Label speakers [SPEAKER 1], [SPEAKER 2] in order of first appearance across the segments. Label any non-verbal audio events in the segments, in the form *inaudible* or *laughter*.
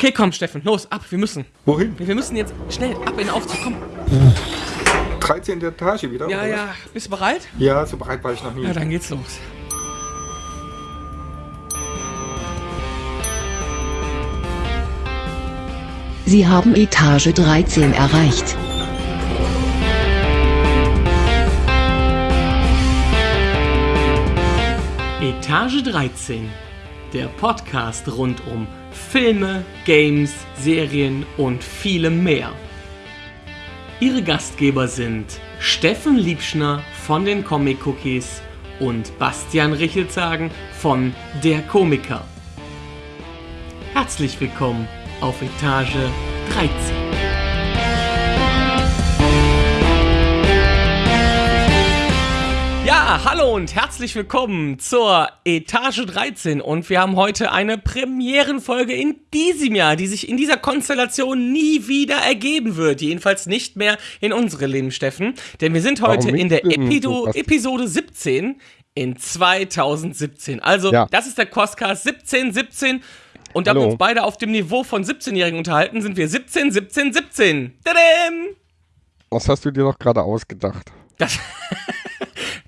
[SPEAKER 1] Okay, komm, Steffen, los, ab, wir müssen.
[SPEAKER 2] Wohin?
[SPEAKER 1] Wir müssen jetzt schnell ab in den Aufzug, komm.
[SPEAKER 2] 13. Etage wieder?
[SPEAKER 1] Ja,
[SPEAKER 2] oder
[SPEAKER 1] ja, bist du bereit?
[SPEAKER 2] Ja, so bereit war ich noch nie.
[SPEAKER 1] Ja, dann geht's los.
[SPEAKER 3] Sie haben Etage 13 erreicht.
[SPEAKER 1] Etage 13, der Podcast rund um Filme, Games, Serien und vielem mehr. Ihre Gastgeber sind Steffen Liebschner von den Comic Cookies und Bastian Richelzagen von Der Komiker. Herzlich willkommen auf Etage 13. Ja, hallo und herzlich willkommen zur Etage 13 und wir haben heute eine Premierenfolge in diesem Jahr, die sich in dieser Konstellation nie wieder ergeben wird, jedenfalls nicht mehr in unsere Leben, Steffen, denn wir sind heute in der Epido? Episode 17 in 2017. Also,
[SPEAKER 2] Ja.
[SPEAKER 1] das ist der Costcast 1717 und da wir uns beide auf dem Niveau von 17-Jährigen unterhalten, sind wir 17 17 17. Tadam!
[SPEAKER 2] Was hast du dir doch gerade ausgedacht?
[SPEAKER 1] Das *laughs*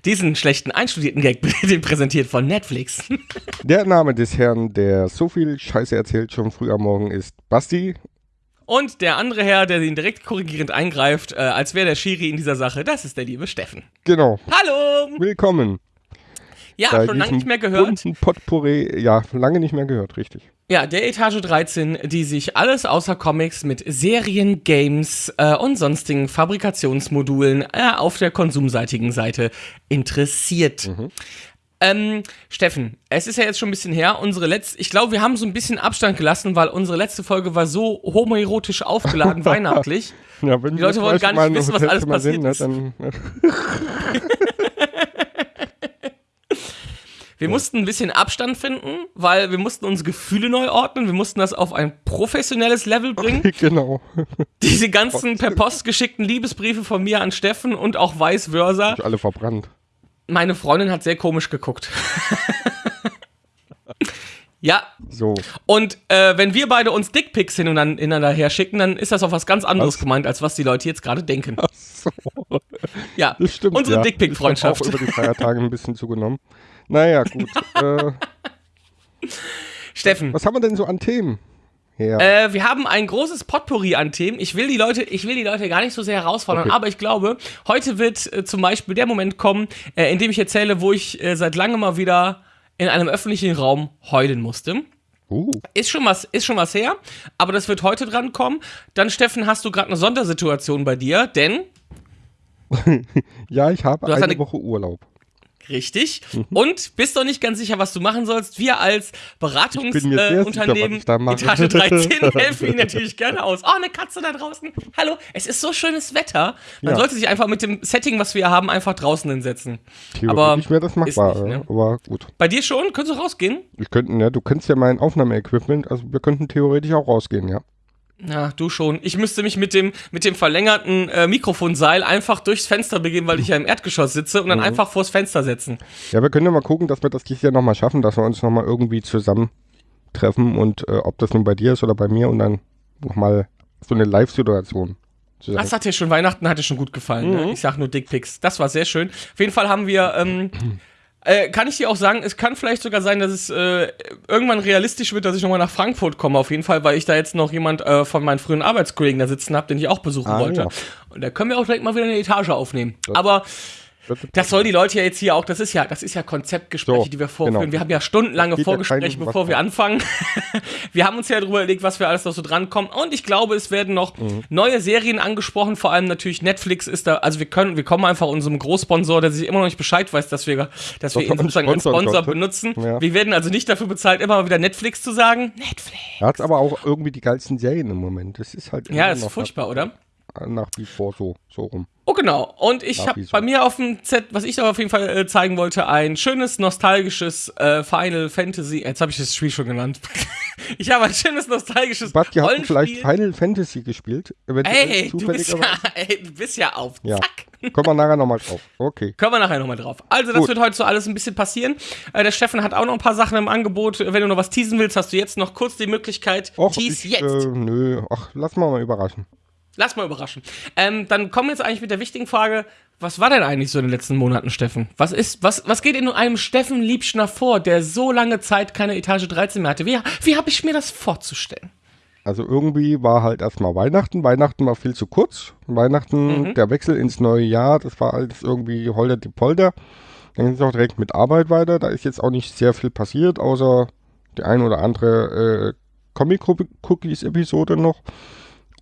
[SPEAKER 1] Diesen schlechten einstudierten Gag, *laughs* den präsentiert von Netflix. *laughs*
[SPEAKER 2] Der Name des Herrn, der so viel Scheiße erzählt schon früh am Morgen, ist Basti.
[SPEAKER 1] Und der andere Herr, der ihn direkt korrigierend eingreift, äh, als wäre der Schiri in dieser Sache, das ist der liebe Steffen.
[SPEAKER 2] Genau.
[SPEAKER 1] Hallo!
[SPEAKER 2] Willkommen.
[SPEAKER 1] Ja,
[SPEAKER 2] bei
[SPEAKER 1] schon lange nicht mehr gehört.
[SPEAKER 2] Potpourri. Ja, lange nicht mehr gehört, richtig.
[SPEAKER 1] Ja, der Etage 13, die sich alles außer Comics mit Serien, Games äh, und sonstigen Fabrikationsmodulen äh, auf der konsumseitigen Seite interessiert. Ähm, Steffen, es ist ja jetzt schon ein bisschen her. Unsere letzte, ich glaube, wir haben so ein bisschen Abstand gelassen, weil unsere letzte Folge war so homoerotisch aufgeladen, *laughs* weihnachtlich.
[SPEAKER 2] Ja,
[SPEAKER 1] Die Leute wollen gar nicht wissen, was alles passiert
[SPEAKER 2] sind, ne,
[SPEAKER 1] ist. *laughs* *laughs* Wir mussten ein bisschen Abstand finden, weil wir mussten unsere Gefühle neu ordnen. Wir mussten das auf ein professionelles Level bringen. *laughs*
[SPEAKER 2] genau.
[SPEAKER 1] Diese ganzen per Post geschickten Liebesbriefe von mir an Steffen und auch vice versa.
[SPEAKER 2] Alle verbrannt.
[SPEAKER 1] Meine Freundin hat sehr komisch geguckt. *laughs* ja,
[SPEAKER 2] So.
[SPEAKER 1] und äh, wenn wir beide uns Dickpics hin und dann ineinander her schicken, dann ist das auf was ganz anderes
[SPEAKER 2] Was?
[SPEAKER 1] gemeint, als was die Leute jetzt gerade denken.
[SPEAKER 2] So.
[SPEAKER 1] Ja,
[SPEAKER 2] Das stimmt.
[SPEAKER 1] unsere
[SPEAKER 2] ja.
[SPEAKER 1] Dickpick-Freundschaft.
[SPEAKER 2] Ich hab auch über die Feiertage ein bisschen zugenommen. Naja, gut. äh, *laughs*
[SPEAKER 1] Steffen,
[SPEAKER 2] was haben wir denn so an Themen? Ja.
[SPEAKER 1] Äh, wir haben ein großes Potpourri an Themen. Ich will die Leute, ich will die Leute gar nicht so sehr herausfordern,
[SPEAKER 2] Okay.
[SPEAKER 1] aber ich glaube, heute wird äh, zum Beispiel der Moment kommen, äh, in dem ich erzähle, wo ich äh, seit langem mal wieder in einem öffentlichen Raum heulen musste.
[SPEAKER 2] uh,
[SPEAKER 1] Ist schon was, ist schon was her, aber das wird heute dran kommen. Dann, Steffen, hast du gerade eine Sondersituation bei dir, denn *laughs*
[SPEAKER 2] ja, ich habe eine
[SPEAKER 1] eine-
[SPEAKER 2] Woche Urlaub.
[SPEAKER 1] Richtig.
[SPEAKER 2] Mhm.
[SPEAKER 1] Und bist doch nicht ganz sicher, was du machen sollst. Wir als Beratungsunternehmen
[SPEAKER 2] ich mache.
[SPEAKER 1] Etage *laughs* 13 helfen Ihnen natürlich gerne aus. Oh, eine Katze da draußen. Hallo, es ist so schönes Wetter. Man
[SPEAKER 2] Ja.
[SPEAKER 1] sollte sich einfach mit dem Setting, was wir haben, einfach draußen hinsetzen. Aber
[SPEAKER 2] Theoretisch wäre das machbar,
[SPEAKER 1] nicht, ne?
[SPEAKER 2] aber gut.
[SPEAKER 1] Bei dir schon? Könntest du rausgehen?
[SPEAKER 2] Wir könnten, ja, du kennst ja mein Aufnahmeequipment, also wir könnten theoretisch auch rausgehen, ja.
[SPEAKER 1] Ja, du schon. Ich müsste mich mit dem, mit dem verlängerten äh, Mikrofonseil einfach durchs Fenster begeben, weil ich ja im Erdgeschoss sitze und dann
[SPEAKER 2] Mhm.
[SPEAKER 1] einfach vors Fenster setzen.
[SPEAKER 2] Ja, wir können ja mal gucken, dass wir das dieses Jahr nochmal schaffen, dass wir uns nochmal irgendwie zusammentreffen und äh, ob das nun bei dir ist oder bei mir und dann nochmal so eine Live-Situation.
[SPEAKER 1] Das hat dir schon Weihnachten hat dir schon gut gefallen.
[SPEAKER 2] Mhm.
[SPEAKER 1] Ne? Ich sag nur Dickpics. Das war sehr schön. Auf jeden Fall haben wir. Ähm, äh, kann ich dir auch sagen, es kann vielleicht sogar sein, dass es äh, irgendwann realistisch wird, dass ich nochmal nach Frankfurt komme, auf jeden Fall, weil ich da jetzt noch jemand äh, von meinen früheren Arbeitskollegen da sitzen habe, den ich auch besuchen
[SPEAKER 2] Ah,
[SPEAKER 1] wollte.
[SPEAKER 2] ja.
[SPEAKER 1] Und da können wir auch direkt mal wieder eine Etage aufnehmen. Aber das soll die Leute ja jetzt hier auch, das ist ja, das ist ja Konzeptgespräche,
[SPEAKER 2] So,
[SPEAKER 1] die wir vorführen.
[SPEAKER 2] genau.
[SPEAKER 1] Wir haben ja stundenlange
[SPEAKER 2] ja
[SPEAKER 1] Vorgespräche,
[SPEAKER 2] was
[SPEAKER 1] bevor wir
[SPEAKER 2] an.
[SPEAKER 1] anfangen. *laughs* wir haben uns ja darüber überlegt, was wir alles noch so drankommen. Und ich glaube, es werden noch
[SPEAKER 2] Mhm.
[SPEAKER 1] neue Serien angesprochen, vor allem natürlich Netflix ist da, also wir können, wir kommen einfach unserem Großsponsor, der sich immer noch nicht Bescheid weiß, dass wir, dass wir ihn sozusagen als Sponsor
[SPEAKER 2] konnte.
[SPEAKER 1] benutzen.
[SPEAKER 2] Ja.
[SPEAKER 1] Wir werden also nicht dafür bezahlt, immer mal wieder Netflix zu sagen. Netflix.
[SPEAKER 2] Er hat aber auch irgendwie die geilsten Serien im Moment. Das ist halt
[SPEAKER 1] Ja, ist furchtbar, oder?
[SPEAKER 2] Nach wie vor so, so rum.
[SPEAKER 1] Oh, genau. Und ich habe bei mir auf dem Set, was ich auf jeden Fall äh, zeigen wollte, ein schönes, nostalgisches äh, Final Fantasy. Jetzt habe ich das Spiel schon genannt. *laughs* ich habe ein schönes, nostalgisches
[SPEAKER 2] Basti, hast du vielleicht. Final Fantasy gespielt?
[SPEAKER 1] Ey, du bist, ja, *laughs* ey, du bist ja auf
[SPEAKER 2] Ja.
[SPEAKER 1] Zack.
[SPEAKER 2] Kommen wir nachher nochmal drauf. Okay.
[SPEAKER 1] Können wir nachher nochmal drauf. Also, das
[SPEAKER 2] Gut.
[SPEAKER 1] wird heute so alles ein bisschen passieren. Äh, der Steffen hat auch noch ein paar Sachen im Angebot. Wenn du noch was teasen willst, hast du jetzt noch kurz die Möglichkeit.
[SPEAKER 2] Och,
[SPEAKER 1] Tease
[SPEAKER 2] ich,
[SPEAKER 1] jetzt.
[SPEAKER 2] Äh, nö, ach, lass mal mal überraschen.
[SPEAKER 1] Lass mal überraschen. Ähm, dann kommen wir jetzt eigentlich mit der wichtigen Frage. Was war denn eigentlich so in den letzten Monaten, Steffen? Was ist, was, was geht in einem Steffen Liebschner vor, der so lange Zeit keine Etage 13 mehr hatte? Wie, wie habe ich mir das vorzustellen?
[SPEAKER 2] Also irgendwie war halt erstmal Weihnachten. Weihnachten war viel zu kurz. Weihnachten,
[SPEAKER 1] Mhm.
[SPEAKER 2] der Wechsel ins neue Jahr, das war alles irgendwie holter die Polter. Dann ging es auch direkt mit Arbeit weiter. Da ist jetzt auch nicht sehr viel passiert, außer die ein oder andere äh, Comic-Cookies-Episode noch.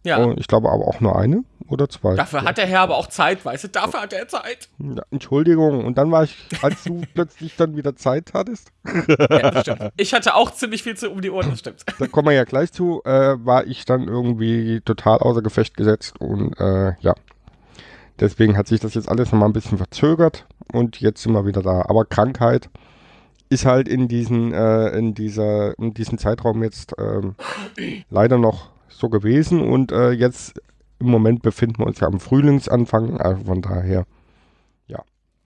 [SPEAKER 1] Ja.
[SPEAKER 2] Ich glaube aber auch nur eine oder zwei.
[SPEAKER 1] Dafür hat der Herr aber auch Zeit, weißt du? Dafür hat er Zeit.
[SPEAKER 2] Ja, Entschuldigung. Und dann war ich, als du *laughs* plötzlich dann wieder Zeit hattest,
[SPEAKER 1] Ja. Ich hatte auch ziemlich viel zu um die Ohren, das stimmt.
[SPEAKER 2] da kommen wir ja gleich zu, äh, war ich dann irgendwie total außer Gefecht gesetzt und äh, ja. Deswegen hat sich das jetzt alles nochmal ein bisschen verzögert und jetzt sind wir wieder da. Aber Krankheit ist halt in diesen, äh, in dieser, in diesem Zeitraum jetzt ähm, leider noch so gewesen und äh, jetzt im Moment befinden wir uns ja am Frühlingsanfang, also von daher, ja,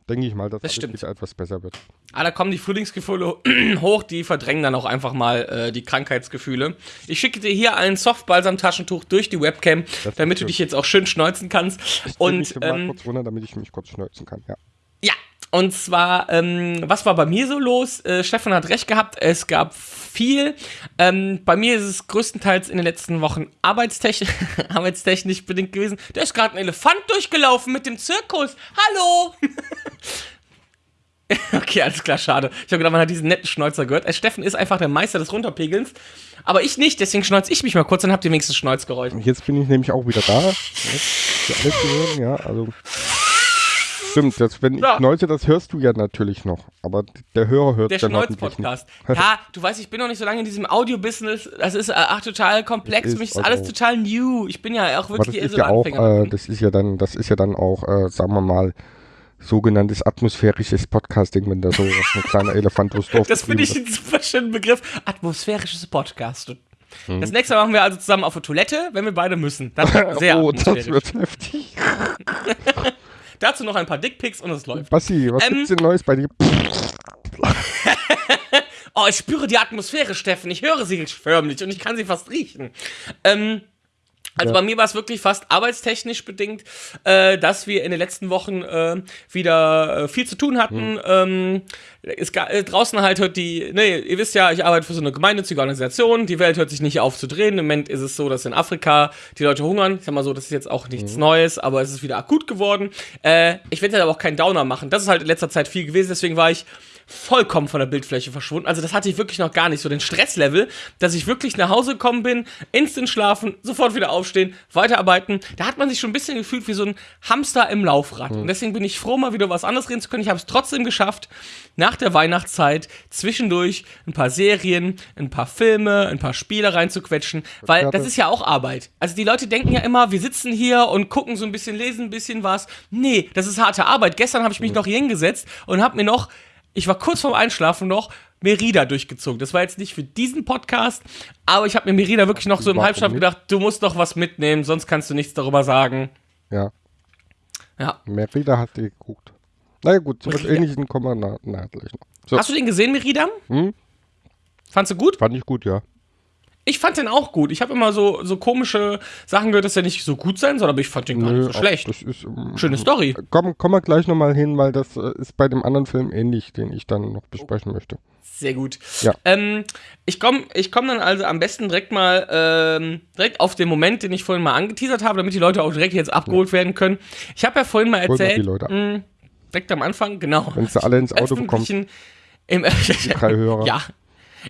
[SPEAKER 2] denke ich mal, dass
[SPEAKER 1] Das
[SPEAKER 2] alles etwas besser wird.
[SPEAKER 1] Ah, da kommen die Frühlingsgefühle *clears throat* hoch, die verdrängen dann auch einfach mal äh, die Krankheitsgefühle. Ich schicke dir hier ein Softbalsam-Taschentuch durch die Webcam,
[SPEAKER 2] Das
[SPEAKER 1] damit du
[SPEAKER 2] schön.
[SPEAKER 1] dich jetzt auch schön schneuzen kannst.
[SPEAKER 2] Ich
[SPEAKER 1] Und
[SPEAKER 2] mich mal
[SPEAKER 1] ähm,
[SPEAKER 2] kurz runter, damit ich mich kurz schneuzen kann, ja.
[SPEAKER 1] ja, und zwar, ähm, was war bei mir so los? Äh, Stefan hat recht gehabt, es gab viel. Ähm, bei mir ist es größtenteils in den letzten Wochen arbeitstechnisch, *laughs* arbeitstechnisch bedingt gewesen. Da ist gerade ein Elefant durchgelaufen mit dem Zirkus. Hallo! *laughs* Okay, alles klar, schade. Ich habe gedacht, man hat diesen netten Schnäuzer gehört. Äh, Steffen ist einfach der Meister des Runterpegelns. Aber ich nicht, deswegen schneuze ich mich mal kurz, dann habt ihr wenigstens Schnäuzgeräusch.
[SPEAKER 2] Jetzt bin ich nämlich auch wieder da. Jetzt, für alle zu hören, ja, also. Stimmt, das, wenn ich
[SPEAKER 1] Ja.
[SPEAKER 2] schneuze, das hörst du ja natürlich noch. Aber der Hörer hört
[SPEAKER 1] Der
[SPEAKER 2] dann hoffentlich nicht. *laughs*
[SPEAKER 1] Ja, du weißt, ich bin noch nicht so lange in diesem Audio-Business. Das ist äh, ach, total komplex.
[SPEAKER 2] Das
[SPEAKER 1] Für mich
[SPEAKER 2] ist
[SPEAKER 1] ist alles total new. Ich bin ja auch
[SPEAKER 2] das
[SPEAKER 1] wirklich eher
[SPEAKER 2] ist ja auch,
[SPEAKER 1] Anfänger.
[SPEAKER 2] äh, das ist ja dann, das ist ja dann auch, äh, sagen wir mal, sogenanntes atmosphärisches Podcasting, wenn da so ein kleiner *laughs* Elefant durchs Dorf
[SPEAKER 1] das finde ich einen super schönen Begriff. Atmosphärisches Podcast.
[SPEAKER 2] Mhm.
[SPEAKER 1] Das nächste Mal machen wir also zusammen auf der Toilette, wenn wir beide müssen. Das *laughs*
[SPEAKER 2] wird.
[SPEAKER 1] sehr
[SPEAKER 2] Oh, das wird heftig.
[SPEAKER 1] Dazu noch ein paar Dickpics und es läuft.
[SPEAKER 2] Basti, was
[SPEAKER 1] Ähm,
[SPEAKER 2] gibt's denn Neues bei dir? *laughs*
[SPEAKER 1] Oh, ich spüre die Atmosphäre, Steffen. Ich höre sie förmlich und ich kann sie fast riechen. Ähm, also
[SPEAKER 2] Ja.
[SPEAKER 1] bei mir war es wirklich fast arbeitstechnisch bedingt, äh, dass wir in den letzten Wochen äh, wieder äh, viel zu tun hatten. Ähm, es ga, äh, draußen halt hört die, nee, ihr wisst ja, ich arbeite für so eine gemeinnützige Organisation. Die Welt hört sich nicht auf zu drehen. Im Moment ist es so, dass in Afrika die Leute hungern. Ich sag mal so, das ist jetzt auch nichts Neues, aber es ist wieder akut geworden. Äh, ich werde jetzt aber auch keinen Downer machen. Das ist halt in letzter Zeit viel gewesen, deswegen war ich vollkommen von der Bildfläche verschwunden. Also das hatte ich wirklich noch gar nicht, so den Stresslevel, dass ich wirklich nach Hause gekommen bin, instant schlafen, sofort wieder aufstehen, weiterarbeiten. Da hat man sich schon ein bisschen gefühlt wie so ein Hamster im Laufrad. Und deswegen bin ich froh, mal wieder was anderes reden zu können. Ich habe es trotzdem geschafft, nach der Weihnachtszeit zwischendurch ein paar Serien, ein paar Filme, ein paar Spiele reinzuquetschen, weil das ist ja auch Arbeit. Also die Leute denken ja immer, wir sitzen hier und gucken so ein bisschen, lesen ein bisschen was. Nee, das ist harte Arbeit. Gestern habe ich mich noch hier hingesetzt und habe mir noch ich war kurz vorm Einschlafen noch Merida durchgezogen. Das war jetzt nicht für diesen Podcast, aber ich habe mir Merida wirklich noch so im Halbschlaf gedacht, du musst doch was mitnehmen, sonst kannst du nichts darüber sagen.
[SPEAKER 2] Ja,
[SPEAKER 1] Ja.
[SPEAKER 2] Merida hat die geguckt. Naja gut,
[SPEAKER 1] Merida.
[SPEAKER 2] ähnlichem kommen wir na, na, gleich noch. So,
[SPEAKER 1] Hast du den gesehen, Merida?
[SPEAKER 2] Hm?
[SPEAKER 1] Fandst du gut?
[SPEAKER 2] fand ich gut, ja.
[SPEAKER 1] Ich fand den auch gut. Ich habe immer so, so komische Sachen gehört, dass er nicht so gut sein soll, aber ich fand den gar nicht so schlecht.
[SPEAKER 2] Das ist, ähm,
[SPEAKER 1] Schöne Story.
[SPEAKER 2] Komm, kommen wir gleich nochmal hin, weil das äh, ist bei dem anderen Film ähnlich, den ich dann noch besprechen möchte.
[SPEAKER 1] Sehr gut.
[SPEAKER 2] Ja.
[SPEAKER 1] Ähm, ich komme ich komm dann also am besten direkt mal ähm, direkt auf den Moment, den ich vorhin mal angeteasert habe, damit die Leute auch direkt jetzt abgeholt werden können. Ich habe ja vorhin mal erzählt, mh, direkt am Anfang, genau.
[SPEAKER 2] Wenn sie alle ins Auto
[SPEAKER 1] öffentlichen, im. *laughs* Ja.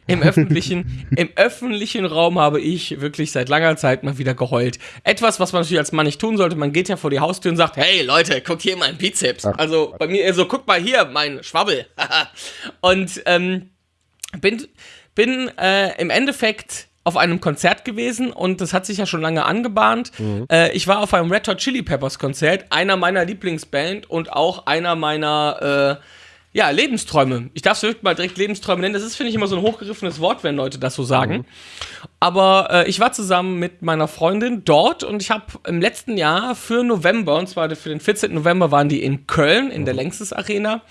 [SPEAKER 1] Im öffentlichen, *laughs* Im öffentlichen Raum habe ich wirklich seit langer Zeit mal wieder geheult. Etwas, was man natürlich als Mann nicht tun sollte. Man geht ja vor die Haustür und sagt, hey Leute, guckt hier mein Bizeps.
[SPEAKER 2] Ach,
[SPEAKER 1] also bei mir eher so, guck mal hier, mein Schwabbel. *laughs* und ähm, bin, bin äh, im Endeffekt auf einem Konzert gewesen und das hat sich ja schon lange angebahnt. Äh, ich war auf einem Red Hot Chili Peppers Konzert, einer meiner Lieblingsband und auch einer meiner, äh, Ja, Lebensträume. Ich darf es mal direkt Lebensträume nennen. Das ist, finde ich, immer so ein hochgegriffenes Wort, wenn Leute das so sagen. Mhm. Aber äh, ich war zusammen mit meiner Freundin dort und ich habe im letzten Jahr für November, und zwar für den 14. November waren die in Köln, in mhm. der Längstes Arena,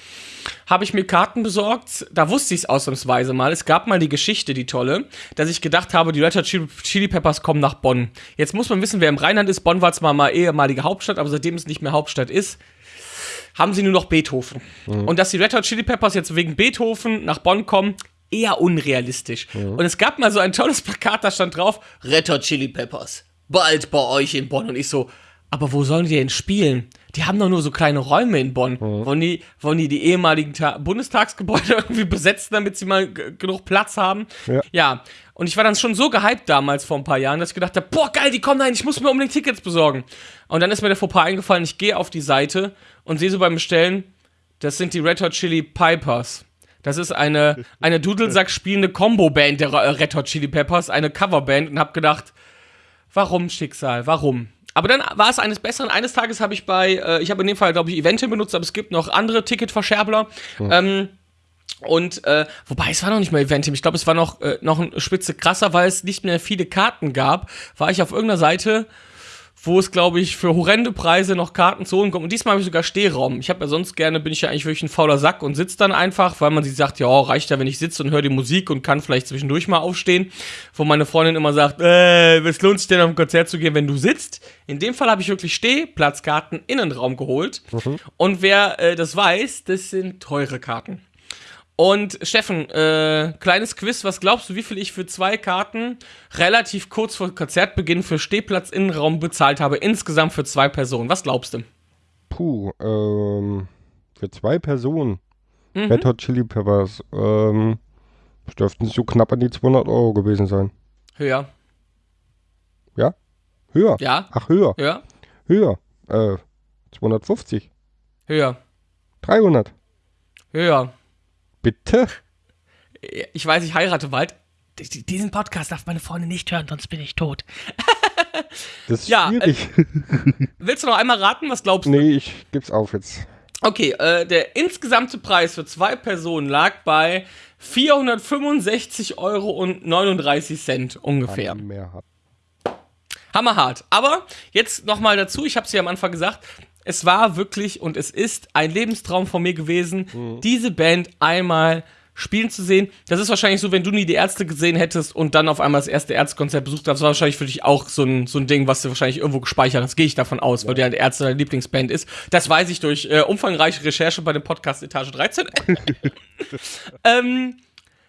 [SPEAKER 1] habe ich mir Karten besorgt. Da wusste ich es ausnahmsweise mal. Es gab mal die Geschichte, die tolle, dass ich gedacht habe, die Red Hot Chili Peppers kommen nach Bonn. Jetzt muss man wissen, wer im Rheinland ist. Bonn war zwar mal ehemalige Hauptstadt, aber seitdem es nicht mehr Hauptstadt ist, haben sie nur noch Beethoven. Mhm. Und dass die Red Hot Chili Peppers jetzt wegen Beethoven nach Bonn kommen, eher unrealistisch. Mhm. Und es gab mal so ein tolles Plakat, da stand drauf, Red Hot Chili Peppers, bald bei euch in Bonn. Und ich so, aber wo sollen die denn spielen? Die haben doch nur so kleine Räume in Bonn. Mhm. Wollen, die, wollen die die ehemaligen Ta Bundestagsgebäude *laughs* irgendwie besetzen, damit sie mal genug Platz haben? Ja. ja. Und ich war dann schon so gehypt damals vor ein paar Jahren, dass ich gedacht habe, boah, geil, die kommen rein, ich muss mir unbedingt Tickets besorgen. Und dann ist mir der Fauxpas eingefallen, ich gehe auf die Seite und sehe so beim Bestellen, das sind die Red Hot Chili Pipers. Das ist eine, eine Dudelsack spielende Combo-Band der Red Hot Chili Peppers, eine Coverband und hab gedacht, warum Schicksal, warum? Aber dann war es eines Besseren. Eines Tages habe ich bei, äh, ich habe in dem Fall, glaube ich, Eventim benutzt, aber es gibt noch andere Ticketverscherbler. Mhm. Ähm, und äh, wobei es war noch nicht mal Eventim, ich glaube, es war noch, äh, noch ein Spitze krasser, weil es nicht mehr viele Karten gab, war ich auf irgendeiner Seite, wo es, glaube ich, für horrende Preise noch Karten zu holen kommt. Und diesmal habe ich sogar Stehraum. Ich habe ja sonst gerne, bin ich ja eigentlich wirklich ein fauler Sack und sitze dann einfach, weil man sich sagt, ja, reicht ja, wenn ich sitze und höre die Musik und kann vielleicht zwischendurch mal aufstehen. Wo meine Freundin immer sagt, äh, was lohnt sich denn auf ein Konzert zu gehen, wenn du sitzt? In dem Fall habe ich wirklich Stehplatzkarten Innenraum geholt. Mhm. Und wer äh, das weiß, das sind teure Karten. Und Steffen, äh, kleines Quiz, was glaubst du, wie viel ich für zwei Karten relativ kurz vor Konzertbeginn für Stehplatz Innenraum bezahlt habe, insgesamt für zwei Personen? Was glaubst du?
[SPEAKER 2] Puh, ähm, für zwei Personen. Mhm. Red Hot Chili Peppers, ähm, dürften so knapp an die 200 Euro gewesen sein.
[SPEAKER 1] Höher.
[SPEAKER 2] Ja? Höher?
[SPEAKER 1] Ja.
[SPEAKER 2] Ach, höher.
[SPEAKER 1] Ja.
[SPEAKER 2] Höher. Äh, 250.
[SPEAKER 1] Höher.
[SPEAKER 2] 300.
[SPEAKER 1] Höher.
[SPEAKER 2] Bitte?
[SPEAKER 1] Ich weiß, ich heirate bald. Diesen Podcast darf meine Freundin nicht hören, sonst bin ich tot. *laughs*
[SPEAKER 2] das ist ja, schwierig. Äh,
[SPEAKER 1] willst du noch einmal raten? Was glaubst
[SPEAKER 2] du? Nee, ich geb's auf jetzt.
[SPEAKER 1] Okay, äh, der insgesamte Preis für zwei Personen lag bei 465,39 Euro ungefähr.
[SPEAKER 2] Mehr hat.
[SPEAKER 1] Hammerhart. Aber jetzt nochmal dazu, ich habe es ja am Anfang gesagt, es war wirklich und es ist ein Lebenstraum von mir gewesen, mhm. diese Band einmal spielen zu sehen. Das ist wahrscheinlich so, wenn du nie die Ärzte gesehen hättest und dann auf einmal das erste Ärztekonzert besucht hast, das war wahrscheinlich für dich auch so ein, so ein Ding, was du wahrscheinlich irgendwo gespeichert hast. Gehe ich davon aus, ja. weil der Ärzte deine Lieblingsband ist. Das weiß ich durch äh, umfangreiche Recherche bei dem Podcast Etage 13. *laughs* ähm,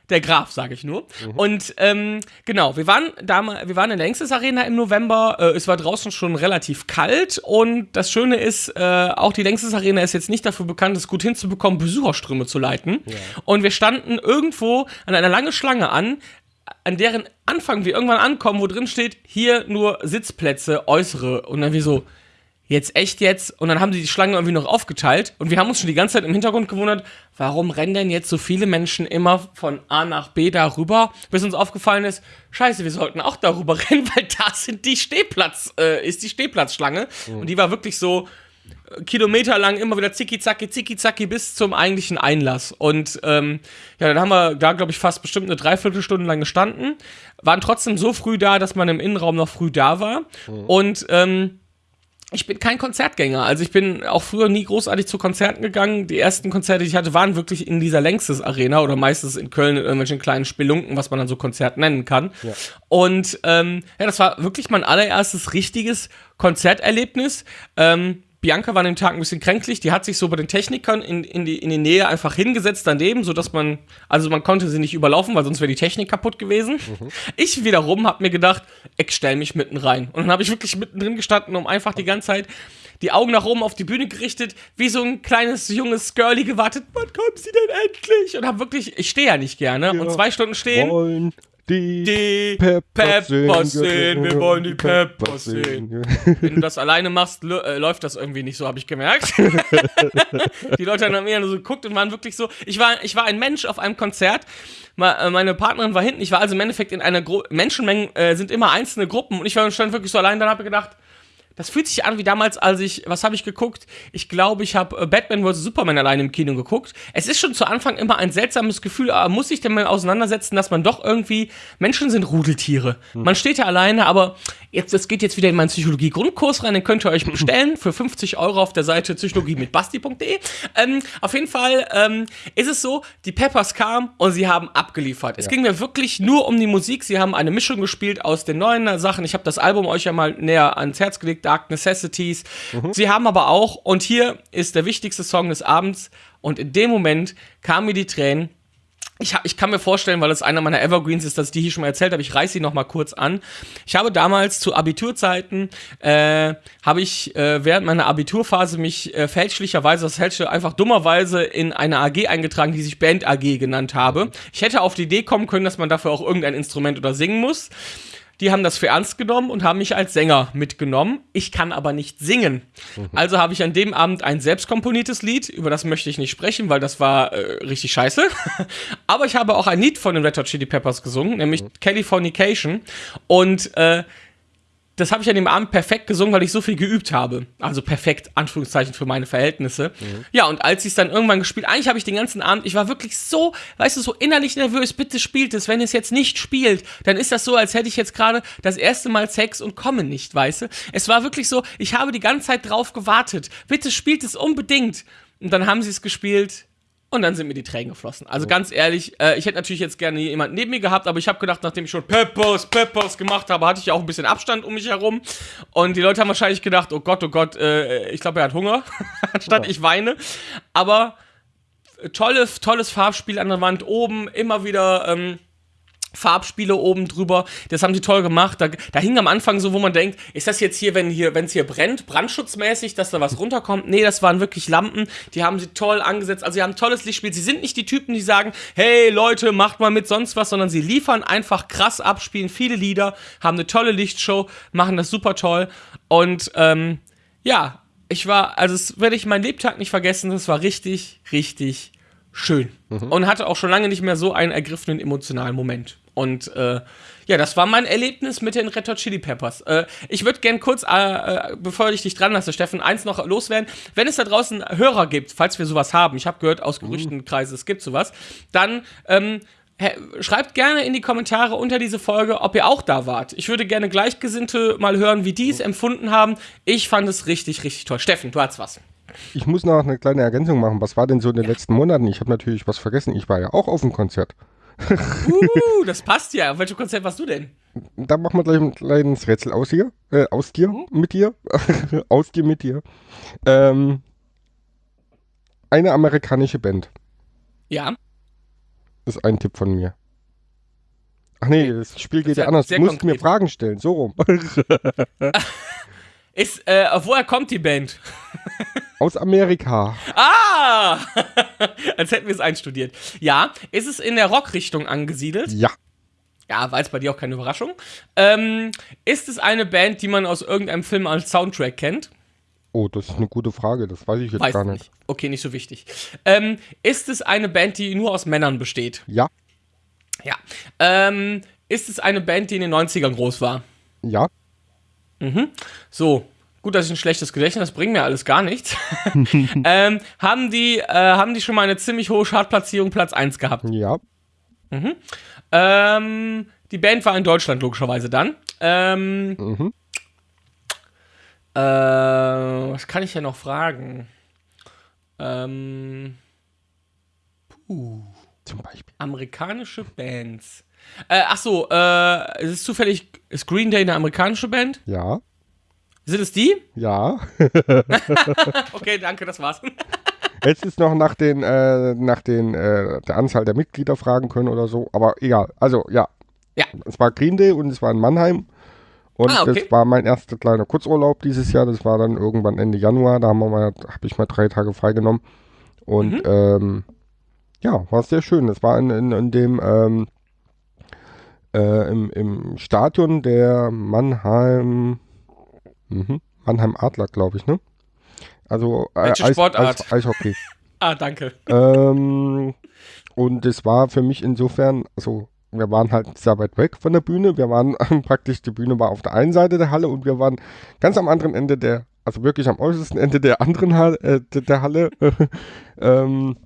[SPEAKER 1] der Graf, sage ich nur. Mhm. Und ähm, genau, wir waren damals, wir waren in der Längstes Arena im November. Äh, es war draußen schon relativ kalt und das Schöne ist, äh, auch die Längstes Arena ist jetzt nicht dafür bekannt, es gut hinzubekommen, Besucherströme zu leiten. Ja. Und wir standen irgendwo an einer langen Schlange an, an deren Anfang wir irgendwann ankommen, wo drin steht, hier nur Sitzplätze, äußere. Und dann wie so, jetzt echt jetzt? Und dann haben sie die Schlange irgendwie noch aufgeteilt und wir haben uns schon die ganze Zeit im Hintergrund gewundert, warum rennen denn jetzt so viele Menschen immer von A nach B darüber, bis uns aufgefallen ist, scheiße, wir sollten auch darüber *laughs* rennen, weil da sind die Stehplatz, äh, ist die Stehplatzschlange mhm. und die war wirklich so äh, kilometerlang immer wieder zicki zacki zicki zacki bis zum eigentlichen Einlass und ähm, ja, dann haben wir da glaube ich fast bestimmt eine Dreiviertelstunde lang gestanden, waren trotzdem so früh da, dass man im Innenraum noch früh da war mhm. und ähm, ich bin kein Konzertgänger. Also ich bin auch früher nie großartig zu Konzerten gegangen. Die ersten Konzerte, die ich hatte, waren wirklich in dieser Längstes Arena oder meistens in Köln in irgendwelchen kleinen Spelunken, was man dann so Konzert nennen kann. Ja. Und ähm, ja, das war wirklich mein allererstes richtiges Konzerterlebnis. Ähm, Bianca war an dem Tag ein bisschen kränklich, die hat sich so bei den Technikern in, in, die, in die Nähe einfach hingesetzt daneben, sodass man, also man konnte sie nicht überlaufen, weil sonst wäre die Technik kaputt gewesen. Mhm. Ich wiederum habe mir gedacht, ich stell mich mitten rein. Und dann habe ich wirklich mittendrin gestanden, um einfach die ganze Zeit die Augen nach oben auf die Bühne gerichtet, wie so ein kleines junges Girlie gewartet, wann kommt sie denn endlich? Und habe wirklich, ich stehe ja nicht gerne, ja, und zwei Stunden stehen.
[SPEAKER 2] Wollen die,
[SPEAKER 1] die Peppers, Peppers sehen. Wir wollen die Peppers sehen. Wenn du das alleine machst, äh, läuft das irgendwie nicht so, habe ich gemerkt. *laughs* die Leute haben mir so geguckt und waren wirklich so. Ich war, ich war ein Mensch auf einem Konzert. Äh, meine Partnerin war hinten. Ich war also im Endeffekt in einer Gru Menschenmenge, äh, sind immer einzelne Gruppen und ich war stand wirklich so allein. Dann habe ich gedacht, das fühlt sich an wie damals, als ich, was habe ich geguckt? Ich glaube, ich habe äh, Batman vs. Superman allein im Kino geguckt. Es ist schon zu Anfang immer ein seltsames Gefühl, aber muss sich denn mal auseinandersetzen, dass man doch irgendwie, Menschen sind Rudeltiere. Hm. Man steht ja alleine, aber jetzt, das geht jetzt wieder in meinen Psychologie-Grundkurs rein, den könnt ihr euch *clears throat* bestellen für 50 Euro auf der Seite psychologie mit basti.de. Ähm, auf jeden Fall ähm, ist es so, die Peppers kamen und sie haben abgeliefert. Ja. Es ging mir wirklich nur um die Musik. Sie haben eine Mischung gespielt aus den neuen Sachen. Ich habe das Album euch ja mal näher ans Herz gelegt Dark Necessities. Mhm. Sie haben aber auch, und hier ist der wichtigste Song des Abends, und in dem Moment kamen mir die Tränen. Ich, ich, kann mir vorstellen, weil es einer meiner Evergreens ist, dass ich die hier schon mal erzählt habe, ich reiße sie noch mal kurz an. Ich habe damals zu Abiturzeiten, äh, habe ich äh, während meiner Abiturphase mich äh, fälschlicherweise, das fälschte einfach dummerweise in eine AG eingetragen, die sich Band AG genannt habe. Ich hätte auf die Idee kommen können, dass man dafür auch irgendein Instrument oder singen muss. Die haben das für ernst genommen und haben mich als Sänger mitgenommen. Ich kann aber nicht singen. Mhm. Also habe ich an dem Abend ein selbstkomponiertes Lied, über das möchte ich nicht sprechen, weil das war äh, richtig scheiße. *laughs* aber ich habe auch ein Lied von den Red Hot Chili Peppers gesungen, nämlich mhm. Californication. Und äh, das habe ich an dem Abend perfekt gesungen, weil ich so viel geübt habe. Also perfekt, Anführungszeichen, für meine Verhältnisse. Mhm. Ja, und als ich es dann irgendwann gespielt, eigentlich habe ich den ganzen Abend, ich war wirklich so, weißt du, so innerlich nervös, bitte spielt es. Wenn es jetzt nicht spielt, dann ist das so, als hätte ich jetzt gerade das erste Mal Sex und komme nicht, weißt du. Es war wirklich so, ich habe die ganze Zeit drauf gewartet. Bitte spielt es unbedingt. Und dann haben sie es gespielt und dann sind mir die Tränen geflossen. Also oh. ganz ehrlich, äh, ich hätte natürlich jetzt gerne jemanden neben mir gehabt, aber ich habe gedacht, nachdem ich schon Peppers, Peppers gemacht habe, hatte ich ja auch ein bisschen Abstand um mich herum. Und die Leute haben wahrscheinlich gedacht, oh Gott, oh Gott, äh, ich glaube, er hat Hunger, *laughs* anstatt ja. ich weine. Aber tolle, tolles Farbspiel an der Wand oben, immer wieder. Ähm, Farbspiele oben drüber. Das haben sie toll gemacht. Da, da hing am Anfang so, wo man denkt, ist das jetzt hier, wenn hier, wenn es hier brennt, brandschutzmäßig, dass da was *laughs* runterkommt? Nee, das waren wirklich Lampen. Die haben sie toll angesetzt. Also sie haben ein tolles Lichtspiel. Sie sind nicht die Typen, die sagen, hey Leute, macht mal mit sonst was, sondern sie liefern einfach krass ab, spielen viele Lieder, haben eine tolle Lichtshow, machen das super toll. Und ähm, ja, ich war, also das werde ich meinen Lebtag nicht vergessen. Das war richtig, richtig schön. Mhm. Und hatte auch schon lange nicht mehr so einen ergriffenen emotionalen Moment. Und äh, ja, das war mein Erlebnis mit den Red Hot Chili Peppers. Äh, ich würde gern kurz, äh, äh, bevor ich dich dran lasse, Steffen, eins noch loswerden. Wenn es da draußen Hörer gibt, falls wir sowas haben, ich habe gehört aus Gerüchtenkreisen, es gibt sowas, dann ähm, schreibt gerne in die Kommentare unter diese Folge, ob ihr auch da wart. Ich würde gerne Gleichgesinnte mal hören, wie die es empfunden haben. Ich fand es richtig, richtig toll. Steffen, du hast was.
[SPEAKER 2] Ich muss noch eine kleine Ergänzung machen. Was war denn so in den ja. letzten Monaten? Ich habe natürlich was vergessen. Ich war ja auch auf dem Konzert.
[SPEAKER 1] Uh, das passt ja. Auf welchem Konzert warst du denn?
[SPEAKER 2] Da machen wir gleich ein kleines Rätsel aus hier. Äh, aus dir, mhm. mit dir. *laughs* aus dir, mit dir. Ähm, eine amerikanische Band.
[SPEAKER 1] Ja.
[SPEAKER 2] Ist ein Tipp von mir. Ach nee, das Spiel geht ja anders. Du musst konkret. mir Fragen stellen, so rum. *laughs*
[SPEAKER 1] Ist, äh, woher kommt die Band? *laughs*
[SPEAKER 2] Aus Amerika.
[SPEAKER 1] Ah! *laughs* Als hätten wir es einstudiert. Ja, ist es in der Rockrichtung angesiedelt?
[SPEAKER 2] Ja.
[SPEAKER 1] Ja, war jetzt bei dir auch keine Überraschung. Ähm, ist es eine Band, die man aus irgendeinem Film als Soundtrack kennt?
[SPEAKER 2] Oh, das ist eine gute Frage, das weiß ich jetzt weiß gar nicht. nicht.
[SPEAKER 1] Okay, nicht so wichtig. Ähm, ist es eine Band, die nur aus Männern besteht?
[SPEAKER 2] Ja.
[SPEAKER 1] Ja. Ähm, ist es eine Band, die in den 90ern groß war?
[SPEAKER 2] Ja.
[SPEAKER 1] Mhm. So, gut, dass ich ein schlechtes Gedächtnis, das bringt mir alles gar nichts. *laughs* ähm, haben, die, äh, haben die schon mal eine ziemlich hohe Chartplatzierung, Platz 1 gehabt?
[SPEAKER 2] Ja.
[SPEAKER 1] Mhm. Ähm, die Band war in Deutschland logischerweise dann. Ähm, mhm. äh, was kann ich ja noch fragen? Ähm, puh.
[SPEAKER 2] Zum Beispiel.
[SPEAKER 1] Amerikanische Bands. Äh, ach so, äh, ist es zufällig, ist Green Day eine amerikanische Band?
[SPEAKER 2] Ja.
[SPEAKER 1] Sind es die?
[SPEAKER 2] Ja. *laughs*
[SPEAKER 1] okay, danke, das war's. *laughs*
[SPEAKER 2] Jetzt ist noch nach den, äh, nach den, äh, der Anzahl der Mitglieder fragen können oder so, aber egal. Also, ja.
[SPEAKER 1] Ja.
[SPEAKER 2] Es war Green Day und es war in Mannheim. Und ah, okay. das war mein erster kleiner Kurzurlaub dieses Jahr. Das war dann irgendwann Ende Januar. Da habe ich mal drei Tage freigenommen. Und mhm. ähm, ja, war sehr schön. Das war in, in, in dem ähm, äh, im, im Stadion der Mannheim, mh, Mannheim Adler, glaube ich, ne? Also
[SPEAKER 1] äh, Eis, Sportart?
[SPEAKER 2] Eis, Eishockey. *laughs*
[SPEAKER 1] ah, danke.
[SPEAKER 2] Ähm, und es war für mich insofern, also wir waren halt sehr weit weg von der Bühne. Wir waren *laughs* praktisch, die Bühne war auf der einen Seite der Halle und wir waren ganz am anderen Ende der, also wirklich am äußersten Ende der anderen Halle, äh, der Halle. *laughs* ähm,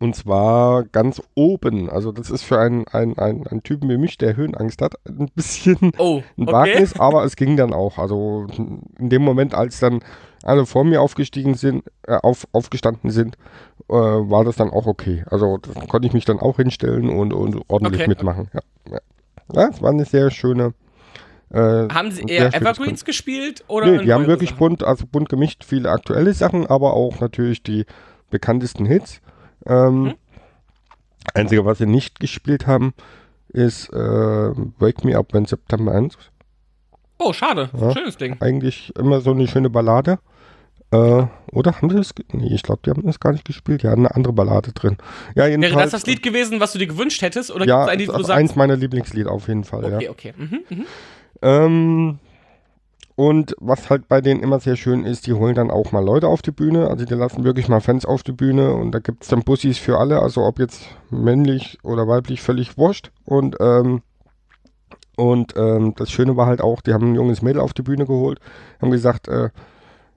[SPEAKER 2] und zwar ganz oben. Also das ist für einen, einen, einen, einen Typen wie mich, der Höhenangst hat, ein bisschen
[SPEAKER 1] Oh,
[SPEAKER 2] ein
[SPEAKER 1] okay.
[SPEAKER 2] Wagnis, aber es ging dann auch. Also in dem Moment, als dann alle vor mir aufgestiegen sind, äh, auf, aufgestanden sind, äh, war das dann auch okay. Also konnte ich mich dann auch hinstellen und, und ordentlich
[SPEAKER 1] Okay.
[SPEAKER 2] mitmachen. Ja, ja. ja, es war eine sehr schöne. Äh,
[SPEAKER 1] Haben sie eher Evergreens gespielt oder
[SPEAKER 2] Nee, die haben wirklich
[SPEAKER 1] Sachen?
[SPEAKER 2] bunt, also bunt gemischt, viele aktuelle Sachen, aber auch natürlich die bekanntesten Hits. Ähm,
[SPEAKER 1] Mhm.
[SPEAKER 2] Einzige, was sie nicht gespielt haben, ist äh, Wake Me Up When September Ends.
[SPEAKER 1] Oh, schade.
[SPEAKER 2] Ja.
[SPEAKER 1] Schönes Ding.
[SPEAKER 2] Eigentlich immer so eine schöne Ballade. Äh, oder haben sie das? Nee, ich glaube, die haben das gar nicht gespielt. Die hatten eine andere Ballade drin. Ja, jedenfalls.
[SPEAKER 1] Wäre das das Lied gewesen, was du dir gewünscht hättest? Oder
[SPEAKER 2] Ja,
[SPEAKER 1] gibt es ein Lied, wo du sagst,
[SPEAKER 2] eins meiner Lieblingslieder auf jeden Fall.
[SPEAKER 1] okay,
[SPEAKER 2] Ja.
[SPEAKER 1] okay. Mhm, mhm.
[SPEAKER 2] Ähm, und was halt bei denen immer sehr schön ist, die holen dann auch mal Leute auf die Bühne. Also die lassen wirklich mal Fans auf die Bühne und da gibt es dann Bussis für alle, also ob jetzt männlich oder weiblich, völlig wurscht. Und, ähm, und ähm, das Schöne war halt auch, die haben ein junges Mädel auf die Bühne geholt, haben gesagt, äh,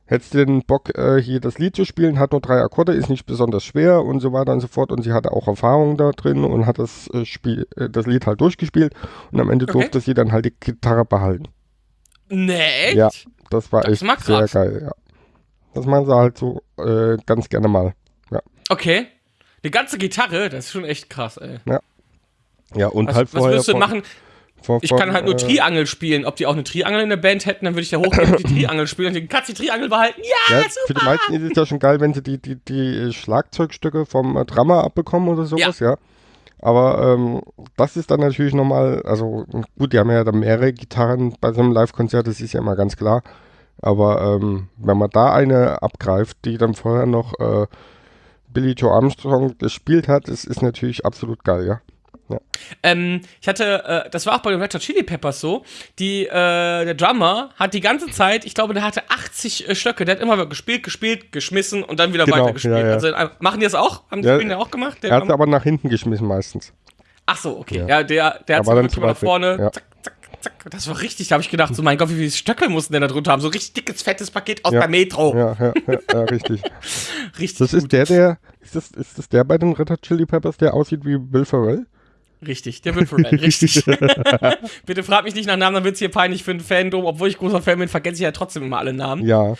[SPEAKER 2] hättest du denn Bock, äh, hier das Lied zu spielen, hat nur drei Akkorde, ist nicht besonders schwer und so weiter und so fort. Und sie hatte auch Erfahrung da drin und hat das, äh, Spiel, äh, das Lied halt durchgespielt und am Ende
[SPEAKER 1] Okay.
[SPEAKER 2] durfte sie dann halt die Gitarre behalten.
[SPEAKER 1] Nee, echt?
[SPEAKER 2] Ja. Das war
[SPEAKER 1] Das
[SPEAKER 2] echt sehr
[SPEAKER 1] krass.
[SPEAKER 2] geil, ja. Das machen sie halt so äh, ganz gerne mal.
[SPEAKER 1] Okay. Die ganze Gitarre, das ist schon echt krass, ey.
[SPEAKER 2] Ja, und
[SPEAKER 1] Was,
[SPEAKER 2] halt
[SPEAKER 1] was
[SPEAKER 2] vorher.
[SPEAKER 1] würdest du machen?
[SPEAKER 2] von-
[SPEAKER 1] Ich kann halt nur
[SPEAKER 2] äh,
[SPEAKER 1] Triangel spielen. Ob die auch eine Triangel in der Band hätten, dann würde ich da hochgehen und die *clears throat* Triangel spielen und den Katz die Triangel behalten. Ja,
[SPEAKER 2] Ja,
[SPEAKER 1] super!
[SPEAKER 2] für die meisten ist es ja schon geil, wenn sie die, die, die Schlagzeugstücke vom äh, Drummer abbekommen oder sowas, ja. Aber ähm, das ist dann natürlich nochmal, also gut, die haben ja dann mehrere Gitarren bei so einem Live-Konzert, das ist ja immer ganz klar. Aber ähm, wenn man da eine abgreift, die dann vorher noch äh, Billy Joe Armstrong gespielt hat, das ist natürlich absolut geil, ja.
[SPEAKER 1] Ähm, ich hatte, äh, das war auch bei den Red Hot Chili Peppers so, die, äh, der Drummer hat die ganze Zeit, ich glaube, der hatte 80 äh, Stöcke, der hat immer gespielt, gespielt, geschmissen und dann wieder
[SPEAKER 2] Genau,
[SPEAKER 1] weitergespielt.
[SPEAKER 2] ja, ja.
[SPEAKER 1] Also, äh, machen die das auch? Haben die
[SPEAKER 2] Ja,
[SPEAKER 1] ja auch gemacht? Der
[SPEAKER 2] Er hat aber nach hinten geschmissen meistens.
[SPEAKER 1] Ach so, okay.
[SPEAKER 2] Ja.
[SPEAKER 1] Ja, der, der hat mal nach vorne,
[SPEAKER 2] ja.
[SPEAKER 1] zack, zack, zack. Das war richtig, da habe ich gedacht, so mein Gott, wie viele Stöcke mussten denn da drunter haben? So richtig dickes, fettes Paket aus
[SPEAKER 2] Ja.
[SPEAKER 1] der Metro.
[SPEAKER 2] Ja, ja, ja, ja richtig. *laughs*
[SPEAKER 1] Richtig
[SPEAKER 2] Das
[SPEAKER 1] gut.
[SPEAKER 2] ist der, der, ist das, ist das der bei den Red Hot Chili Peppers, der aussieht wie Bill Ferrell?
[SPEAKER 1] Richtig, der wird Ferrell, *laughs* richtig. *laughs* Bitte frag mich nicht nach Namen, dann wird's hier peinlich für ein Fandom. Obwohl ich großer Fan bin, vergesse ich ja trotzdem immer alle Namen.
[SPEAKER 2] Ja.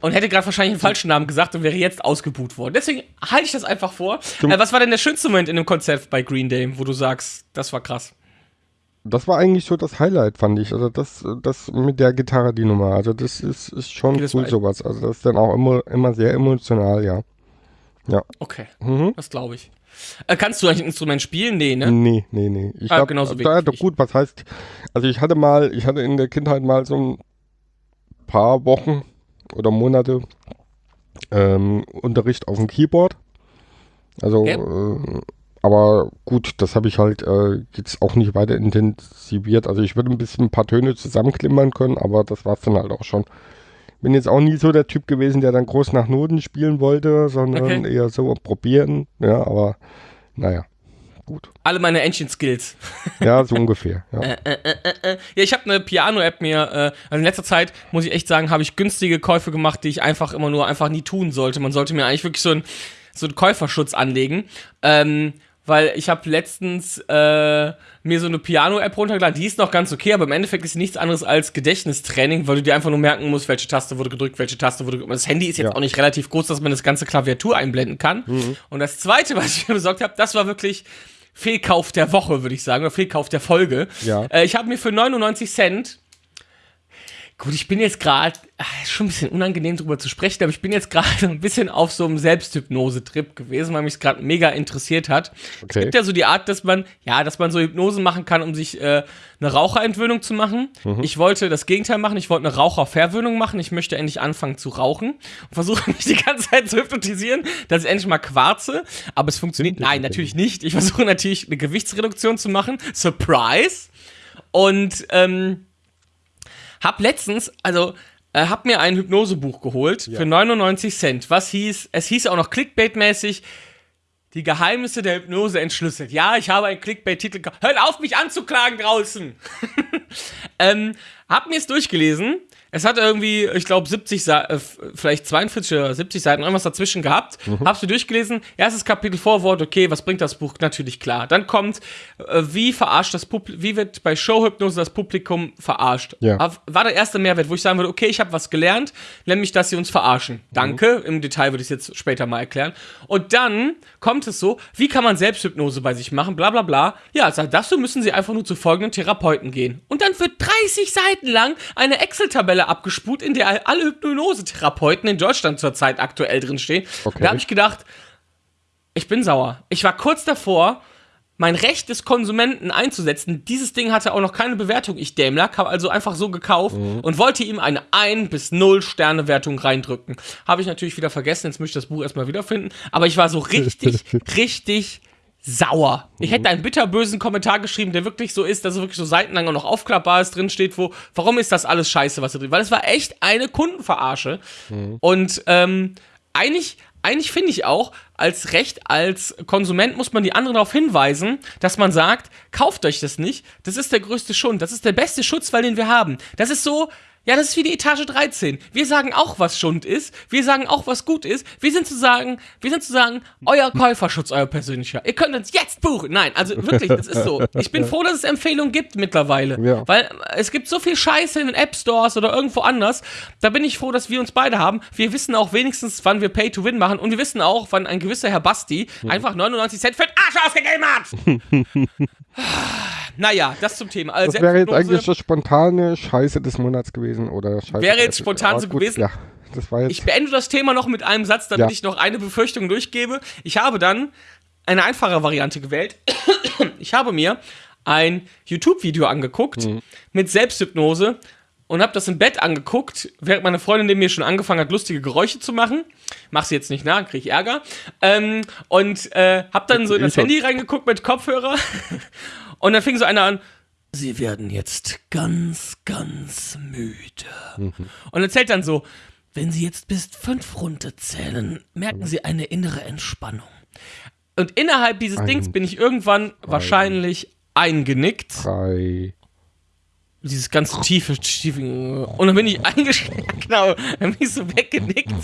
[SPEAKER 1] Und hätte gerade wahrscheinlich einen falschen Namen gesagt und wäre jetzt ausgebuht worden. Deswegen halte ich das einfach vor. Äh, was war denn der schönste Moment in dem Konzert bei Green Day, wo du sagst, das war krass?
[SPEAKER 2] Das war eigentlich so das Highlight, fand ich. Also das, das mit der Gitarre, die Nummer. Also das ist, ist schon
[SPEAKER 1] Okay,
[SPEAKER 2] cool, sowas. Also das ist dann auch immer, immer sehr emotional, ja.
[SPEAKER 1] Okay,
[SPEAKER 2] Mhm.
[SPEAKER 1] das glaube ich. Äh, kannst du eigentlich ein Instrument spielen? Nee, ne?
[SPEAKER 2] Nee, nee, nee. Ich
[SPEAKER 1] Ah,
[SPEAKER 2] hab,
[SPEAKER 1] genauso
[SPEAKER 2] da,
[SPEAKER 1] wenig
[SPEAKER 2] doch
[SPEAKER 1] ich.
[SPEAKER 2] gut, was heißt, also ich hatte mal, ich hatte in der Kindheit mal so ein paar Wochen oder Monate ähm, Unterricht auf dem Keyboard. Also,
[SPEAKER 1] Ja.
[SPEAKER 2] äh, aber gut, das habe ich halt äh, jetzt auch nicht weiter intensiviert. Also ich würde ein bisschen ein paar Töne zusammenklimmern können, aber das war es dann halt auch schon. Bin jetzt auch nie so der Typ gewesen, der dann groß nach Noten spielen wollte, sondern
[SPEAKER 1] Okay.
[SPEAKER 2] eher so probieren. Ja, aber naja, gut.
[SPEAKER 1] Alle meine Ancient Skills.
[SPEAKER 2] Ja, so *laughs* ungefähr. Ja.
[SPEAKER 1] Äh, äh, äh, äh. Ja, ich habe eine Piano-App mir, äh, also in letzter Zeit, muss ich echt sagen, habe ich günstige Käufe gemacht, die ich einfach immer nur einfach nie tun sollte. Man sollte mir eigentlich wirklich so, ein, so einen Käuferschutz anlegen. Ähm, weil ich habe letztens äh, mir so eine Piano-App runtergeladen, die ist noch ganz okay, aber im Endeffekt ist sie nichts anderes als Gedächtnistraining, weil du dir einfach nur merken musst, welche Taste wurde gedrückt, welche Taste wurde gedrückt. Das Handy ist jetzt
[SPEAKER 2] Ja.
[SPEAKER 1] auch nicht relativ groß, dass man das ganze Klaviatur einblenden kann. Und das zweite, was ich mir besorgt habe, das war wirklich Fehlkauf der Woche, würde ich sagen, oder Fehlkauf der Folge.
[SPEAKER 2] Ja.
[SPEAKER 1] Äh, ich habe mir für 99 Cent. Gut, ich bin jetzt gerade, ist schon ein bisschen unangenehm drüber zu sprechen, aber ich bin jetzt gerade *laughs* ein bisschen auf so einem Selbsthypnose-Trip gewesen, weil mich es gerade mega interessiert hat. Es
[SPEAKER 2] Okay.
[SPEAKER 1] gibt ja so die Art, dass man, ja, dass man so Hypnose machen kann, um sich äh, eine Raucherentwöhnung zu machen. Ich wollte das Gegenteil machen, ich wollte eine Raucherverwöhnung machen. Ich möchte endlich anfangen zu rauchen und versuche *laughs* mich die ganze Zeit zu hypnotisieren, dass ich endlich mal quarze. Aber es funktioniert. Nein, natürlich nicht. Ich versuche natürlich eine Gewichtsreduktion zu machen. Surprise! Und ähm, hab letztens, also äh, hab mir ein Hypnosebuch geholt für 99 Cent. Was hieß, es hieß auch noch Clickbait-mäßig, Die Geheimnisse der Hypnose entschlüsselt. Ja, ich habe einen Clickbait-Titel. Hört auf, mich anzuklagen draußen! *laughs* ähm, hab mir es durchgelesen. Es hat irgendwie, ich glaube, 70 Seiten, äh, vielleicht 42 oder 70 Seiten, irgendwas dazwischen gehabt. Hab's mir durchgelesen. Erstes Kapitel Vorwort, okay, was bringt das Buch? Natürlich klar. Dann kommt, äh, wie verarscht das Publikum, wie wird bei Showhypnose das Publikum verarscht?
[SPEAKER 2] Ja.
[SPEAKER 1] War der erste Mehrwert, wo ich sagen würde, okay, ich habe was gelernt, nämlich, dass sie uns verarschen. Danke. Im Detail würde ich es jetzt später mal erklären. Und dann kommt es so, wie kann man Selbsthypnose bei sich machen, bla bla bla. Ja, also dazu müssen sie einfach nur zu folgenden Therapeuten gehen. Und dann wird 30 Seiten lang eine Excel-Tabelle abgespult, in der alle Hypnose-Therapeuten in Deutschland zurzeit aktuell drinstehen.
[SPEAKER 2] Okay.
[SPEAKER 1] Da habe ich gedacht, ich bin sauer. Ich war kurz davor, mein Recht des Konsumenten einzusetzen. Dieses Ding hatte auch noch keine Bewertung, ich Dämlack, habe also einfach so gekauft und wollte ihm eine 1 bis 0 Sterne Wertung reindrücken. Habe ich natürlich wieder vergessen, jetzt möchte ich das Buch erstmal wiederfinden, aber ich war so richtig, *laughs* richtig sauer. Ich hätte einen bitterbösen Kommentar geschrieben, der wirklich so ist, dass er wirklich so seitenlang auch noch aufklappbar ist, drin steht, wo, warum ist das alles scheiße, was da drin Weil es war echt eine Kundenverarsche. Und ähm, eigentlich, eigentlich finde ich auch, als Recht, als Konsument muss man die anderen darauf hinweisen, dass man sagt, kauft euch das nicht. Das ist der größte Schund. Das ist der beste Schutzwall, den wir haben. Das ist so, ja, das ist wie die Etage 13. Wir sagen auch, was Schund ist. Wir sagen auch, was gut ist. Wir sind zu sagen, wir sind zu sagen, euer Käuferschutz, euer persönlicher. Ihr könnt uns jetzt buchen. Nein, also wirklich, das ist so. Ich bin *laughs* froh, dass es Empfehlungen gibt mittlerweile.
[SPEAKER 2] Ja.
[SPEAKER 1] Weil es gibt so viel Scheiße in den App Stores oder irgendwo anders. Da bin ich froh, dass wir uns beide haben. Wir wissen auch wenigstens, wann wir Pay to Win machen. Und wir wissen auch, wann ein gewisser Herr Basti einfach 99 Cent für den Arsch ausgegeben hat. *laughs* naja, das zum Thema. Also
[SPEAKER 2] Das wäre jetzt eigentlich das spontane Scheiße des Monats gewesen oder Scheiße.
[SPEAKER 1] Wäre jetzt spontan
[SPEAKER 2] aber
[SPEAKER 1] so
[SPEAKER 2] gut,
[SPEAKER 1] gewesen.
[SPEAKER 2] Ja, das war jetzt.
[SPEAKER 1] Ich beende das Thema noch mit einem Satz, damit
[SPEAKER 2] Ja.
[SPEAKER 1] ich noch eine Befürchtung durchgebe. Ich habe dann eine einfache Variante gewählt. Ich habe mir ein YouTube-Video angeguckt
[SPEAKER 2] Mhm.
[SPEAKER 1] mit Selbsthypnose und habe das im Bett angeguckt, während meine Freundin neben mir schon angefangen hat, lustige Geräusche zu machen. Mach sie jetzt nicht nach, kriege ich Ärger. Ähm, und äh, habe dann so in das. Handy reingeguckt mit Kopfhörer *laughs* und dann fing so einer an, Sie werden jetzt ganz, ganz müde. Und erzählt dann so, wenn Sie jetzt bis fünf runterzählen, merken Sie eine innere Entspannung. Und innerhalb dieses
[SPEAKER 2] Eins,
[SPEAKER 1] Dings bin ich irgendwann wahrscheinlich eingenickt.
[SPEAKER 2] drei.
[SPEAKER 1] Dieses ganze tiefe, tiefe. Und dann bin ich eingeschlafen, *laughs* genau, dann bin ich so weggenickt.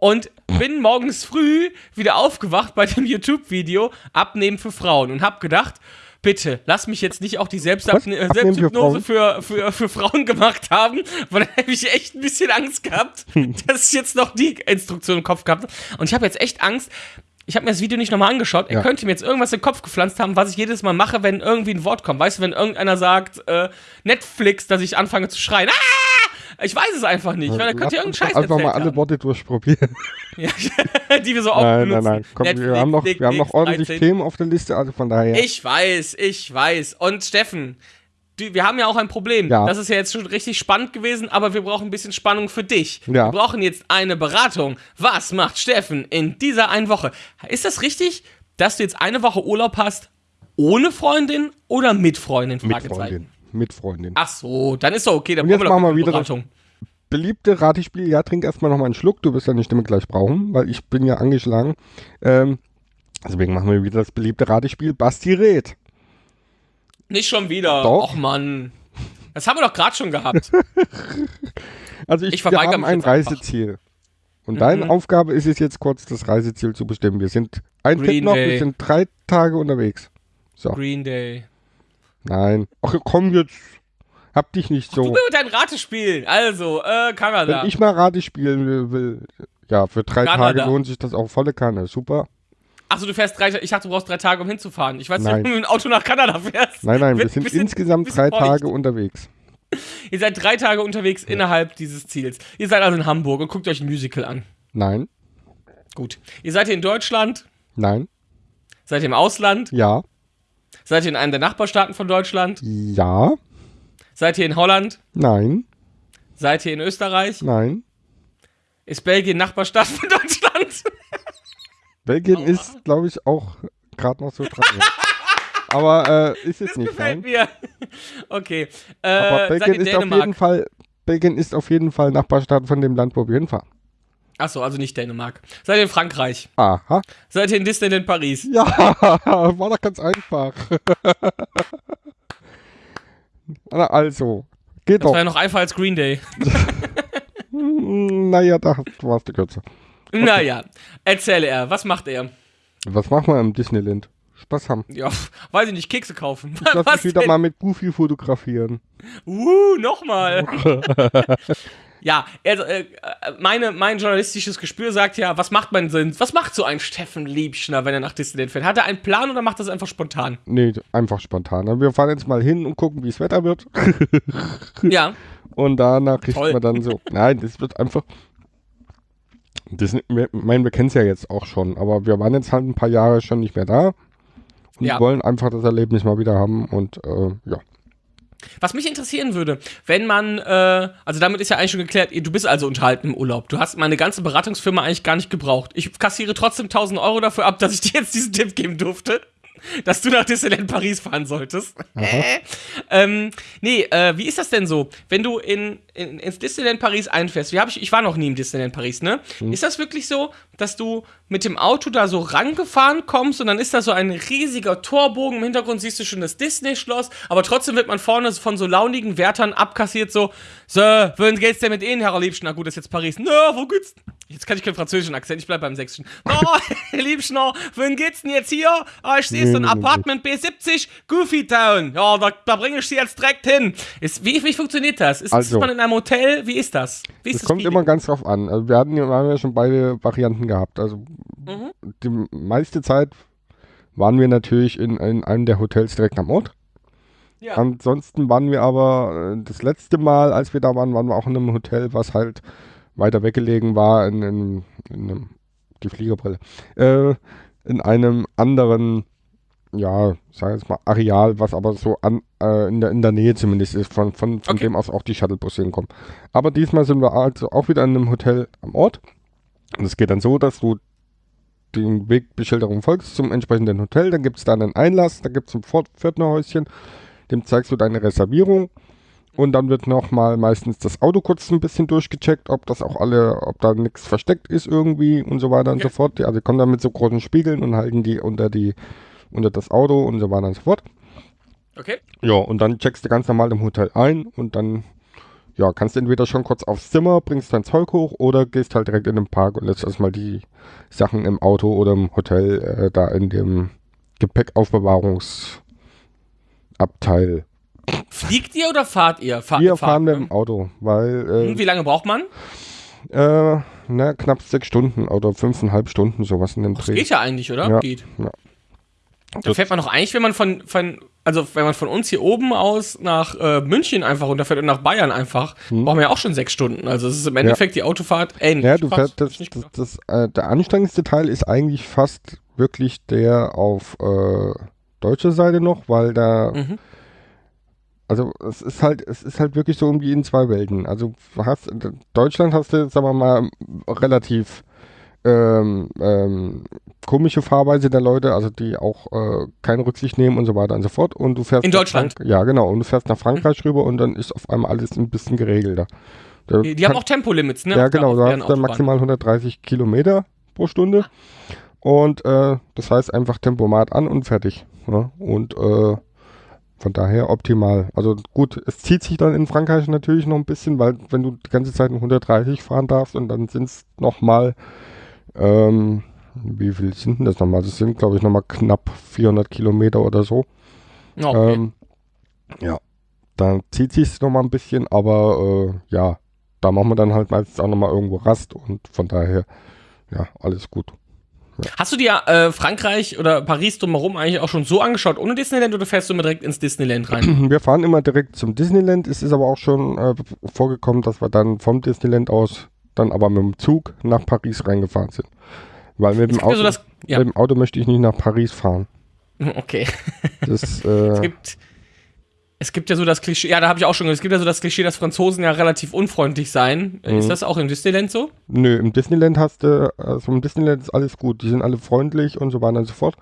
[SPEAKER 1] Und bin morgens früh wieder aufgewacht bei dem YouTube-Video Abnehmen für Frauen und hab gedacht, bitte, lass mich jetzt nicht auch die Selbstabne
[SPEAKER 2] Was?
[SPEAKER 1] äh, Selbsthypnose für, für, für Frauen gemacht haben, weil dann hätte ich echt ein bisschen Angst gehabt, *laughs* dass ich jetzt noch die Instruktion im Kopf gehabt habe. Und ich habe jetzt echt Angst, ich habe mir das Video nicht nochmal angeschaut. Er
[SPEAKER 2] Ja.
[SPEAKER 1] könnte mir jetzt irgendwas in den Kopf gepflanzt haben, was ich jedes Mal mache, wenn irgendwie ein Wort kommt. Weißt du, wenn irgendeiner sagt, äh, Netflix, dass ich anfange zu schreien. Ah! Ich weiß es einfach nicht, weil er könnte ja
[SPEAKER 2] Lass uns
[SPEAKER 1] irgendeinen Scheiß
[SPEAKER 2] einfach mal alle Worte durchprobieren. *laughs*
[SPEAKER 1] haben, *laughs* die wir so oft
[SPEAKER 2] Nein, nein, nein. Komm, wir
[SPEAKER 1] Netflix,
[SPEAKER 2] haben noch, wir haben noch ordentlich
[SPEAKER 1] 13.
[SPEAKER 2] Themen auf der Liste, also von daher.
[SPEAKER 1] Ich weiß, ich weiß. Und Steffen, du, wir haben ja auch ein Problem.
[SPEAKER 2] Ja.
[SPEAKER 1] Das ist ja jetzt schon richtig spannend gewesen, aber wir brauchen ein bisschen Spannung für dich.
[SPEAKER 2] Ja.
[SPEAKER 1] Wir brauchen jetzt eine Beratung. Was macht Steffen in dieser einen Woche? Ist das richtig, dass du jetzt eine Woche Urlaub hast ohne Freundin oder mit Freundin?
[SPEAKER 2] mit. Freundin. Mit Freundin.
[SPEAKER 1] Ach so, dann ist doch okay. Dann
[SPEAKER 2] Und jetzt
[SPEAKER 1] wir
[SPEAKER 2] machen wir wieder
[SPEAKER 1] keine
[SPEAKER 2] das-
[SPEAKER 1] Beratung.
[SPEAKER 2] Beliebte Ratespiel, ja, trink erstmal noch mal einen Schluck, du wirst ja die Stimme gleich brauchen, weil ich bin ja angeschlagen. Ähm, deswegen machen wir wieder das beliebte Ratespiel. Basti rät.
[SPEAKER 1] Nicht schon wieder.
[SPEAKER 2] Doch.
[SPEAKER 1] Och Mann. Das haben wir doch gerade schon gehabt. *laughs*
[SPEAKER 2] Also ich,
[SPEAKER 1] Ich
[SPEAKER 2] wir
[SPEAKER 1] verweigere
[SPEAKER 2] haben ein
[SPEAKER 1] jetzt einfach.
[SPEAKER 2] Reiseziel. Und deine Aufgabe ist es jetzt kurz, das Reiseziel zu bestimmen. Wir sind ein
[SPEAKER 1] Green
[SPEAKER 2] Tipp noch,
[SPEAKER 1] Day.
[SPEAKER 2] wir sind drei Tage unterwegs. So,
[SPEAKER 1] Green Day.
[SPEAKER 2] nein. Ach komm jetzt, hab dich nicht
[SPEAKER 1] Du
[SPEAKER 2] so.
[SPEAKER 1] willst dein Ratespiel. Also, äh, Kanada.
[SPEAKER 2] Wenn ich mal Rate spielen will, will ja, für drei
[SPEAKER 1] Kanada.
[SPEAKER 2] Tage lohnt sich das auch volle Kanne. Super.
[SPEAKER 1] Achso, du fährst drei Ich dachte, du brauchst drei Tage, um hinzufahren. Ich weiß nicht,
[SPEAKER 2] Nein.
[SPEAKER 1] ob du mit dem Auto nach Kanada fährst.
[SPEAKER 2] Nein, nein, wir sind
[SPEAKER 1] bisschen-
[SPEAKER 2] insgesamt
[SPEAKER 1] bisschen
[SPEAKER 2] drei. Tage unterwegs. *laughs*
[SPEAKER 1] Ihr seid drei Tage unterwegs innerhalb dieses Ziels. Ihr seid also in Hamburg und guckt euch ein Musical an.
[SPEAKER 2] Nein,
[SPEAKER 1] Gut. Ihr seid hier in Deutschland,
[SPEAKER 2] nein,
[SPEAKER 1] seid ihr im Ausland,
[SPEAKER 2] ja,
[SPEAKER 1] seid ihr in einem der Nachbarstaaten von Deutschland,
[SPEAKER 2] ja,
[SPEAKER 1] seid ihr in Holland,
[SPEAKER 2] nein,
[SPEAKER 1] seid ihr in Österreich,
[SPEAKER 2] nein.
[SPEAKER 1] ist Belgien Nachbarstaat von Deutschland? *laughs*
[SPEAKER 2] Belgien ist, glaube ich, auch gerade noch so dran. *laughs* Aber äh, ist jetzt nicht
[SPEAKER 1] Gefällt
[SPEAKER 2] nein.
[SPEAKER 1] mir. *laughs* Okay. Äh,
[SPEAKER 2] Aber Belgien
[SPEAKER 1] in
[SPEAKER 2] ist auf jeden Fall, Belgien ist auf jeden Fall Nachbarstaat von dem Land, wo wir hinfahren.
[SPEAKER 1] Achso, also nicht Dänemark. Seid ihr in Frankreich?
[SPEAKER 2] Aha.
[SPEAKER 1] Seid ihr in Disneyland Paris?
[SPEAKER 2] Ja, *laughs* war doch ganz einfach. Also, geht
[SPEAKER 1] Das
[SPEAKER 2] doch.
[SPEAKER 1] war ja noch einfacher als Green Day.
[SPEAKER 2] Hm, Naja, da warst du kürzer.
[SPEAKER 1] Naja, erzähle er, was macht er?
[SPEAKER 2] Was machen wir im Disneyland? Spaß haben.
[SPEAKER 1] Ja, weiß ich nicht, Kekse kaufen.
[SPEAKER 2] Ich lass *laughs* mich wieder
[SPEAKER 1] denn?
[SPEAKER 2] mal mit Goofy fotografieren.
[SPEAKER 1] Uh, nochmal. *laughs* ja, also, äh, meine, mein journalistisches Gespür sagt ja, was macht man denn, was macht so ein Steffen Liebschner, wenn er nach Disneyland fährt? Hat er einen Plan oder macht das einfach spontan?
[SPEAKER 2] Nee, einfach spontan. Wir fahren jetzt mal hin und gucken, wie das Wetter wird.
[SPEAKER 1] Ja, *laughs*
[SPEAKER 2] Und danach kriegt
[SPEAKER 1] Toll.
[SPEAKER 2] man dann so. Nein, das wird einfach. Das, wir, ich meine, wir kennen es ja jetzt auch schon, aber wir waren jetzt halt ein paar Jahre schon nicht mehr da. Und
[SPEAKER 1] Ja.
[SPEAKER 2] wollen einfach das Erlebnis mal wieder haben und äh, ja.
[SPEAKER 1] Was mich interessieren würde, wenn man, äh, also damit ist ja eigentlich schon geklärt, du bist also unterhalten im Urlaub. Du hast meine ganze Beratungsfirma eigentlich gar nicht gebraucht. Ich kassiere trotzdem 1000 Euro dafür ab, dass ich dir jetzt diesen Tipp geben durfte. *laughs* Dass du nach Disneyland Paris fahren solltest. Äh. Ähm, nee, äh, wie ist das denn so? Wenn du in, in, ins Disneyland Paris einfährst, wie hab ich, ich war noch nie im Disneyland Paris, ne? Ist das wirklich so, dass du mit dem Auto da so rangefahren kommst und dann ist da so ein riesiger Torbogen, im Hintergrund siehst du schon das Disney-Schloss, aber trotzdem wird man vorne von so launigen Wärtern abkassiert, so, so, wohin geht's denn mit Ihnen, Herr Liebschen? Na gut, das ist jetzt Paris. Na, wo geht's? Jetzt kann ich keinen französischen Akzent, ich bleib beim sächsischen. Na, Herr *laughs* Liebschen, wohin geht's denn jetzt hier? Ah, ich sehe so ein Apartment B70, Goofy Town. Ja, da, da bringe ich sie jetzt direkt hin. Ist, wie, wie funktioniert das? Ist,
[SPEAKER 2] Also.
[SPEAKER 1] ist man in einem Hotel? Wie ist das? Wie ist
[SPEAKER 2] Es
[SPEAKER 1] das
[SPEAKER 2] kommt
[SPEAKER 1] Feeling?
[SPEAKER 2] immer ganz drauf an. Also wir hatten ja, wir haben ja schon beide Varianten gehabt. Also
[SPEAKER 1] Mhm.
[SPEAKER 2] die meiste Zeit waren wir natürlich in, in einem der Hotels direkt am Ort.
[SPEAKER 1] Ja.
[SPEAKER 2] Ansonsten waren wir aber äh, das letzte Mal, als wir da waren, waren wir auch in einem Hotel, was halt weiter weggelegen war, in, in, in einem, die Fliegerbrille, äh, in einem anderen, ja, sag jetzt mal, Areal, was aber so an, äh, in, der, in der Nähe zumindest ist, von, von, von
[SPEAKER 1] Okay.
[SPEAKER 2] dem aus auch die Shuttlebusse hinkommen. Aber diesmal sind wir also auch wieder in einem Hotel am Ort. Und es geht dann so, dass du den Wegbeschilderung folgst zum entsprechenden Hotel, dann gibt es da einen Einlass, da gibt es ein Pförtnerhäuschen, dem zeigst du deine Reservierung und dann wird nochmal meistens das Auto kurz ein bisschen durchgecheckt, ob das auch alle, ob da nichts versteckt ist irgendwie und so weiter und so fort. Die, also die kommen dann mit so großen Spiegeln und halten die unter die unter das Auto und so weiter und so fort.
[SPEAKER 1] Okay.
[SPEAKER 2] Ja, und dann checkst du ganz normal im Hotel ein und dann ja, kannst du entweder schon kurz aufs Zimmer, bringst dein Zeug hoch oder gehst halt direkt in den Park und lässt erstmal die Sachen im Auto oder im Hotel äh, da in dem Gepäckaufbewahrungsabteil.
[SPEAKER 1] Fliegt ihr oder fahrt ihr? Fahr, fahrt,
[SPEAKER 2] fahren wir
[SPEAKER 1] ne?
[SPEAKER 2] im Auto, weil
[SPEAKER 1] Hm, Wie lange braucht man?
[SPEAKER 2] äh, äh, na, knapp sechs Stunden oder fünfeinhalb Stunden, sowas in dem
[SPEAKER 1] Das
[SPEAKER 2] Dreh.
[SPEAKER 1] geht ja eigentlich, oder?
[SPEAKER 2] Ja.
[SPEAKER 1] Geht.
[SPEAKER 2] Ja.
[SPEAKER 1] Da fährt man doch eigentlich, wenn man von, von, also wenn man von uns hier oben aus nach äh, München einfach runterfährt und nach Bayern einfach, brauchen wir ja auch schon sechs Stunden. Also es ist im Endeffekt die Autofahrt ähnlich.
[SPEAKER 2] Hm. Ja, du fährst, das, das, das, äh, der anstrengendste Teil ist eigentlich fast wirklich der auf äh, deutscher Seite noch, weil da,
[SPEAKER 1] Mhm.
[SPEAKER 2] Also es ist halt, es ist halt wirklich so irgendwie in zwei Welten. Also du hast, in Deutschland hast du, sagen wir mal, relativ ähm, ähm, komische Fahrweise der Leute, also die auch äh, keine Rücksicht nehmen und so weiter und so fort. Und du fährst
[SPEAKER 1] In Deutschland?
[SPEAKER 2] Frank ja, genau. Und du fährst nach Frankreich rüber und dann ist auf einmal alles ein bisschen geregelter. Da
[SPEAKER 1] Die, die haben
[SPEAKER 2] kann-
[SPEAKER 1] auch Tempolimits, ne?
[SPEAKER 2] ja, genau, du
[SPEAKER 1] deren
[SPEAKER 2] hast dann
[SPEAKER 1] Autobahn.
[SPEAKER 2] maximal 130 Kilometer pro Stunde. Und äh, das heißt einfach Tempomat an und fertig. Ja? Und äh, von daher optimal. Also gut, es zieht sich dann in Frankreich natürlich noch ein bisschen, weil wenn du die ganze Zeit nur 130 fahren darfst und dann sind es nochmal, ähm, wie viel sind denn das nochmal? Das sind, glaube ich, nochmal knapp 400 Kilometer oder so.
[SPEAKER 1] Ja, okay.
[SPEAKER 2] Ähm, ja, dann zieht sich noch mal ein bisschen, aber äh, ja, da machen wir dann halt meistens auch noch mal irgendwo Rast und von daher, ja, alles gut.
[SPEAKER 1] Hast du dir äh, Frankreich oder Paris drumherum eigentlich auch schon so angeschaut ohne Disneyland oder fährst du immer direkt ins Disneyland rein? *clears throat*
[SPEAKER 2] Wir fahren immer direkt zum Disneyland. Es ist aber auch schon äh, vorgekommen, dass wir dann vom Disneyland aus dann aber mit dem Zug nach Paris reingefahren sind. Weil mit dem, Auto,
[SPEAKER 1] so das- ja.
[SPEAKER 2] mit dem Auto möchte ich nicht nach Paris fahren. *laughs*
[SPEAKER 1] Okay.
[SPEAKER 2] Das, *laughs*
[SPEAKER 1] Es
[SPEAKER 2] äh,
[SPEAKER 1] gibt, es gibt ja so das Klischee, ja, da habe ich auch schon es gibt ja so das Klischee, dass Franzosen ja relativ unfreundlich seien.
[SPEAKER 2] Mhm.
[SPEAKER 1] Ist das auch im Disneyland so?
[SPEAKER 2] nö, im Disneyland hast du, also im Disneyland ist alles gut. Die sind alle freundlich und so weiter und so fort.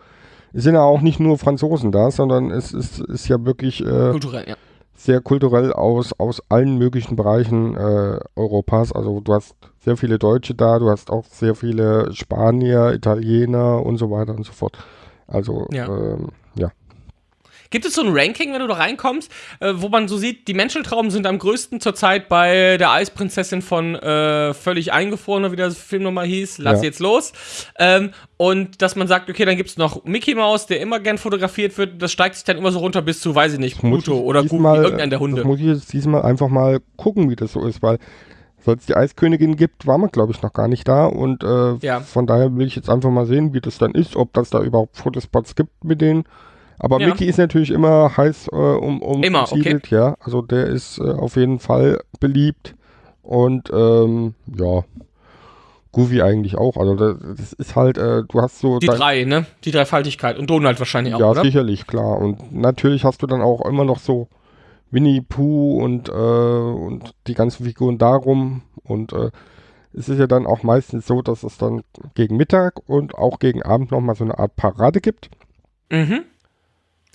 [SPEAKER 2] Es sind ja auch nicht nur Franzosen da, sondern es ist, ist ja wirklich äh,
[SPEAKER 1] Kulturell, ja.
[SPEAKER 2] sehr kulturell aus, aus allen möglichen Bereichen äh, Europas. Also du hast sehr viele Deutsche da, du hast auch sehr viele Spanier, Italiener und so weiter und so fort. Also
[SPEAKER 1] Ja.
[SPEAKER 2] ähm.
[SPEAKER 1] Gibt es so ein Ranking, wenn du da reinkommst, äh, wo man so sieht, die Menscheltrauben sind am größten zurzeit bei der Eisprinzessin von äh, Völlig Eingefroren, wie der Film nochmal hieß, Lass
[SPEAKER 2] Ja.
[SPEAKER 1] jetzt los. Ähm, und dass man sagt, okay, dann gibt es noch Mickey Mouse, der immer gern fotografiert wird, das steigt sich dann immer so runter bis zu, weiß ich nicht, Pluto oder
[SPEAKER 2] diesmal,
[SPEAKER 1] irgendeiner der Hunde.
[SPEAKER 2] Das muss ich jetzt diesmal einfach mal gucken, wie das so ist, weil seit es die Eiskönigin gibt, war man, glaube ich, noch gar nicht da. Und äh,
[SPEAKER 1] Ja.
[SPEAKER 2] von daher will ich jetzt einfach mal sehen, wie das dann ist, ob das da überhaupt Fotospots gibt mit denen. Aber
[SPEAKER 1] Ja.
[SPEAKER 2] Mickey ist natürlich immer heiß äh, um, um
[SPEAKER 1] Immer, okay.
[SPEAKER 2] ja. Also der ist äh, auf jeden Fall beliebt. Und ähm, ja, Goofy eigentlich auch. Also das, das ist halt, äh, du hast so
[SPEAKER 1] Die drei, ne? Die Dreifaltigkeit. Und Donald wahrscheinlich auch,
[SPEAKER 2] ja,
[SPEAKER 1] oder?
[SPEAKER 2] sicherlich, klar. Und natürlich hast du dann auch immer noch so Winnie Pooh und, äh, und die ganzen Figuren darum. Und äh, es ist ja dann auch meistens so, dass es dann gegen Mittag und auch gegen Abend nochmal so eine Art Parade gibt.
[SPEAKER 1] Mhm.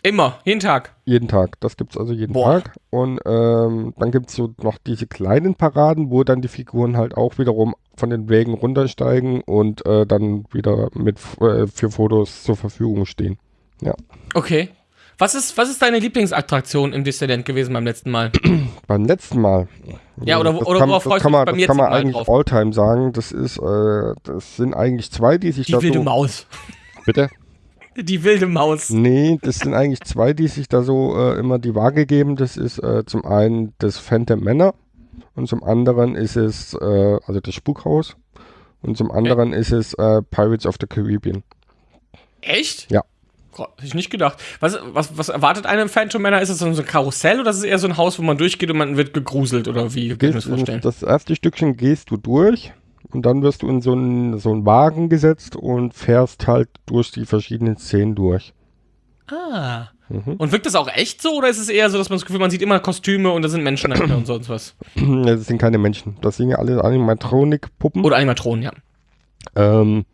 [SPEAKER 1] Immer, jeden Tag.
[SPEAKER 2] Jeden Tag. Das gibt es also jeden
[SPEAKER 1] Boah.
[SPEAKER 2] Tag. Und ähm, dann gibt es so noch diese kleinen Paraden, wo dann die Figuren halt auch wiederum von den Wägen runtersteigen und äh, dann wieder mit äh, für Fotos zur Verfügung stehen.
[SPEAKER 1] Okay. Was ist, was ist deine Lieblingsattraktion im Disneyland gewesen beim letzten Mal? *clears throat*
[SPEAKER 2] Beim letzten Mal.
[SPEAKER 1] Ja, oder
[SPEAKER 2] Das
[SPEAKER 1] oder
[SPEAKER 2] kann,
[SPEAKER 1] worauf freust du
[SPEAKER 2] man,
[SPEAKER 1] dich
[SPEAKER 2] Das kann man eigentlich? Alltime sagen. Das ist, äh, das sind eigentlich zwei, die sich
[SPEAKER 1] Die
[SPEAKER 2] da
[SPEAKER 1] wilde
[SPEAKER 2] so.
[SPEAKER 1] Maus.
[SPEAKER 2] Bitte?
[SPEAKER 1] Die wilde Maus.
[SPEAKER 2] Nee, das sind eigentlich zwei, die sich da so äh, immer die Waage geben. Das ist äh, zum einen das Phantom Manor und zum anderen ist es, äh, also das Spukhaus und zum anderen ist es äh, Pirates of the Caribbean.
[SPEAKER 1] Echt?
[SPEAKER 2] Ja.
[SPEAKER 1] Hätte ich nicht gedacht. Was, was, was erwartet einen im Phantom Manor? Ist es so ein Karussell oder ist es eher so ein Haus, wo man durchgeht und man wird gegruselt oder wie? Mir das
[SPEAKER 2] Gehst,
[SPEAKER 1] vorstellen?
[SPEAKER 2] das erste Stückchen gehst du durch und dann wirst du in so einen, so einen Wagen gesetzt und fährst halt durch die verschiedenen Szenen durch.
[SPEAKER 1] Ah.
[SPEAKER 2] Mhm.
[SPEAKER 1] Und wirkt das auch echt so oder ist es eher so, dass man das Gefühl, man sieht immer Kostüme und da sind Menschen dahinter und sonst was? *clears throat*
[SPEAKER 2] Das sind keine Menschen. Das sind ja alle Animatronik-Puppen.
[SPEAKER 1] Oder Animatronen, ja.
[SPEAKER 2] Ähm,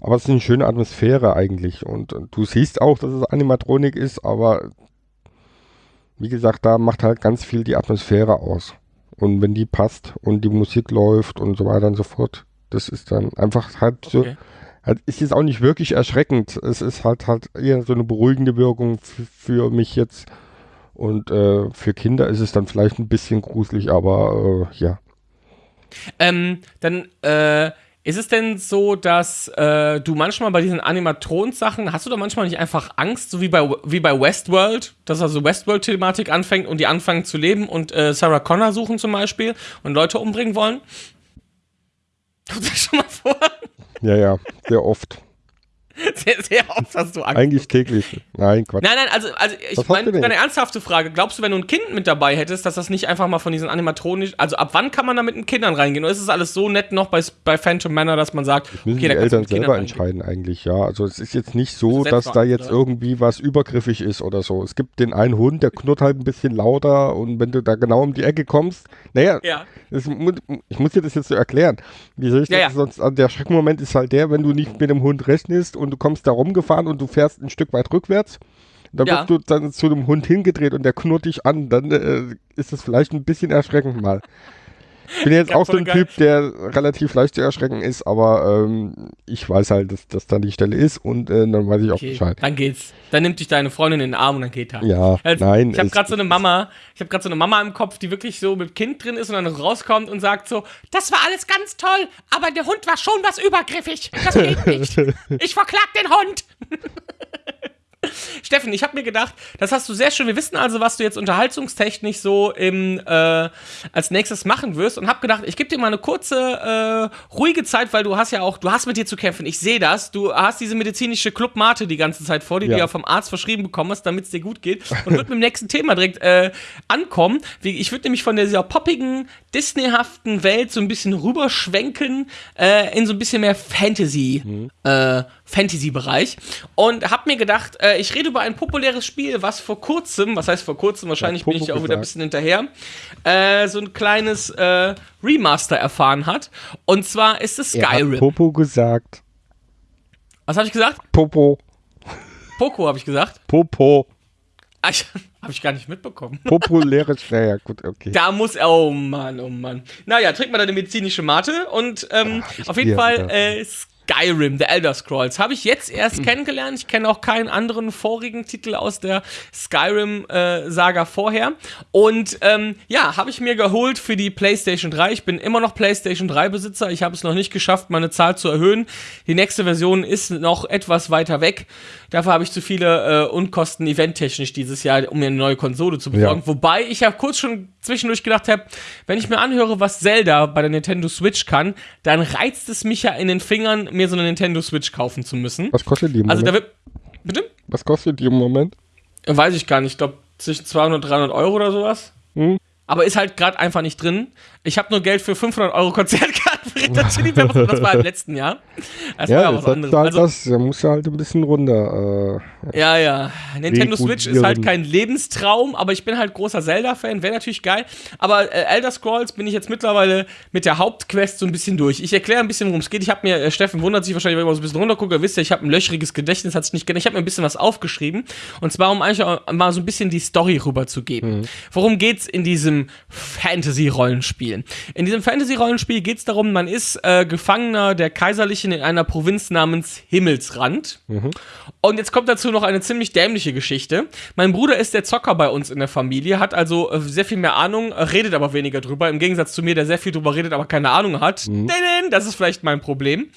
[SPEAKER 2] aber es ist eine schöne Atmosphäre eigentlich. Und, und du siehst auch, dass es Animatronik ist, aber wie gesagt, da macht halt ganz viel die Atmosphäre aus. Und wenn die passt und die Musik läuft und so weiter und so fort, das ist dann einfach halt so.
[SPEAKER 1] Okay.
[SPEAKER 2] Halt, ist jetzt auch nicht wirklich erschreckend. Es ist halt halt eher so eine beruhigende Wirkung für, für mich jetzt. Und äh, für Kinder ist es dann vielleicht ein bisschen gruselig, aber äh, ja.
[SPEAKER 1] Ähm, dann, äh, ist es denn so, dass äh, du manchmal bei diesen Animatrons-Sachen, hast du da manchmal nicht einfach Angst, so wie bei, wie bei Westworld, dass also Westworld-Thematik anfängt und die anfangen zu leben und äh, Sarah Connor suchen zum Beispiel und Leute umbringen wollen? *laughs* Kommt das schon mal vor?
[SPEAKER 2] Ja, ja, sehr oft. *laughs*
[SPEAKER 1] Sehr, sehr oft hast du Angst.
[SPEAKER 2] Eigentlich täglich. Nein, Quatsch.
[SPEAKER 1] Nein, nein, also, also ich meine,
[SPEAKER 2] du denn?
[SPEAKER 1] eine ernsthafte Frage. Glaubst du, wenn du ein Kind mit dabei hättest, dass das nicht einfach mal von diesen animatronisch, also ab wann kann man da mit den Kindern reingehen? Oder ist es alles so nett noch bei, bei Phantom Manor, dass man sagt,
[SPEAKER 2] Müssen
[SPEAKER 1] okay,
[SPEAKER 2] die
[SPEAKER 1] da kannst du
[SPEAKER 2] Eltern selber
[SPEAKER 1] reingehen?
[SPEAKER 2] entscheiden eigentlich, ja. Also es ist jetzt nicht so,
[SPEAKER 1] Also
[SPEAKER 2] dass da jetzt irgendwie was übergriffig ist oder so. Es gibt den einen Hund, der knurrt halt ein bisschen lauter und wenn du da genau um die Ecke kommst, naja,
[SPEAKER 1] Ja.
[SPEAKER 2] das, ich muss dir das jetzt so erklären. Wie soll ich
[SPEAKER 1] Ja,
[SPEAKER 2] das
[SPEAKER 1] ja.
[SPEAKER 2] sonst, also der Schreckmoment ist halt der, wenn du nicht mit dem Hund rechnest und du kommst da rumgefahren und du fährst ein Stück weit rückwärts. Dann
[SPEAKER 1] Ja.
[SPEAKER 2] wirst du dann zu dem Hund hingedreht und der knurrt dich an, dann äh, ist das vielleicht ein bisschen erschreckend mal. Ich bin jetzt auch so ein. Typ, der relativ leicht zu erschrecken ist, aber ähm, ich weiß halt, dass das da die Stelle ist und äh, dann weiß ich auch
[SPEAKER 1] Okay,
[SPEAKER 2] Bescheid.
[SPEAKER 1] dann geht's. Dann nimmt dich deine Freundin in den Arm und dann geht er.
[SPEAKER 2] Ja,
[SPEAKER 1] Also,
[SPEAKER 2] nein.
[SPEAKER 1] Ich habe gerade so eine Mama, ich habe gerade so eine Mama im Kopf, die wirklich so mit Kind drin ist und dann rauskommt und sagt so, das war alles ganz toll, aber der Hund war schon was übergriffig. Das geht nicht. *laughs* Ich verklag den Hund. *laughs* *laughs* Steffen, ich habe mir gedacht, das hast du sehr schön. Wir wissen also, was du jetzt unterhaltungstechnisch so im äh, als nächstes machen wirst und habe gedacht, ich gebe dir mal eine kurze äh, ruhige Zeit, weil du hast ja auch, du hast mit dir zu kämpfen. Ich sehe das. Du hast diese medizinische Club Mate die ganze Zeit vor dir, die
[SPEAKER 2] Ja.
[SPEAKER 1] du ja vom Arzt verschrieben bekommen hast, damit es dir gut geht und wird mit dem nächsten Thema direkt äh, ankommen. Ich würde nämlich von dieser poppigen, Disney-haften Welt so ein bisschen rüberschwenken äh, in so ein bisschen mehr Fantasy, äh, Fantasy-Bereich und habe mir gedacht, äh, ich rede über ein populäres Spiel, was vor kurzem, was heißt vor kurzem, wahrscheinlich bin ich ja auch wieder ein
[SPEAKER 2] gesagt.
[SPEAKER 1] bisschen hinterher, äh, so ein kleines äh, Remaster erfahren hat. Und zwar ist es
[SPEAKER 2] er
[SPEAKER 1] Skyrim.
[SPEAKER 2] Popo gesagt.
[SPEAKER 1] was habe ich gesagt?
[SPEAKER 2] Popo.
[SPEAKER 1] Poco habe ich gesagt.
[SPEAKER 2] Popo.
[SPEAKER 1] Ah, *laughs* Habe ich gar nicht mitbekommen.
[SPEAKER 2] Populäres, naja, gut, okay.
[SPEAKER 1] Da muss, oh Mann, oh Mann. Naja, trink mal deine medizinische Mate und ähm,
[SPEAKER 2] Ach,
[SPEAKER 1] auf jeden
[SPEAKER 2] ja,
[SPEAKER 1] Fall
[SPEAKER 2] ja.
[SPEAKER 1] äh, Skyrim, The Elder Scrolls, habe ich jetzt erst kennengelernt. Ich kenne auch keinen anderen vorigen Titel aus der Skyrim-Saga vorher. Und ähm, ja, habe ich mir geholt für die PlayStation 3. Ich bin immer noch PlayStation 3-Besitzer. Ich habe es noch nicht geschafft, meine Zahl zu erhöhen. Die nächste Version ist noch etwas weiter weg. Dafür habe ich zu viele äh, Unkosten eventtechnisch dieses Jahr, um mir eine neue Konsole zu besorgen.
[SPEAKER 2] Ja.
[SPEAKER 1] Wobei ich ja kurz schon zwischendurch gedacht habe, wenn ich mir anhöre, was Zelda bei der Nintendo Switch kann, dann reizt es mich ja in den Fingern, mir so eine Nintendo Switch kaufen zu müssen.
[SPEAKER 2] Was kostet die im
[SPEAKER 1] Also da
[SPEAKER 2] Moment?
[SPEAKER 1] wird. Bitte?
[SPEAKER 2] Was kostet die im Moment?
[SPEAKER 1] Weiß ich gar nicht. Ich glaube zwischen 200 und 300 Euro oder sowas.
[SPEAKER 2] Hm?
[SPEAKER 1] Aber ist halt gerade einfach nicht drin. Ich habe nur Geld für 500 Euro Konzertkarten Hot Chili Peppers und das war im letzten Jahr. Das war
[SPEAKER 2] Ja,
[SPEAKER 1] ja
[SPEAKER 2] das halt
[SPEAKER 1] Also,
[SPEAKER 2] das, da musst du halt ein bisschen runter. Äh,
[SPEAKER 1] Ja, ja. Nintendo Switch ist halt kein Lebenstraum, aber ich bin halt großer Zelda-Fan, wäre natürlich geil. Aber äh, Elder Scrolls bin ich jetzt mittlerweile mit der Hauptquest so ein bisschen durch. Ich erkläre ein bisschen, worum es geht. Ich habe mir, äh, Steffen wundert sich wahrscheinlich, wenn ich mal so ein bisschen runtergucke, ihr wisst ja, ich habe ein löchriges Gedächtnis, hat sich nicht geändert. Ich habe mir ein bisschen was aufgeschrieben. Und zwar, um eigentlich auch mal so ein bisschen die Story rüberzugeben. Worum geht's in diesem Fantasy-Rollenspiel? In diesem Fantasy-Rollenspiel geht's darum, man ist äh, Gefangener der Kaiserlichen in einer Provinz namens Himmelsrand. Und jetzt kommt dazu noch eine ziemlich dämliche Geschichte. Mein Bruder ist der Zocker bei uns in der Familie, hat also äh, sehr viel mehr Ahnung, äh, redet aber weniger drüber. Im Gegensatz zu mir, der sehr viel drüber redet, aber keine Ahnung hat. Mhm. Das ist vielleicht mein Problem.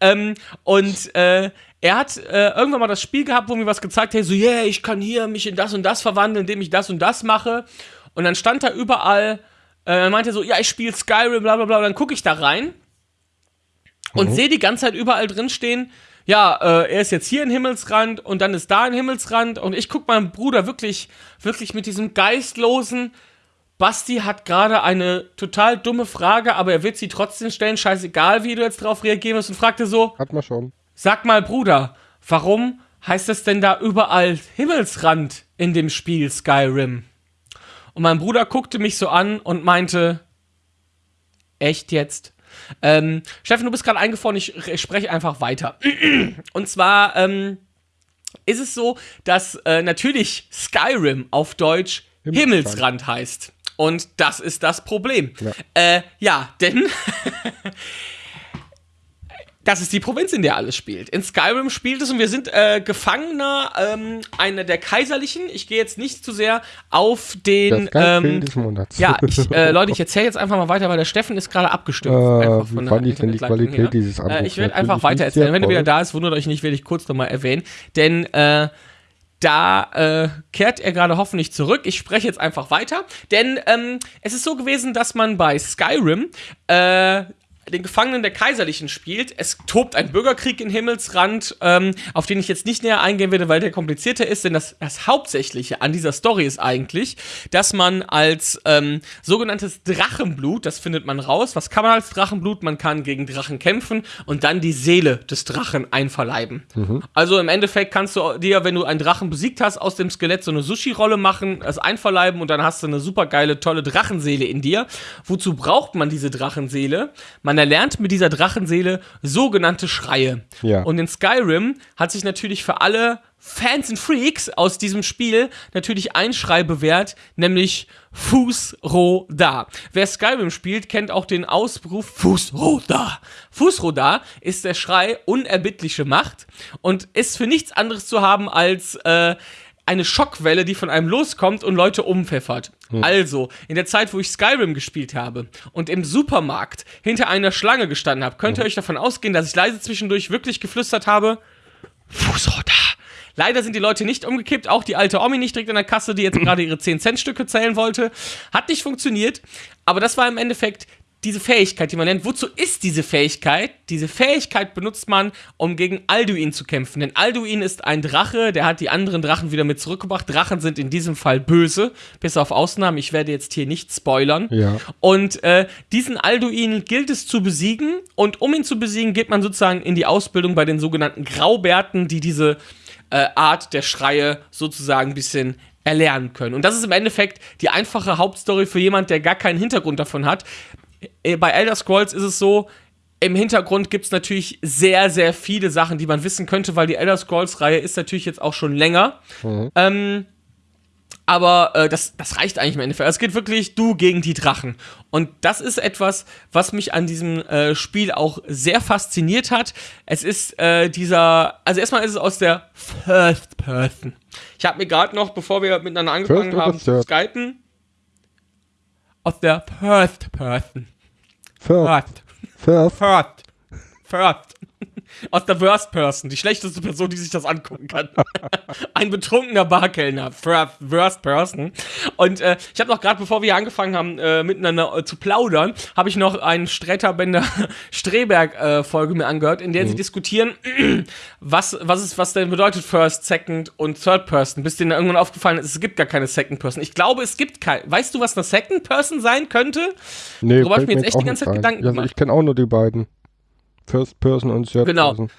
[SPEAKER 1] Ähm, und äh, er hat äh, irgendwann mal das Spiel gehabt, wo mir was gezeigt hat, so, yeah, ich kann hier mich in das und das verwandeln, indem ich das und das mache. Und dann stand da überall, er meinte so, ja, ich spiele Skyrim, bla bla bla. Und dann gucke ich da rein und sehe die ganze Zeit überall drin stehen, ja, äh, er ist jetzt hier in Himmelsrand und dann ist da in Himmelsrand und ich gucke meinem Bruder wirklich, wirklich mit diesem geistlosen, Basti hat gerade eine total dumme Frage, aber er wird sie trotzdem stellen, scheißegal, wie du jetzt drauf reagieren wirst und fragte so,
[SPEAKER 2] hat man schon.
[SPEAKER 1] sag mal Bruder, warum heißt es denn da überall Himmelsrand in dem Spiel Skyrim? Und mein Bruder guckte mich so an und meinte, echt jetzt? Ähm, Steffen, du bist gerade eingefroren, ich, spreche einfach weiter. *clears throat* Und zwar ähm, ist es so, dass äh, natürlich Skyrim auf Deutsch
[SPEAKER 2] Himmelsrand.
[SPEAKER 1] Himmelsrand heißt. Und das ist das Problem.
[SPEAKER 2] Ja.
[SPEAKER 1] Äh, ja, denn *laughs* das ist die Provinz, in der alles spielt. In Skyrim spielt es und wir sind äh, Gefangener ähm, einer der Kaiserlichen. Ich gehe jetzt nicht zu sehr auf den.
[SPEAKER 2] Das
[SPEAKER 1] Ähm,
[SPEAKER 2] des Monats.
[SPEAKER 1] ja, ich, äh, *laughs* Leute, ich erzähle jetzt einfach mal weiter, weil der Steffen ist gerade abgestürzt.
[SPEAKER 2] Äh, wie fand ich denn die Qualität dieses
[SPEAKER 1] Äh,
[SPEAKER 2] Anrufs?
[SPEAKER 1] ich werde einfach weiter erzählen. Wenn er wieder da ist, wundert euch nicht, werde ich kurz nochmal erwähnen. Denn äh, da äh, kehrt er gerade hoffentlich zurück. Ich spreche jetzt einfach weiter. Denn ähm, es ist so gewesen, dass man bei Skyrim äh, den Gefangenen der Kaiserlichen spielt. Es tobt ein Bürgerkrieg in Himmelsrand, ähm, auf den ich jetzt nicht näher eingehen werde, weil der komplizierter ist, denn das, das Hauptsächliche an dieser Story ist eigentlich, dass man als ähm, sogenanntes Drachenblut, das findet man raus, was kann man als Drachenblut? Man kann gegen Drachen kämpfen und dann die Seele des Drachen einverleiben. Also im Endeffekt kannst du dir, wenn du einen Drachen besiegt hast, aus dem Skelett so eine Sushi-Rolle machen, es einverleiben und dann hast du eine super geile, tolle Drachenseele in dir. Wozu braucht man diese Drachenseele? Man erlernt mit dieser Drachenseele sogenannte Schreie.
[SPEAKER 2] Ja.
[SPEAKER 1] Und in Skyrim hat sich natürlich für alle Fans und Freaks aus diesem Spiel natürlich ein Schrei bewährt, nämlich Fußroda. Wer Skyrim spielt, kennt auch den Ausruf Fußroda. Fußroda ist der Schrei unerbittliche Macht und ist für nichts anderes zu haben als äh, eine Schockwelle, die von einem loskommt und Leute umpfeffert. Also, in der Zeit, wo ich Skyrim gespielt habe und im Supermarkt hinter einer Schlange gestanden habe, könnt ihr euch davon ausgehen, dass ich leise zwischendurch wirklich geflüstert habe, Fußroda. Leider sind die Leute nicht umgekippt, auch die alte Omi nicht direkt in der Kasse, die jetzt *clears throat* gerade ihre 10-Cent-Stücke zählen wollte. Hat nicht funktioniert, aber das war im Endeffekt diese Fähigkeit, die man nennt. Wozu ist diese Fähigkeit? Diese Fähigkeit benutzt man, um gegen Alduin zu kämpfen. Denn Alduin ist ein Drache, der hat die anderen Drachen wieder mit zurückgebracht. Drachen sind in diesem Fall böse, bis auf Ausnahmen. Ich werde jetzt hier nicht spoilern.
[SPEAKER 2] Ja.
[SPEAKER 1] Und äh, diesen Alduin gilt es zu besiegen. Und um ihn zu besiegen, geht man sozusagen in die Ausbildung bei den sogenannten Graubärten, die diese äh, Art der Schreie sozusagen ein bisschen erlernen können. Und das ist im Endeffekt die einfache Hauptstory für jemand, der gar keinen Hintergrund davon hat. Äh, Bei Elder Scrolls ist es so, im Hintergrund gibt es natürlich sehr, sehr viele Sachen, die man wissen könnte, weil die Elder Scrolls-Reihe ist natürlich jetzt auch schon länger. Ähm, aber äh, das, das reicht eigentlich im Endeffekt. Es geht wirklich du gegen die Drachen. Und das ist etwas, was mich an diesem äh, Spiel auch sehr fasziniert hat. Es ist äh, dieser, also erstmal ist es aus der First Person. Ich habe mir gerade noch, bevor wir miteinander angefangen
[SPEAKER 2] First
[SPEAKER 1] haben zu skypen, aus der First Person.
[SPEAKER 2] First.
[SPEAKER 1] First. First. First. Aus der Worst Person, die schlechteste Person, die sich das angucken kann. *laughs* Ein betrunkener Barkellner, Worst Person. Und äh, ich habe noch gerade, bevor wir angefangen haben, äh, miteinander äh, zu plaudern, habe ich noch einen Sträterbänder *laughs* Streberg-Folge mir angehört, in der mhm. sie diskutieren, *clears throat* was, was, ist, was denn bedeutet First, Second und Third Person. Bis denen irgendwann aufgefallen ist, es gibt gar keine Second Person. Ich glaube, es gibt keine. Weißt du, was eine Second Person sein könnte?
[SPEAKER 2] Nee, habe ich mir jetzt echt die ganze Zeit Gedanken gemacht. Also ich kenne auch nur die beiden. First Person und Third
[SPEAKER 1] genau.
[SPEAKER 2] Person.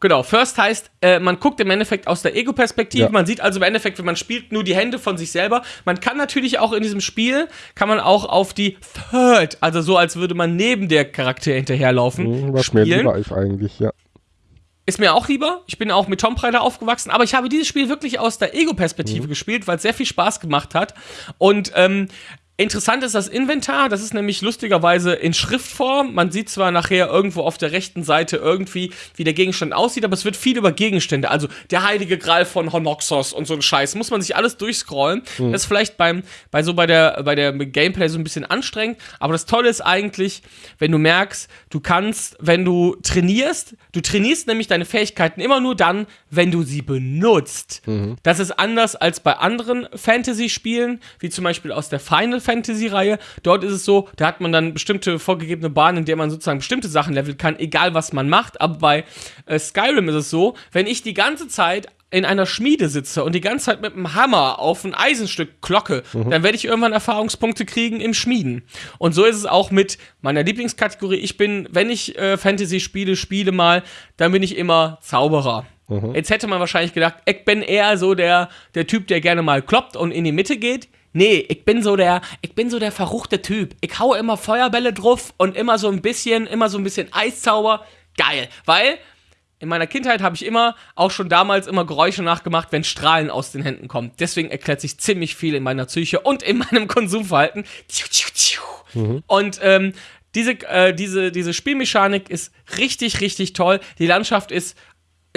[SPEAKER 1] Genau, First heißt, äh, man guckt im Endeffekt aus der Ego-Perspektive. Ja. Man sieht also im Endeffekt, wenn man spielt, nur die Hände von sich selber. Man kann natürlich auch in diesem Spiel, kann man auch auf die Third, also so, als würde man neben der Charakter hinterherlaufen, mhm, was spielen. mir lieber
[SPEAKER 2] ist eigentlich, ja.
[SPEAKER 1] Ist mir auch lieber. Ich bin auch mit Tomb Raider aufgewachsen, aber ich habe dieses Spiel wirklich aus der Ego-Perspektive mhm. gespielt, weil es sehr viel Spaß gemacht hat. Und ähm, Interessant ist das Inventar, das ist nämlich lustigerweise in Schriftform. Man sieht zwar nachher irgendwo auf der rechten Seite irgendwie, wie der Gegenstand aussieht, aber es wird viel über Gegenstände. Also der heilige Gral von Honoxos und so ein Scheiß. Muss man sich alles durchscrollen. Mhm. Das ist vielleicht beim, bei so bei der, bei der Gameplay so ein bisschen anstrengend. Aber das Tolle ist eigentlich, wenn du merkst, du kannst, wenn du trainierst, du trainierst nämlich deine Fähigkeiten immer nur dann, wenn du sie benutzt. Mhm. Das ist anders als bei anderen Fantasy-Spielen, wie zum Beispiel aus der Final Fantasy-Reihe. Dort ist es so, da hat man dann bestimmte vorgegebene Bahnen, in der man sozusagen bestimmte Sachen leveln kann, egal was man macht. Aber bei äh, Skyrim ist es so, wenn ich die ganze Zeit in einer Schmiede sitze und die ganze Zeit mit einem Hammer auf ein Eisenstück klocke, mhm. dann werde ich irgendwann Erfahrungspunkte kriegen im Schmieden. Und so ist es auch mit meiner Lieblingskategorie. Ich bin, wenn ich äh, Fantasy-Spiele spiele mal, dann bin ich immer Zauberer. Mhm. Jetzt hätte man wahrscheinlich gedacht, ich bin eher so der, der Typ, der gerne mal kloppt und in die Mitte geht. Nee, ich bin so der, ich bin so der verruchte Typ. Ich hau immer Feuerbälle drauf und immer so ein bisschen, immer so ein bisschen Eiszauber. Geil. Weil in meiner Kindheit habe ich immer, auch schon damals, immer Geräusche nachgemacht, wenn Strahlen aus den Händen kommen. Deswegen erklärt sich ziemlich viel in meiner Psyche und in *laughs* meinem Konsumverhalten. Mhm. Und ähm, diese, äh, diese, diese Spielmechanik ist richtig, richtig toll. Die Landschaft ist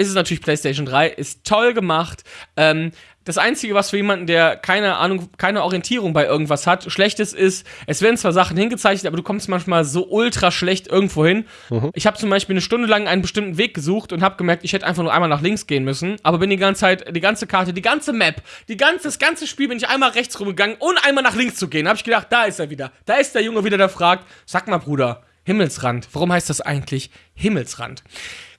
[SPEAKER 1] ist es natürlich PlayStation 3, ist toll gemacht. Ähm, das Einzige, was für jemanden, der keine Ahnung, keine Orientierung bei irgendwas hat, schlechtes ist, es werden zwar Sachen hingezeichnet, aber du kommst manchmal so ultra schlecht irgendwo hin. Mhm. Ich habe zum Beispiel eine Stunde lang einen bestimmten Weg gesucht und habe gemerkt, ich hätte einfach nur einmal nach links gehen müssen, aber bin die ganze Zeit, die ganze Karte, die ganze Map, die ganze, das ganze Spiel bin ich einmal rechts rumgegangen, ohne einmal nach links zu gehen. Habe ich gedacht, da ist er wieder. Da ist der Junge wieder, der fragt, sag mal, Bruder, Himmelsrand. Warum heißt das eigentlich Himmelsrand?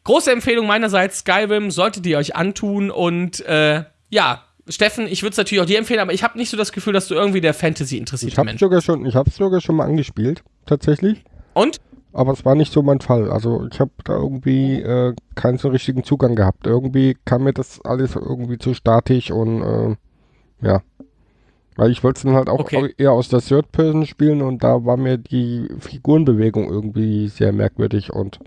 [SPEAKER 1] Große Empfehlung meinerseits, Skyrim solltet ihr euch antun und äh, ja, Steffen, ich würde es natürlich auch dir empfehlen, aber ich habe nicht so das Gefühl, dass du irgendwie der Fantasy interessiert
[SPEAKER 2] bist. Ich habe schon, ich habe sogar schon mal angespielt, tatsächlich.
[SPEAKER 1] Und?
[SPEAKER 2] Aber es war nicht so mein Fall. Also ich habe da irgendwie äh, keinen so richtigen Zugang gehabt. Irgendwie kam mir das alles irgendwie zu statisch und äh, ja. Weil ich wollte es dann halt auch okay. eher aus der Third Person spielen und da war mir die Figurenbewegung irgendwie sehr merkwürdig und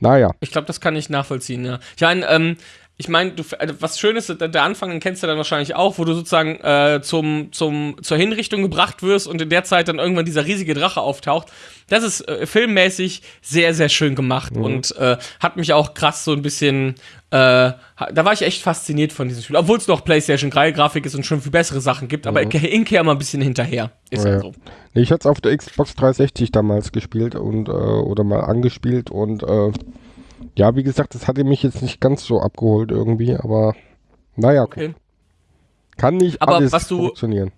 [SPEAKER 2] naja.
[SPEAKER 1] Ich glaube, das kann ich nachvollziehen, ja. Ich meine, ähm, ich meine, also was schön ist, der Anfang, den kennst du dann wahrscheinlich auch, wo du sozusagen äh, zum, zum, zur Hinrichtung gebracht wirst und in der Zeit dann irgendwann dieser riesige Drache auftaucht. Das ist äh, filmmäßig sehr, sehr schön gemacht mhm. und äh, hat mich auch krass so ein bisschen, äh, da war ich echt fasziniert von diesem Spiel. Obwohl es noch PlayStation 3 Grafik ist und schon viel bessere Sachen gibt, aber mhm. ich hinkehr mal ein bisschen hinterher. Ist ja, ja so.
[SPEAKER 2] Nee, ich hatte es auf der Xbox 360 damals gespielt und äh, oder mal angespielt und äh, ja, wie gesagt, das hatte mich jetzt nicht ganz so abgeholt irgendwie, aber naja, okay. Kann nicht
[SPEAKER 1] aber
[SPEAKER 2] alles
[SPEAKER 1] was du,
[SPEAKER 2] funktionieren.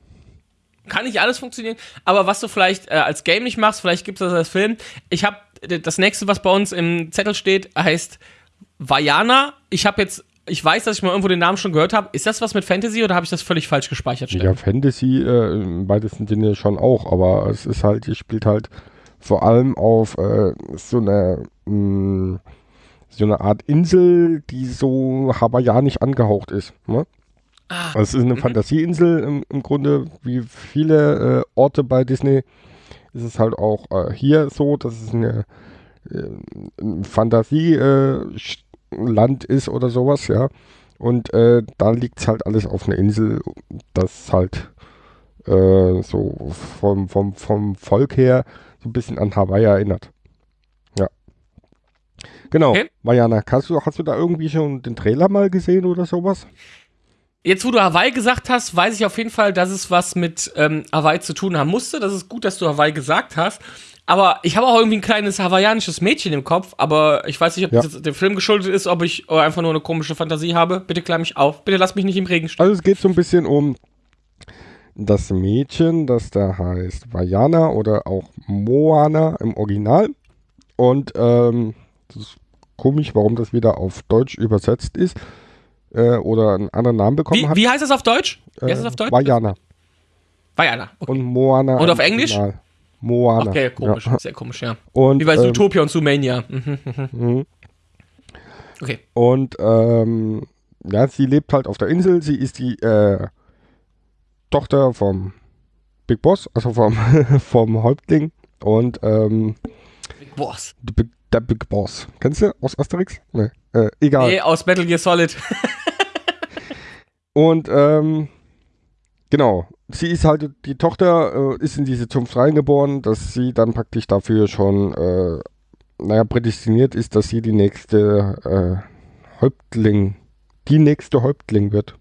[SPEAKER 1] Kann nicht alles funktionieren, aber was du vielleicht äh, als Game nicht machst, vielleicht gibt es das als Film. Ich habe das nächste, was bei uns im Zettel steht, heißt Vajana. Ich habe jetzt ich weiß, dass ich mal irgendwo den Namen schon gehört habe. Ist das was mit Fantasy oder habe ich das völlig falsch gespeichert?
[SPEAKER 2] Steffen? Ja, Fantasy äh, im weitesten Sinne schon auch, aber es ist halt, ihr spielt halt vor allem auf äh, so eine mm, so eine Art Insel, die so hawaiianisch angehaucht ist. Ne? Ah. Also es ist eine mhm. Fantasieinsel im, im, Grunde, wie viele äh, Orte bei Disney. Ist es halt auch äh, hier so, dass es eine, äh, ein Fantasieland ist oder sowas, ja. Und äh, da liegt halt alles auf einer Insel, das halt äh, so vom, vom, vom Volk her so ein bisschen an Hawaii erinnert. Ja. Genau.
[SPEAKER 1] Okay.
[SPEAKER 2] Mariana, hast du, hast du da irgendwie schon den Trailer mal gesehen oder sowas?
[SPEAKER 1] Jetzt, wo du Hawaii gesagt hast, weiß ich auf jeden Fall, dass es was mit ähm, Hawaii zu tun haben musste. Das ist gut, dass du Hawaii gesagt hast. Aber ich habe auch irgendwie ein kleines hawaiianisches Mädchen im Kopf, aber ich weiß nicht, ob
[SPEAKER 2] Ja.
[SPEAKER 1] das dem Film geschuldet ist, ob ich einfach nur eine komische Fantasie habe. Bitte klär mich auf. Bitte lass mich nicht im Regen stehen.
[SPEAKER 2] Also es geht so ein bisschen um das Mädchen, das da heißt Vajana oder auch Moana im Original. Und ähm, das ist komisch, warum das wieder auf Deutsch übersetzt ist äh, oder einen anderen Namen bekommen
[SPEAKER 1] Wie,
[SPEAKER 2] hat.
[SPEAKER 1] wie heißt das auf Deutsch? Wie heißt das auf Deutsch?
[SPEAKER 2] Vajana
[SPEAKER 1] Vajana. Okay.
[SPEAKER 2] und Moana.
[SPEAKER 1] Und auf Englisch?
[SPEAKER 2] Original. Moana.
[SPEAKER 1] Okay, komisch.
[SPEAKER 2] Ja.
[SPEAKER 1] Sehr komisch, ja.
[SPEAKER 2] Und,
[SPEAKER 1] Wie bei
[SPEAKER 2] ähm,
[SPEAKER 1] Zootopia und Zoomania. Mhm, mhm. Okay.
[SPEAKER 2] Und ähm, ja, sie lebt halt auf der Insel. Sie ist die äh, Tochter vom Big Boss, also vom, *laughs* vom Häuptling. Und ähm,
[SPEAKER 1] Big Boss.
[SPEAKER 2] Big, der Big Boss. Kennst du aus Asterix? Nee. Äh, egal.
[SPEAKER 1] Nee, aus Metal Gear Solid. *laughs*
[SPEAKER 2] Und ähm, genau, sie ist halt die Tochter, äh, ist in diese Zunft reingeboren, dass sie dann praktisch dafür schon, äh, naja, prädestiniert ist, dass sie die nächste äh, Häuptling, die nächste Häuptling wird.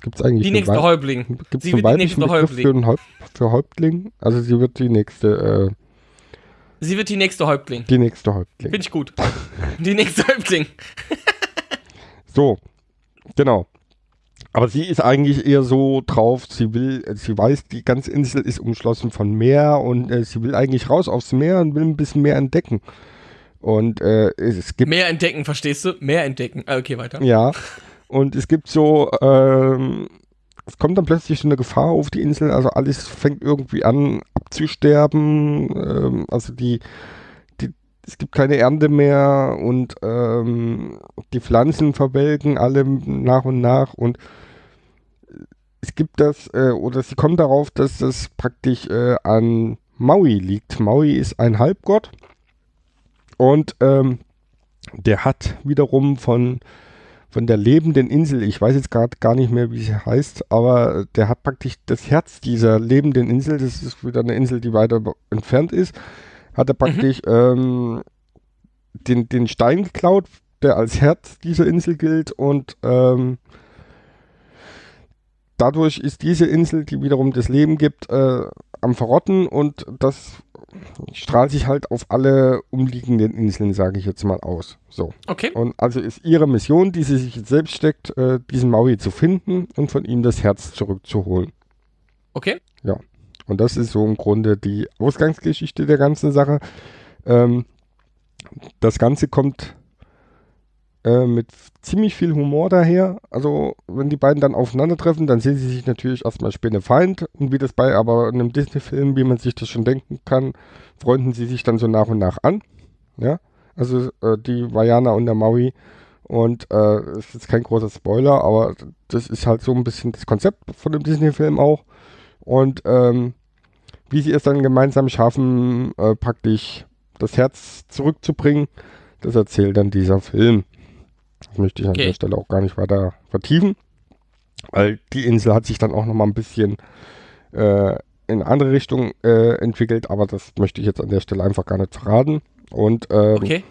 [SPEAKER 2] Gibt es eigentlich
[SPEAKER 1] Die nächste Häuptling.
[SPEAKER 2] Gibt's
[SPEAKER 1] Sie wird die nächste Häuptling.
[SPEAKER 2] Für, Häupt für Häuptling? Also sie wird die nächste, äh,
[SPEAKER 1] Sie wird die nächste Häuptling.
[SPEAKER 2] die nächste Häuptling.
[SPEAKER 1] Finde ich gut. Die nächste Häuptling.
[SPEAKER 2] So, genau. Aber sie ist eigentlich eher so drauf, sie will, sie weiß, die ganze Insel ist umschlossen von Meer und äh, sie will eigentlich raus aufs Meer und will ein bisschen mehr entdecken. Und äh, es gibt,
[SPEAKER 1] Mehr entdecken, verstehst du? Mehr entdecken. Ah, Okay, weiter.
[SPEAKER 2] ja, und es gibt so, ähm, es kommt dann plötzlich so eine Gefahr auf die Insel, also alles fängt irgendwie an abzusterben, ähm, also die, die, es gibt keine Ernte mehr und ähm, die Pflanzen verwelken alle nach und nach und es gibt das, äh, oder sie kommen darauf, dass das praktisch äh, an Maui liegt. Maui ist ein Halbgott und ähm, der hat wiederum von, von der lebenden Insel, ich weiß jetzt gerade gar nicht mehr, wie sie heißt, aber der hat praktisch das Herz dieser lebenden Insel, das ist wieder eine Insel, die weiter entfernt ist, hat er praktisch ähm, den, den Stein geklaut, der als Herz dieser Insel gilt und ähm, dadurch ist diese Insel, die wiederum das Leben gibt, äh, am Verrotten und das strahlt sich halt auf alle umliegenden Inseln, sage ich jetzt mal aus. So.
[SPEAKER 1] Okay.
[SPEAKER 2] Und also ist ihre Mission, die sie sich jetzt selbst steckt, äh, diesen Maui zu finden und von ihm das Herz zurückzuholen.
[SPEAKER 1] Okay.
[SPEAKER 2] Und das ist so im Grunde die Ausgangsgeschichte der ganzen Sache. Ähm, das Ganze kommt äh, mit ziemlich viel Humor daher. Also, wenn die beiden dann aufeinandertreffen, dann sehen sie sich natürlich erstmal Spinnefeind. Und wie das bei aber einem Disney-Film, wie man sich das schon denken kann, freunden sie sich dann so nach und nach an. Ja, also äh, die Vajana und der Maui. Und äh, ist jetzt kein großer Spoiler, aber das ist halt so ein bisschen das Konzept von dem Disney-Film auch. Und ähm, wie sie es dann gemeinsam schaffen, äh, praktisch das Herz zurückzubringen, das erzählt dann dieser Film. Das möchte ich an
[SPEAKER 1] Okay.
[SPEAKER 2] der Stelle auch gar nicht weiter vertiefen, weil die Insel hat sich dann auch nochmal ein bisschen äh, in andere Richtung äh, entwickelt, aber das möchte ich jetzt an der Stelle einfach gar nicht verraten. Und ähm,
[SPEAKER 1] Okay.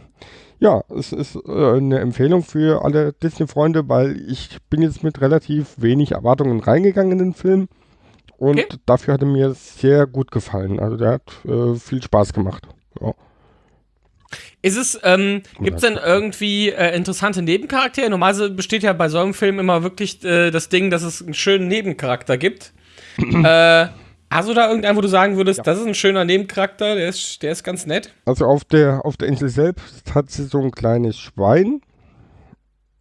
[SPEAKER 2] ja, es ist äh, eine Empfehlung für alle Disney-Freunde, weil ich bin jetzt mit relativ wenig Erwartungen reingegangen in den Film. Und
[SPEAKER 1] Okay.
[SPEAKER 2] dafür hat er mir sehr gut gefallen. Also der hat äh, viel Spaß gemacht. Ja.
[SPEAKER 1] Ist es, ähm, gibt es denn irgendwie äh, interessante Nebencharaktere? Normalerweise besteht ja bei so einem Film immer wirklich äh, das Ding, dass es einen schönen Nebencharakter gibt. *clears throat* äh, hast du da irgendeinen, wo du sagen würdest, das ist ein schöner Nebencharakter, der ist, der ist ganz nett?
[SPEAKER 2] Also auf der, auf der Insel selbst hat sie so ein kleines Schwein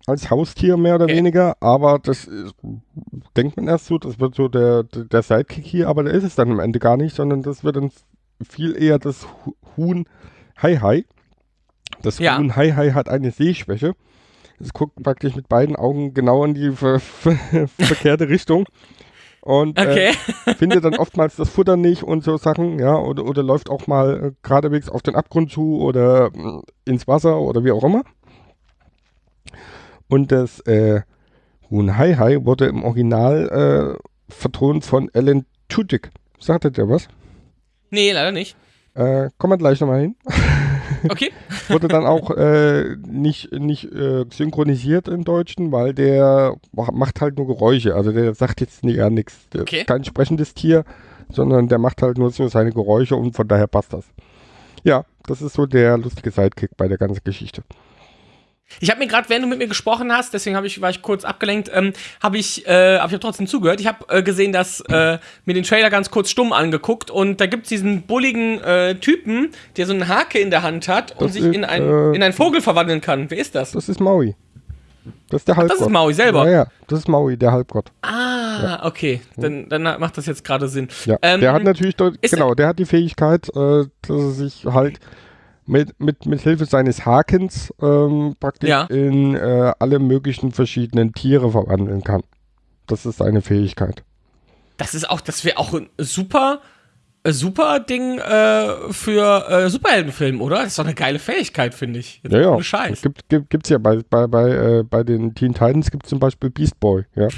[SPEAKER 2] als Haustier mehr oder
[SPEAKER 1] Okay.
[SPEAKER 2] weniger, aber das ist, denkt man erst so, das wird so der, der der Sidekick hier, aber der ist es dann am Ende gar nicht, sondern das wird dann viel eher das Hu- Huhn Hai Hai. Das
[SPEAKER 1] Ja.
[SPEAKER 2] Hai Hai hat eine Sehschwäche. Es guckt praktisch mit beiden Augen genau in die ver ver *laughs* verkehrte Richtung. Und
[SPEAKER 1] Okay.
[SPEAKER 2] äh, *laughs* findet dann oftmals das Futter nicht und so Sachen, ja, oder, oder läuft auch mal äh, geradewegs auf den Abgrund zu oder mh, ins Wasser oder wie auch immer. Und das äh, Huhn Hai Hai wurde im Original äh, vertont von Alan Tudyk. Sagte der was?
[SPEAKER 1] Nee, leider nicht.
[SPEAKER 2] Äh, kommen wir gleich nochmal hin. *laughs*
[SPEAKER 1] Okay. *laughs*
[SPEAKER 2] wurde dann auch äh, nicht, nicht äh, synchronisiert im Deutschen, weil der macht halt nur Geräusche. Also der sagt jetzt nie, gar nichts. Der
[SPEAKER 1] Okay.
[SPEAKER 2] ist kein sprechendes Tier, sondern der macht halt nur so seine Geräusche und von daher passt das. Ja, das ist so der lustige Sidekick bei der ganzen Geschichte.
[SPEAKER 1] Ich habe mir gerade, während du mit mir gesprochen hast, deswegen ich, war ich kurz abgelenkt, ähm, habe ich, äh, hab ich auch trotzdem zugehört. Ich habe äh, gesehen, dass äh, mir den Trailer ganz kurz stumm angeguckt und da gibt's diesen bulligen äh, Typen, der so einen Hake in der Hand hat und
[SPEAKER 2] Das
[SPEAKER 1] sich
[SPEAKER 2] ist,
[SPEAKER 1] in, ein,
[SPEAKER 2] äh,
[SPEAKER 1] in einen Vogel verwandeln kann. Wer ist das?
[SPEAKER 2] Das ist Maui. Das ist der Halbgott.
[SPEAKER 1] das ist Maui selber.
[SPEAKER 2] Ja, ja, das ist Maui, der Halbgott.
[SPEAKER 1] Ah, okay. Dann, dann macht das jetzt gerade Sinn.
[SPEAKER 2] Ja,
[SPEAKER 1] Ähm,
[SPEAKER 2] der hat natürlich, dort,
[SPEAKER 1] ist-
[SPEAKER 2] genau, der hat die Fähigkeit, äh, dass er sich halt mit, mit, mit Hilfe seines Hakens ähm, praktisch
[SPEAKER 1] Ja.
[SPEAKER 2] in äh, alle möglichen verschiedenen Tiere verwandeln kann. Das ist seine Fähigkeit.
[SPEAKER 1] Das ist auch, das wäre auch ein super, äh, super Ding äh, für äh, Superheldenfilm, oder? Das ist doch eine geile Fähigkeit, finde ich. Jetzt
[SPEAKER 2] Ja, ja.
[SPEAKER 1] Scheiß.
[SPEAKER 2] Gibt, gibt, gibt's ja bei, bei, bei, äh, bei den Teen Titans gibt es zum Beispiel Beast Boy, ja.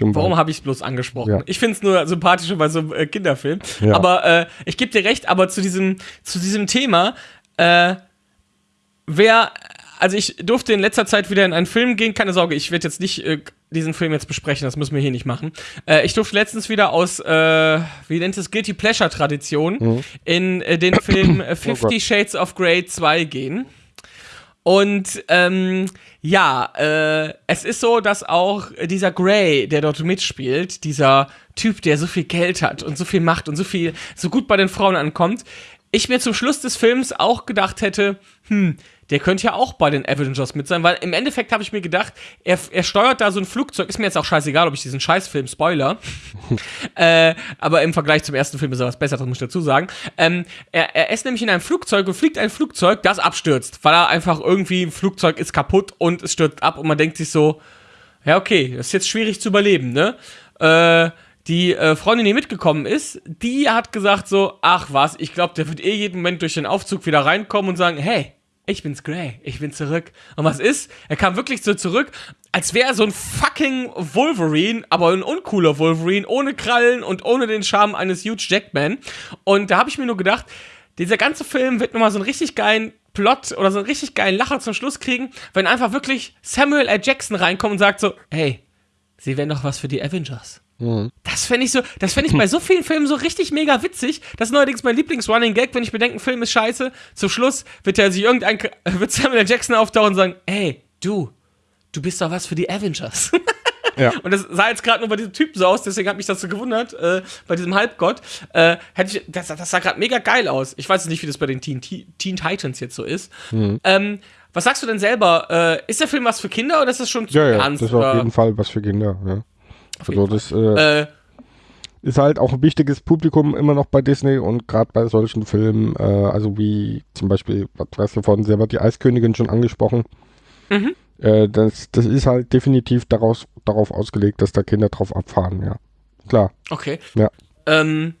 [SPEAKER 1] Warum habe ich es bloß angesprochen?
[SPEAKER 2] Ja.
[SPEAKER 1] Ich finde es nur sympathischer bei so einem äh, Kinderfilm.
[SPEAKER 2] Ja.
[SPEAKER 1] Aber äh, ich gebe dir recht, aber zu diesem, zu diesem Thema, äh, wer, also ich durfte in letzter Zeit wieder in einen Film gehen, keine Sorge, ich werde jetzt nicht äh, diesen Film jetzt besprechen, das müssen wir hier nicht machen. Äh, ich durfte letztens wieder aus, äh, wie nennt es, Guilty Pleasure Tradition
[SPEAKER 2] Mhm.
[SPEAKER 1] in den Film *coughs* äh, Fifty Shades of Grey 2 gehen. Und ähm, ja, äh, es ist so, dass auch dieser Grey, der dort mitspielt, dieser Typ, der so viel Geld hat und so viel Macht und so viel, so gut bei den Frauen ankommt, ich mir zum Schluss des Films auch gedacht hätte, hm, der könnte ja auch bei den Avengers mit sein, weil im Endeffekt habe ich mir gedacht, er, er steuert da so ein Flugzeug, ist mir jetzt auch scheißegal, ob ich diesen Scheißfilm spoiler, *laughs* äh, aber im Vergleich zum ersten Film ist er was besser, das muss ich dazu sagen. Ähm, er, er ist nämlich in einem Flugzeug und fliegt ein Flugzeug, das abstürzt, weil er einfach irgendwie, ein Flugzeug ist kaputt und es stürzt ab und man denkt sich so, ja, okay, das ist jetzt schwierig zu überleben, ne? Äh, die äh, Freundin, die mitgekommen ist, die hat gesagt so, ach was, ich glaube, der wird eh jeden Moment durch den Aufzug wieder reinkommen und sagen, hey, ich bin's Grey, ich bin zurück. Und was ist? Er kam wirklich so zurück, als wäre er so ein fucking Wolverine, aber ein uncooler Wolverine, ohne Krallen und ohne den Charme eines Huge Jackman. Und da habe ich mir nur gedacht, dieser ganze Film wird nochmal so einen richtig geilen Plot oder so einen richtig geilen Lacher zum Schluss kriegen, wenn einfach wirklich Samuel L. Jackson reinkommt und sagt so, hey, sie wären doch was für die Avengers. Das fände ich so, das fände ich bei so vielen Filmen so richtig mega witzig. Das ist neuerdings mein Lieblings-Running Gag, wenn ich bedenke, ein Film ist scheiße. Zum Schluss wird er sich irgendein, *laughs* wird Samuel. Jackson auftauchen und sagen, hey, du, du bist doch was für die Avengers. *laughs*
[SPEAKER 2] Ja.
[SPEAKER 1] Und das sah jetzt gerade nur bei diesem Typen so aus, deswegen hat mich das so gewundert, äh, bei diesem Halbgott. Äh, hätte ich, das, das sah gerade mega geil aus. Ich weiß nicht, wie das bei den Teen, Teen Titans jetzt so ist.
[SPEAKER 2] Mhm.
[SPEAKER 1] Ähm, was sagst du denn selber? Äh, ist der Film was für Kinder oder ist das schon zu
[SPEAKER 2] Ja, ja,
[SPEAKER 1] ernst?
[SPEAKER 2] das ist auf jeden Fall was für Kinder, ja. Also das äh,
[SPEAKER 1] Äh,
[SPEAKER 2] ist halt auch ein wichtiges Publikum immer noch bei Disney und gerade bei solchen Filmen, äh, also wie zum Beispiel, was weißt du vorhin selber, die Eiskönigin schon angesprochen.
[SPEAKER 1] Mhm.
[SPEAKER 2] Äh, das, das ist halt definitiv daraus, darauf ausgelegt, dass da Kinder drauf abfahren, ja. Klar,
[SPEAKER 1] Okay.
[SPEAKER 2] ja.
[SPEAKER 1] Ähm,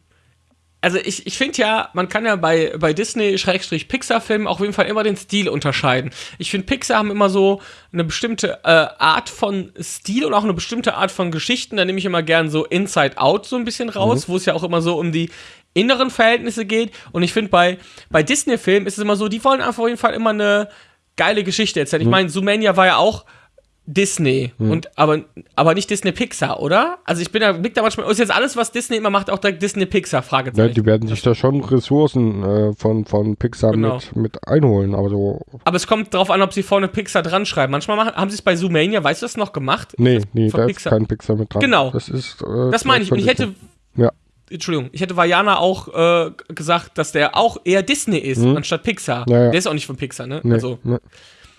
[SPEAKER 1] also ich, ich finde ja, man kann ja bei, bei Disney-Pixar-Filmen auf jeden Fall immer den Stil unterscheiden. Ich finde, Pixar haben immer so eine bestimmte äh, Art von Stil und auch eine bestimmte Art von Geschichten. Da nehme ich immer gern so Inside Out so ein bisschen raus, wo es ja auch immer so um die inneren Verhältnisse geht. Und ich finde, bei, bei Disney-Filmen ist es immer so, die wollen einfach auf jeden Fall immer eine geile Geschichte erzählen. Ich meine, Zoomania war ja auch Disney und aber aber nicht Disney Pixar, oder? Also ich bin da blick da manchmal ist jetzt alles was Disney immer macht auch direkt Disney Pixar
[SPEAKER 2] ja
[SPEAKER 1] Fragezeichen.
[SPEAKER 2] die werden sich da schon Ressourcen äh, von, von Pixar
[SPEAKER 1] Genau.
[SPEAKER 2] mit, mit einholen, aber so,
[SPEAKER 1] aber es kommt darauf an, ob sie vorne Pixar dran schreiben. Manchmal machen, haben sie es bei Zoomania, weißt du das noch gemacht?
[SPEAKER 2] nee,
[SPEAKER 1] Ist das
[SPEAKER 2] nee, da ist
[SPEAKER 1] Pixar?
[SPEAKER 2] kein Pixar mit dran.
[SPEAKER 1] Genau.
[SPEAKER 2] Das ist, äh,
[SPEAKER 1] Das meine ich und ich hätte
[SPEAKER 2] Ja.
[SPEAKER 1] Entschuldigung, ich hätte Vajana auch äh, gesagt, dass der auch eher Disney ist anstatt Pixar.
[SPEAKER 2] Ja, ja.
[SPEAKER 1] Der ist auch nicht von Pixar, ne?
[SPEAKER 2] Nee,
[SPEAKER 1] Also
[SPEAKER 2] nee.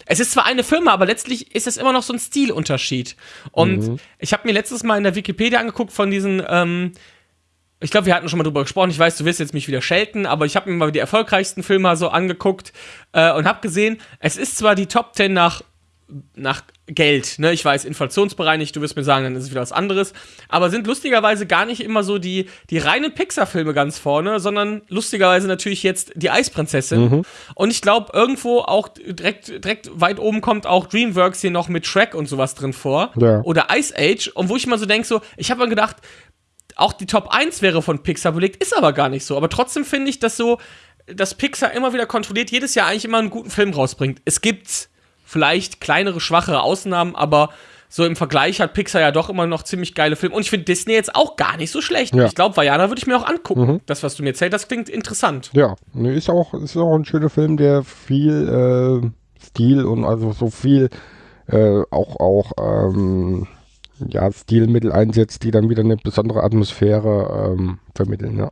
[SPEAKER 1] Es ist zwar eine Firma, aber letztlich ist es immer noch so ein Stilunterschied. Und
[SPEAKER 2] Mhm.
[SPEAKER 1] ich habe mir letztes Mal in der Wikipedia angeguckt von diesen, ähm, ich glaube, wir hatten schon mal drüber gesprochen, ich weiß, du wirst jetzt mich wieder schelten, aber ich habe mir mal die erfolgreichsten Filme so angeguckt äh, und habe gesehen, es ist zwar die Top 10 nach, nach Geld, ne? Ich weiß, inflationsbereinigt, du wirst mir sagen, dann ist es wieder was anderes. Aber sind lustigerweise gar nicht immer so die, die reinen Pixar-Filme ganz vorne, sondern lustigerweise natürlich jetzt die Eisprinzessin. Mhm. Und ich glaube, irgendwo auch direkt, direkt weit oben kommt auch Dreamworks hier noch mit Shrek und sowas drin vor. Ja. Oder Ice Age. Und wo ich mal so denke, so, ich habe mal gedacht, auch die Top 1 wäre von Pixar belegt, ist aber gar nicht so. Aber trotzdem finde ich, dass so, dass Pixar immer wieder kontrolliert, jedes Jahr eigentlich immer einen guten Film rausbringt. Es gibt vielleicht kleinere, schwachere Ausnahmen, aber so im Vergleich hat Pixar ja doch immer noch ziemlich geile Filme. Und ich finde Disney jetzt auch gar nicht so schlecht. Ja. Ich glaube, Vajana würde ich mir auch angucken. Mhm. Das, was du mir erzählt das klingt interessant.
[SPEAKER 2] Ja, ist auch, ist auch ein schöner Film, der viel äh, Stil und also so viel äh, auch, auch ähm, ja, Stilmittel einsetzt, die dann wieder eine besondere Atmosphäre ähm, vermitteln, ja.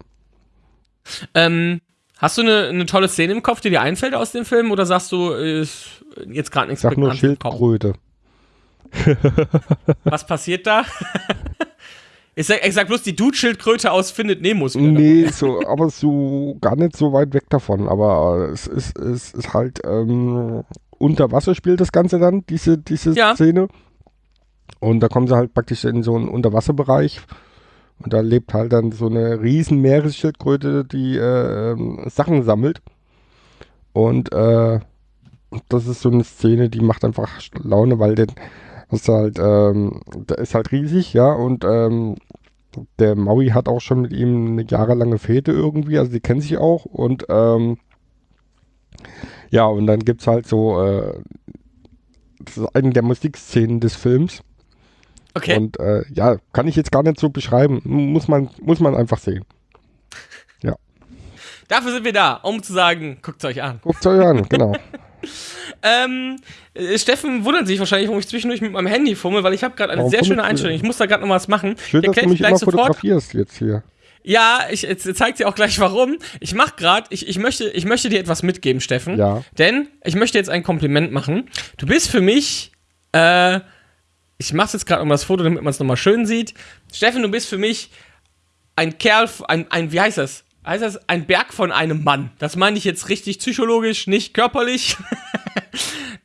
[SPEAKER 1] Ähm, Hast du eine, eine tolle Szene im Kopf, die dir einfällt aus dem Film, oder sagst du, ist jetzt gerade nichts
[SPEAKER 2] Sag nur Schildkröte. *laughs*
[SPEAKER 1] Was passiert da? *laughs* Ich sag, ich sag bloß die Dude-Schildkröte aus Findet Nemo.
[SPEAKER 2] Nee, so, aber so gar nicht so weit weg davon. Aber es ist, es ist halt ähm, unter Wasser spielt das Ganze dann, diese, diese ja. Szene. Und da kommen sie halt praktisch in so einen Unterwasserbereich und da lebt halt dann so eine riesen Meeresschildkröte, die äh, ähm, Sachen sammelt. Und äh, das ist so eine Szene, die macht einfach Laune, weil der, ist halt, ähm, der ist halt riesig, ja, und ähm, der Maui hat auch schon mit ihm eine jahrelange Fete irgendwie, also die kennen sich auch und ähm, ja, und dann gibt es halt so, äh, das ist eine der Musikszenen des Films. Okay. Und äh, ja, kann ich jetzt gar nicht so beschreiben. Muss man, muss man einfach sehen. Ja. *laughs*
[SPEAKER 1] Dafür sind wir da, um zu sagen, guckt es euch an.
[SPEAKER 2] Guckt es euch an, genau. *laughs*
[SPEAKER 1] ähm, äh, Steffen wundert sich wahrscheinlich, warum ich zwischendurch mit meinem Handy fummel, weil ich habe gerade eine Warum sehr schöne Einstellung. Ich muss da gerade noch was machen.
[SPEAKER 2] Schön, dass du mich immer sofort. fotografierst jetzt hier.
[SPEAKER 1] Ja, ich zeig dir auch gleich warum. Ich mach gerade, ich, ich, möchte, ich möchte dir etwas mitgeben, Steffen. Ja. Denn ich möchte jetzt ein Kompliment machen. Du bist für mich äh, ich mache jetzt gerade nochmal das Foto, damit man es nochmal schön sieht. Steffen, du bist für mich ein Kerl, ein, ein wie heißt das? Heißt das ein Berg von einem Mann? Das meine ich jetzt richtig psychologisch, nicht körperlich. *laughs*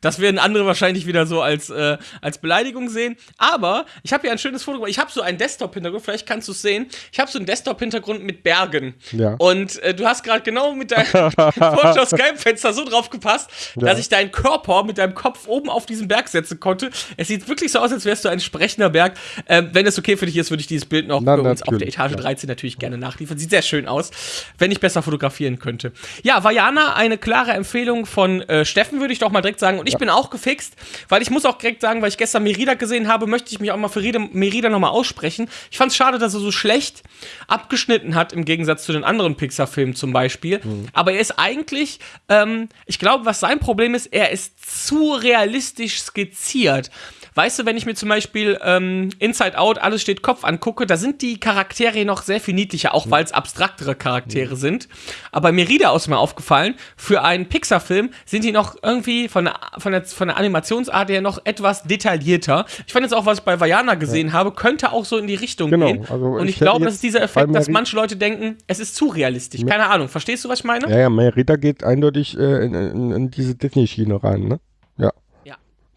[SPEAKER 1] Das werden andere wahrscheinlich wieder so als, äh, als Beleidigung sehen. Aber ich habe hier ein schönes Foto. Ich habe so einen Desktop-Hintergrund, vielleicht kannst du es sehen. Ich habe so einen Desktop-Hintergrund mit Bergen. Ja. Und äh, du hast gerade genau mit deinem *laughs* Vorschau-Skype-Fenster so drauf gepasst, ja. dass ich deinen Körper mit deinem Kopf oben auf diesen Berg setzen konnte. Es sieht wirklich so aus, als wärst du ein sprechender Berg. Ähm, wenn es okay für dich ist, würde ich dieses Bild noch Na, für uns auf der Etage ja. 13 natürlich gerne nachliefern. Sieht sehr schön aus, wenn ich besser fotografieren könnte. Ja, Vajana, eine klare Empfehlung von äh, Steffen, würde ich doch mal direkt sagen. Und ich ja. bin auch gefixt, weil ich muss auch direkt sagen, weil ich gestern Merida gesehen habe, möchte ich mich auch mal für Merida nochmal aussprechen. Ich fand es schade, dass er so schlecht abgeschnitten hat, im Gegensatz zu den anderen Pixar-Filmen zum Beispiel. Mhm. Aber er ist eigentlich, ähm, ich glaube, was sein Problem ist, er ist zu realistisch skizziert. Weißt du, wenn ich mir zum Beispiel ähm, Inside Out, alles steht Kopf angucke, da sind die Charaktere noch sehr viel niedlicher, auch mhm. weil es abstraktere Charaktere mhm. sind. Aber Merida ist mir aufgefallen, für einen Pixar-Film sind die noch irgendwie von der, von, der, von der Animationsart her noch etwas detaillierter. Ich fand jetzt auch, was ich bei Vajana gesehen ja. habe, könnte auch so in die Richtung genau, gehen. Also Und ich, ich glaube, das ist dieser Effekt, dass manche Leute denken, es ist zu realistisch. Keine Ahnung. Verstehst du, was ich meine?
[SPEAKER 2] Ja, ja, Merida geht eindeutig äh, in, in, in diese Disney-Schiene rein, ne?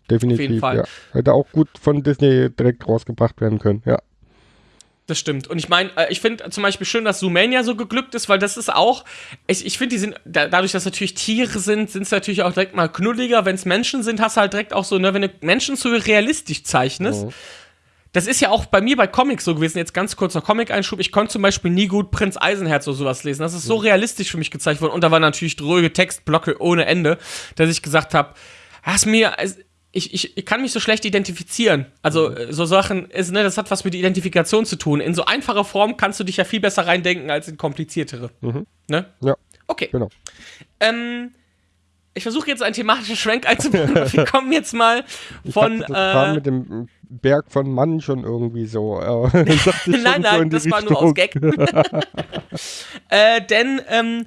[SPEAKER 2] Definitiv. Auf jeden Fall. Ja. Hätte auch gut von Disney direkt rausgebracht werden können, ja.
[SPEAKER 1] Das stimmt. Und ich meine, äh, ich finde zum Beispiel schön, dass Zoomania so geglückt ist, weil das ist auch, ich, ich finde, die sind, da, dadurch, dass natürlich Tiere sind, sind es natürlich auch direkt mal knulliger. Wenn es Menschen sind, hast du halt direkt auch so, ne, wenn du Menschen so realistisch zeichnest. Mhm. Das ist ja auch bei mir bei Comics so gewesen. Jetzt ganz kurzer Comic-Einschub. Ich konnte zum Beispiel nie gut Prinz Eisenherz oder sowas lesen. Das ist so mhm. realistisch für mich gezeigt worden. Und da war natürlich dröge Textblocke ohne Ende, dass ich gesagt habe, hast mir, ich, ich, ich kann mich so schlecht identifizieren. Also mhm. so Sachen, ist, ne, das hat was mit Identifikation zu tun. In so einfacher Form kannst du dich ja viel besser reindenken als in kompliziertere. Mhm. Ne?
[SPEAKER 2] Ja.
[SPEAKER 1] Okay. Genau. Ähm, ich versuche jetzt einen thematischen Schwenk einzubauen. Wir kommen jetzt mal *laughs* von.
[SPEAKER 2] Ich das äh, mit dem Berg von Mann schon irgendwie so. Äh, *laughs* *laughs*
[SPEAKER 1] nein, nein, so das Richtung. war nur aus Gag. äh, denn ähm,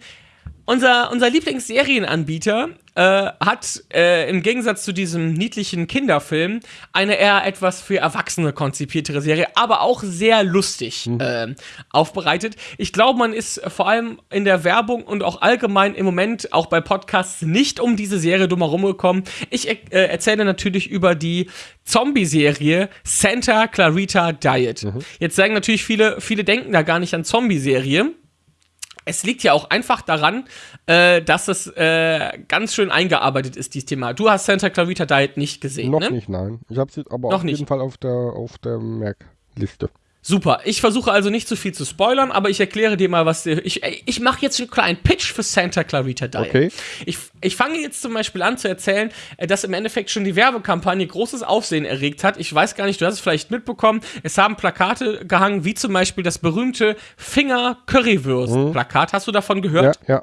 [SPEAKER 1] Unser, unser Lieblingsserienanbieter äh, hat äh, im Gegensatz zu diesem niedlichen Kinderfilm eine eher etwas für Erwachsene konzipiertere Serie, aber auch sehr lustig
[SPEAKER 2] Mhm.
[SPEAKER 1] äh, aufbereitet. Ich glaube, man ist vor allem in der Werbung und auch allgemein im Moment auch bei Podcasts nicht um diese Serie drumherum gekommen. Ich äh, erzähle natürlich über die Zombie-Serie Santa Clarita Diet.
[SPEAKER 2] Mhm.
[SPEAKER 1] Jetzt sagen natürlich viele, viele denken da gar nicht an Zombie-Serie. Es liegt ja auch einfach daran, äh, dass es äh, ganz schön eingearbeitet ist, dieses Thema. Du hast Santa Clarita Diet nicht gesehen,
[SPEAKER 2] Noch
[SPEAKER 1] ne?
[SPEAKER 2] nicht, nein. Ich habe sie aber
[SPEAKER 1] Noch
[SPEAKER 2] auf
[SPEAKER 1] nicht.
[SPEAKER 2] jeden Fall auf der, auf der Merkliste.
[SPEAKER 1] Super. Ich versuche also nicht zu viel zu spoilern, aber ich erkläre dir mal, was dir- ich ich mache jetzt einen kleinen Pitch für Santa Clarita Diet.
[SPEAKER 2] Okay.
[SPEAKER 1] Ich, ich fange jetzt zum Beispiel an zu erzählen, äh, dass im Endeffekt schon die Werbekampagne großes Aufsehen erregt hat. Ich weiß gar nicht, du hast es vielleicht mitbekommen. Es haben Plakate gehangen, wie zum Beispiel das berühmte Finger Currywurst Plakat. Hast du davon gehört?
[SPEAKER 2] Ja, ja.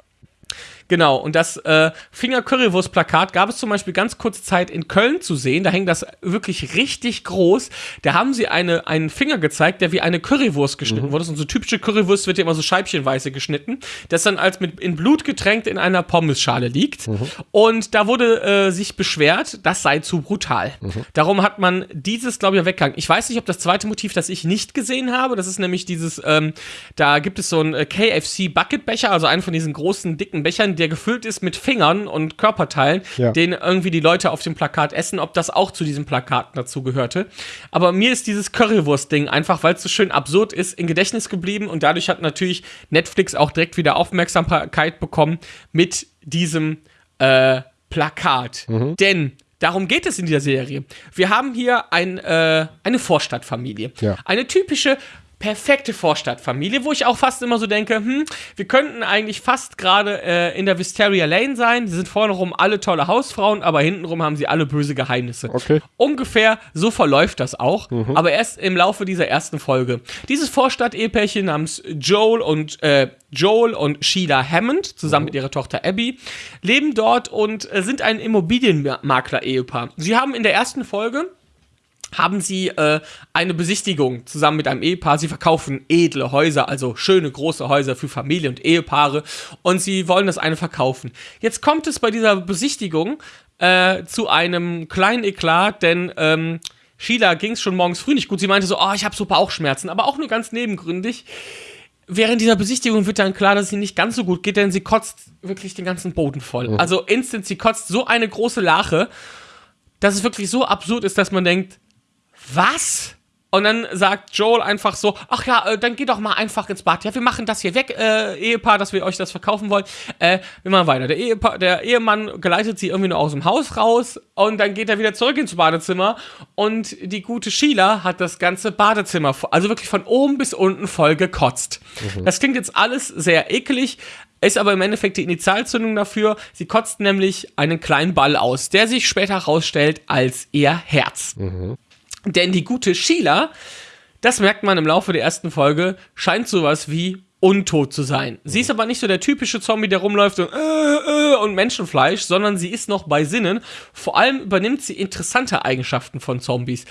[SPEAKER 1] Genau, und das äh, Finger-Currywurst-Plakat gab es zum Beispiel ganz kurze Zeit in Köln zu sehen. Da hängt das wirklich richtig groß. Da haben sie eine, einen Finger gezeigt, der wie eine Currywurst geschnitten wurde. Und so typische Currywurst wird ja immer so scheibchenweise geschnitten, das dann als mit in Blut getränkt in einer Pommesschale liegt. Und da wurde äh, sich beschwert, das sei zu brutal. Darum hat man dieses, glaube ich, weggegangen. Ich weiß nicht, ob das zweite Motiv, das ich nicht gesehen habe, das ist nämlich dieses, ähm, da gibt es so einen äh, KFC-Bucketbecher, also einen von diesen großen, dicken Bechern, der gefüllt ist mit Fingern und Körperteilen,
[SPEAKER 2] Ja.
[SPEAKER 1] den irgendwie die Leute auf dem Plakat essen, ob das auch zu diesem Plakat dazu gehörte. Aber mir ist dieses Currywurst-Ding einfach, weil es so schön absurd ist, in Gedächtnis geblieben und dadurch hat natürlich Netflix auch direkt wieder Aufmerksamkeit bekommen mit diesem äh, Plakat. Denn darum geht es in dieser Serie. Wir haben hier ein, äh, eine Vorstadtfamilie.
[SPEAKER 2] Ja.
[SPEAKER 1] Eine typische perfekte Vorstadtfamilie, wo ich auch fast immer so denke, hm, wir könnten eigentlich fast gerade äh, in der Wisteria Lane sein. Sie sind vorne rum alle tolle Hausfrauen, aber hintenrum haben sie alle böse Geheimnisse.
[SPEAKER 2] Okay.
[SPEAKER 1] Ungefähr so verläuft das auch, aber erst im Laufe dieser ersten Folge. Dieses Vorstadt-Ehepärchen namens Joel und äh, Joel und Sheila Hammond zusammen mit ihrer Tochter Abby leben dort und äh, sind ein Immobilienmakler-Ehepaar. Sie haben in der ersten Folge haben sie äh, eine Besichtigung zusammen mit einem Ehepaar. Sie verkaufen edle Häuser, also schöne große Häuser für Familie und Ehepaare und sie wollen das eine verkaufen. Jetzt kommt es bei dieser Besichtigung äh, zu einem kleinen Eklat, denn ähm, Sheila ging es schon morgens früh nicht gut. Sie meinte so, oh, ich habe so Bauchschmerzen, aber auch nur ganz nebengründig. Während dieser Besichtigung wird dann klar, dass es ihr nicht ganz so gut geht, denn sie kotzt wirklich den ganzen Boden voll. Also instant, sie kotzt so eine große Lache, dass es wirklich so absurd ist, dass man denkt, was? Und dann sagt Joel einfach so, ach ja, äh, dann geh doch mal einfach ins Bad. Ja, wir machen das hier weg, äh, Ehepaar, dass wir euch das verkaufen wollen. Äh, wir machen weiter. Der, Ehepaar, der Ehemann geleitet sie irgendwie nur aus dem Haus raus und dann geht er wieder zurück ins Badezimmer und die gute Sheila hat das ganze Badezimmer, also wirklich von oben bis unten voll gekotzt. Das klingt jetzt alles sehr eklig, ist aber im Endeffekt die Initialzündung dafür. Sie kotzt nämlich einen kleinen Ball aus, der sich später herausstellt als ihr Herz. Denn die gute Sheila, das merkt man im Laufe der ersten Folge, scheint sowas wie untot zu sein. Sie ist aber nicht so der typische Zombie, der rumläuft und, äh, äh, und Menschenfleisch, sondern sie ist noch bei Sinnen. Vor allem übernimmt sie interessante Eigenschaften von Zombies.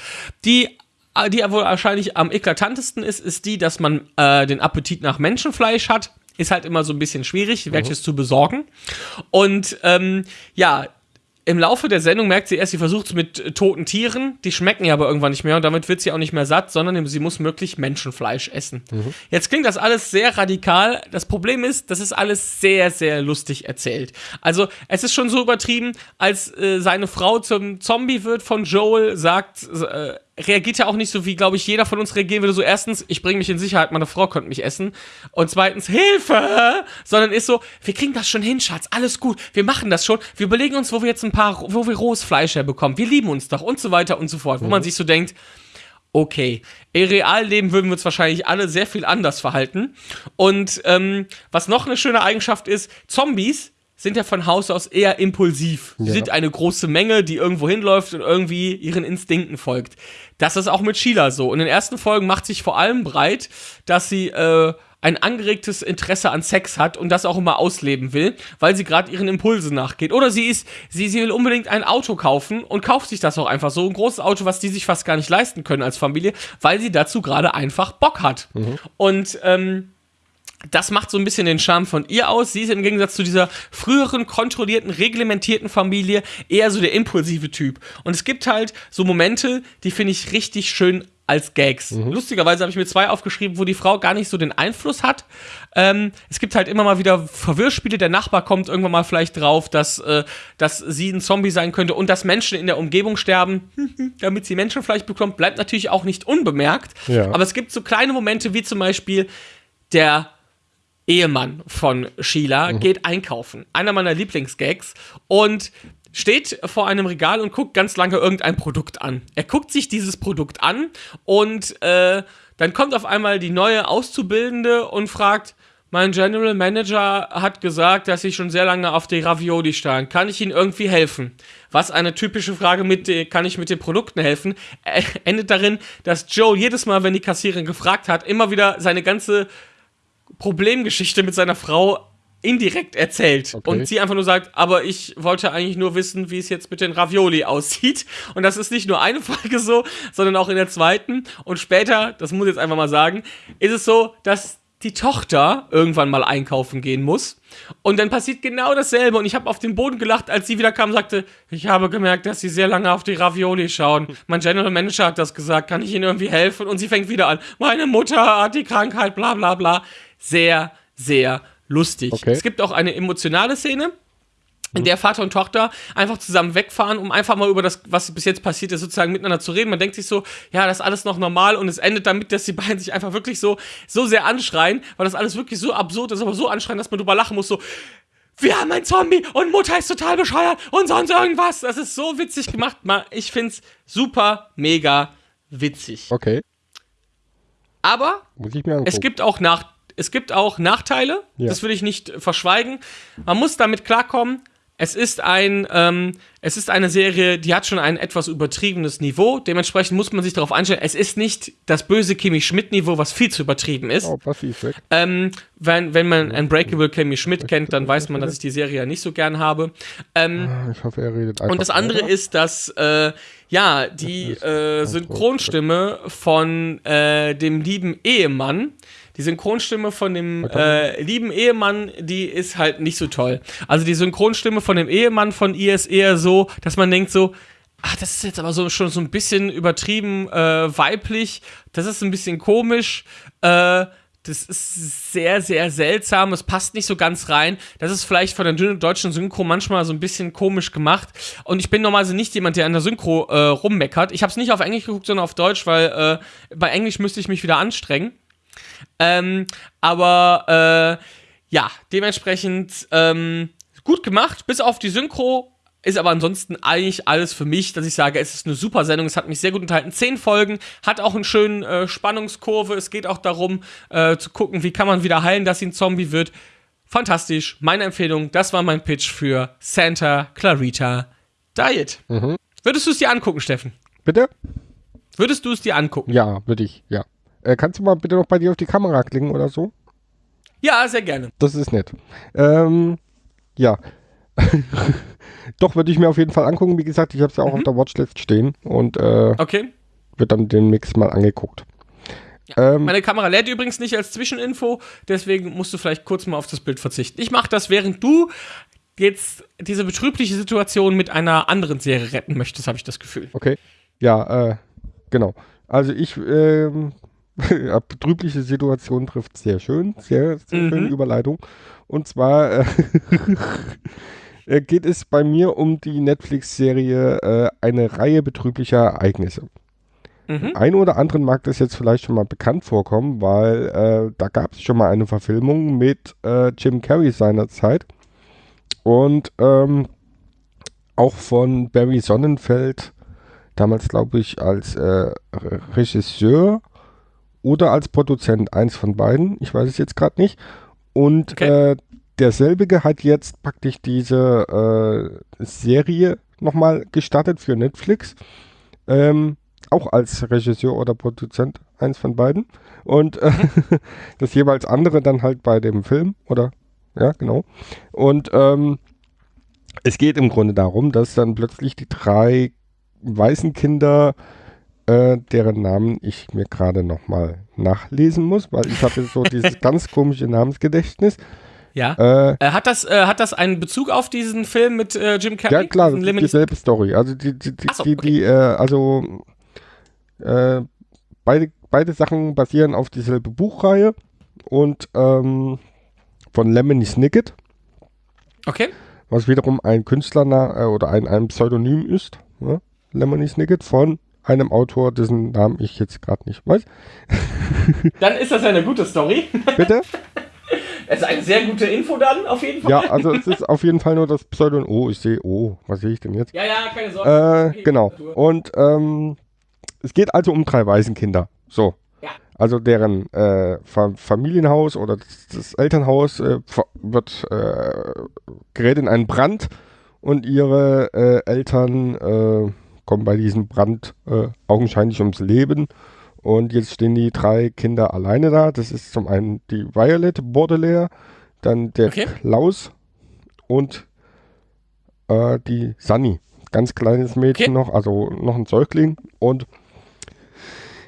[SPEAKER 1] Die äh, die wohl wahrscheinlich am eklatantesten ist, ist die, dass man äh, den Appetit nach Menschenfleisch hat. Ist halt immer so ein bisschen schwierig, welches zu besorgen. Und ähm, ja, im Laufe der Sendung merkt sie erst, sie versucht es mit äh, toten Tieren, die schmecken ihr aber irgendwann nicht mehr und damit wird sie auch nicht mehr satt, sondern sie muss möglich Menschenfleisch essen. Jetzt klingt das alles sehr radikal. Das Problem ist, das ist alles sehr, sehr lustig erzählt. Also es ist schon so übertrieben, als äh, seine Frau zum Zombie wird von Joel, sagt, äh, reagiert ja auch nicht so, wie, glaube ich, jeder von uns reagieren würde. So, erstens, ich bringe mich in Sicherheit, meine Frau könnte mich essen. Und zweitens, Hilfe! Sondern ist so, wir kriegen das schon hin, Schatz, alles gut, wir machen das schon. Wir überlegen uns, wo wir jetzt ein paar, wo wir rohes Fleisch herbekommen. Wir lieben uns doch und so weiter und so fort. Wo man sich so denkt, okay, im Realleben würden wir uns wahrscheinlich alle sehr viel anders verhalten. Und ähm, was noch eine schöne Eigenschaft ist, Zombies sind ja von Haus aus eher impulsiv. Sie
[SPEAKER 2] Ja.
[SPEAKER 1] sind eine große Menge, die irgendwo hinläuft und irgendwie ihren Instinkten folgt. Das ist auch mit Sheila so. In den ersten Folgen macht sich vor allem breit, dass sie äh, ein angeregtes Interesse an Sex hat und das auch immer ausleben will, weil sie gerade ihren Impulsen nachgeht. Oder sie ist, sie, sie will unbedingt ein Auto kaufen und kauft sich das auch einfach so. Ein großes Auto, was die sich fast gar nicht leisten können als Familie, weil sie dazu gerade einfach Bock hat. Und ähm, das macht so ein bisschen den Charme von ihr aus. Sie ist im Gegensatz zu dieser früheren, kontrollierten, reglementierten Familie eher so der impulsive Typ. Und es gibt halt so Momente, die finde ich richtig schön als Gags. Mhm. Lustigerweise habe ich mir zwei aufgeschrieben, wo die Frau gar nicht so den Einfluss hat. Ähm, es gibt halt immer mal wieder Verwirrspiele. Der Nachbar kommt irgendwann mal vielleicht drauf, dass, äh, dass sie ein Zombie sein könnte und dass Menschen in der Umgebung sterben, *laughs* damit sie Menschenfleisch bekommt, bleibt natürlich auch nicht unbemerkt. Ja. Aber es gibt so kleine Momente wie zum Beispiel der Ehemann von Sheila mhm. geht einkaufen. Einer meiner Lieblingsgags. Und steht vor einem Regal und guckt ganz lange irgendein Produkt an. Er guckt sich dieses Produkt an und äh, dann kommt auf einmal die neue Auszubildende und fragt, mein General Manager hat gesagt, dass ich schon sehr lange auf die Ravioli stand. Kann ich Ihnen irgendwie helfen? Was eine typische Frage mit, kann ich mit den Produkten helfen, äh, endet darin, dass Joe jedes Mal, wenn die Kassiererin gefragt hat, immer wieder seine ganze Problemgeschichte mit seiner Frau indirekt erzählt okay. und sie einfach nur sagt, aber ich wollte eigentlich nur wissen, wie es jetzt mit den Ravioli aussieht. Und das ist nicht nur eine *laughs* Folge so, sondern auch in der zweiten. Und später, das muss ich jetzt einfach mal sagen, ist es so, dass die Tochter irgendwann mal einkaufen gehen muss. Und dann passiert genau dasselbe. Und ich habe auf den Boden gelacht, als sie wieder kam und sagte, ich habe gemerkt, dass sie sehr lange auf die Ravioli schauen. Mein General Manager hat das gesagt, kann ich ihnen irgendwie helfen? Und sie fängt wieder an, meine Mutter hat die Krankheit, bla bla bla. Sehr, sehr lustig. Okay. Es gibt auch eine emotionale Szene, in der Vater und Tochter einfach zusammen wegfahren, um einfach mal über das, was bis jetzt passiert ist, sozusagen miteinander zu reden. Man denkt sich so, ja, das ist alles noch normal und es endet damit, dass die beiden sich einfach wirklich so, so sehr anschreien, weil das alles wirklich so absurd ist, aber so anschreien, dass man drüber lachen muss, so, wir haben einen Zombie und Mutter ist total bescheuert und sonst irgendwas. Das ist so witzig gemacht. Ich find's super, mega witzig.
[SPEAKER 2] Okay.
[SPEAKER 1] Aber es gibt auch nach, es gibt auch Nachteile, ja. das will ich nicht verschweigen. Man muss damit klarkommen, es ist ein, ähm, es ist eine Serie, die hat schon ein etwas übertriebenes Niveau. Dementsprechend muss man sich darauf einstellen. Es ist nicht das böse Kimmy Schmidt-Niveau, was viel zu übertrieben ist. Oh, passiv weg. Ähm, wenn, wenn man Unbreakable Kimmy Schmidt kennt, dann weiß man, dass ich die Serie ja nicht so gern habe. Ähm, ah, ich hoffe, er redet einfach. Und das andere weiter. ist, dass äh, ja die äh, Synchronstimme von äh, dem lieben Ehemann die Synchronstimme von dem äh, lieben Ehemann, die ist halt nicht so toll. Also die Synchronstimme von dem Ehemann von ihr ist eher so, dass man denkt so, ach, das ist jetzt aber so schon so ein bisschen übertrieben äh, weiblich, das ist ein bisschen komisch, äh, das ist sehr, sehr seltsam. Es passt nicht so ganz rein. Das ist vielleicht von der deutschen Synchro manchmal so ein bisschen komisch gemacht. Und ich bin normalerweise nicht jemand, der an der Synchro äh, rummeckert. Ich habe es nicht auf Englisch geguckt, sondern auf Deutsch, weil äh, bei Englisch müsste ich mich wieder anstrengen. Ähm, aber äh, ja, dementsprechend ähm, gut gemacht, bis auf die Synchro. Ist aber ansonsten eigentlich alles für mich, dass ich sage, es ist eine super Sendung, es hat mich sehr gut unterhalten. Zehn Folgen, hat auch einen schönen äh, Spannungskurve. Es geht auch darum, äh, zu gucken, wie kann man wieder heilen, dass sie ein Zombie wird. Fantastisch. Meine Empfehlung, das war mein Pitch für Santa Clarita Diet. Mhm. Würdest du es dir angucken, Steffen?
[SPEAKER 2] Bitte?
[SPEAKER 1] Würdest du es dir angucken?
[SPEAKER 2] Ja, würde ich, ja. Äh, kannst du mal bitte noch bei dir auf die Kamera klicken oder so?
[SPEAKER 1] Ja, sehr gerne.
[SPEAKER 2] Das ist nett. Ähm, ja. *laughs* Doch, würde ich mir auf jeden Fall angucken. Wie gesagt, ich habe es ja auch mhm. auf der Watchlist stehen und äh,
[SPEAKER 1] okay.
[SPEAKER 2] wird dann den Mix mal angeguckt.
[SPEAKER 1] Ja. Ähm, Meine Kamera lädt übrigens nicht als Zwischeninfo, deswegen musst du vielleicht kurz mal auf das Bild verzichten. Ich mache das, während du jetzt diese betrübliche Situation mit einer anderen Serie retten möchtest, habe ich das Gefühl.
[SPEAKER 2] Okay. Ja, äh, genau. Also ich ähm, *laughs* betrübliche Situation trifft sehr schön, sehr, sehr mhm. schöne Überleitung. Und zwar äh, *laughs* äh, geht es bei mir um die Netflix-Serie äh, eine Reihe betrüblicher Ereignisse. Mhm. Ein oder anderen mag das jetzt vielleicht schon mal bekannt vorkommen, weil äh, da gab es schon mal eine Verfilmung mit äh, Jim Carrey seinerzeit und ähm, auch von Barry Sonnenfeld, damals glaube ich als äh, Regisseur oder als Produzent, eins von beiden, ich weiß es jetzt gerade nicht. Und okay. äh, derselbige hat jetzt praktisch diese äh, Serie nochmal gestartet für Netflix. Ähm, auch als Regisseur oder Produzent, eins von beiden. Und äh, *laughs* das jeweils andere dann halt bei dem Film, oder? Ja, genau. Und ähm, es geht im Grunde darum, dass dann plötzlich die drei weißen Kinder äh, deren Namen ich mir gerade nochmal nachlesen muss, weil ich habe so dieses *laughs* ganz komische Namensgedächtnis.
[SPEAKER 1] Ja.
[SPEAKER 2] Äh,
[SPEAKER 1] Äh, hat, das, äh, hat das einen Bezug auf diesen Film mit äh, Jim Carrey?
[SPEAKER 2] ja, klar, das ist dieselbe Story. Also die, die, die,
[SPEAKER 1] so,
[SPEAKER 2] die,
[SPEAKER 1] okay.
[SPEAKER 2] die äh, also äh, beide, beide Sachen basieren auf dieselbe Buchreihe und ähm, von Lemony Snicket,
[SPEAKER 1] Okay.
[SPEAKER 2] was wiederum ein Künstler äh, oder ein, ein Pseudonym ist. Ja? Lemony Snicket von einem Autor, dessen Namen ich jetzt gerade nicht weiß. *laughs*
[SPEAKER 1] Dann ist das eine gute Story.
[SPEAKER 2] Bitte? *laughs*
[SPEAKER 1] Es ist eine sehr gute Info dann, auf jeden Fall.
[SPEAKER 2] Ja, also es ist auf jeden Fall nur das Pseudonym. Oh, ich sehe, oh, was sehe ich denn jetzt?
[SPEAKER 1] Ja, ja, keine Sorge.
[SPEAKER 2] Äh,
[SPEAKER 1] Okay,
[SPEAKER 2] genau. Und ähm, es geht also um drei Waisenkinder. So.
[SPEAKER 1] Ja.
[SPEAKER 2] Also deren äh, Fa Familienhaus oder das, das Elternhaus äh, wird äh, gerät in einen Brand und ihre äh, Eltern äh, kommen bei diesem Brand äh, augenscheinlich ums Leben. Und jetzt stehen die drei Kinder alleine da. Das ist zum einen die Violet Baudelaire, dann der
[SPEAKER 1] Okay.
[SPEAKER 2] Klaus und äh, die Sunny. Ganz kleines Mädchen noch, also noch ein Säugling. Und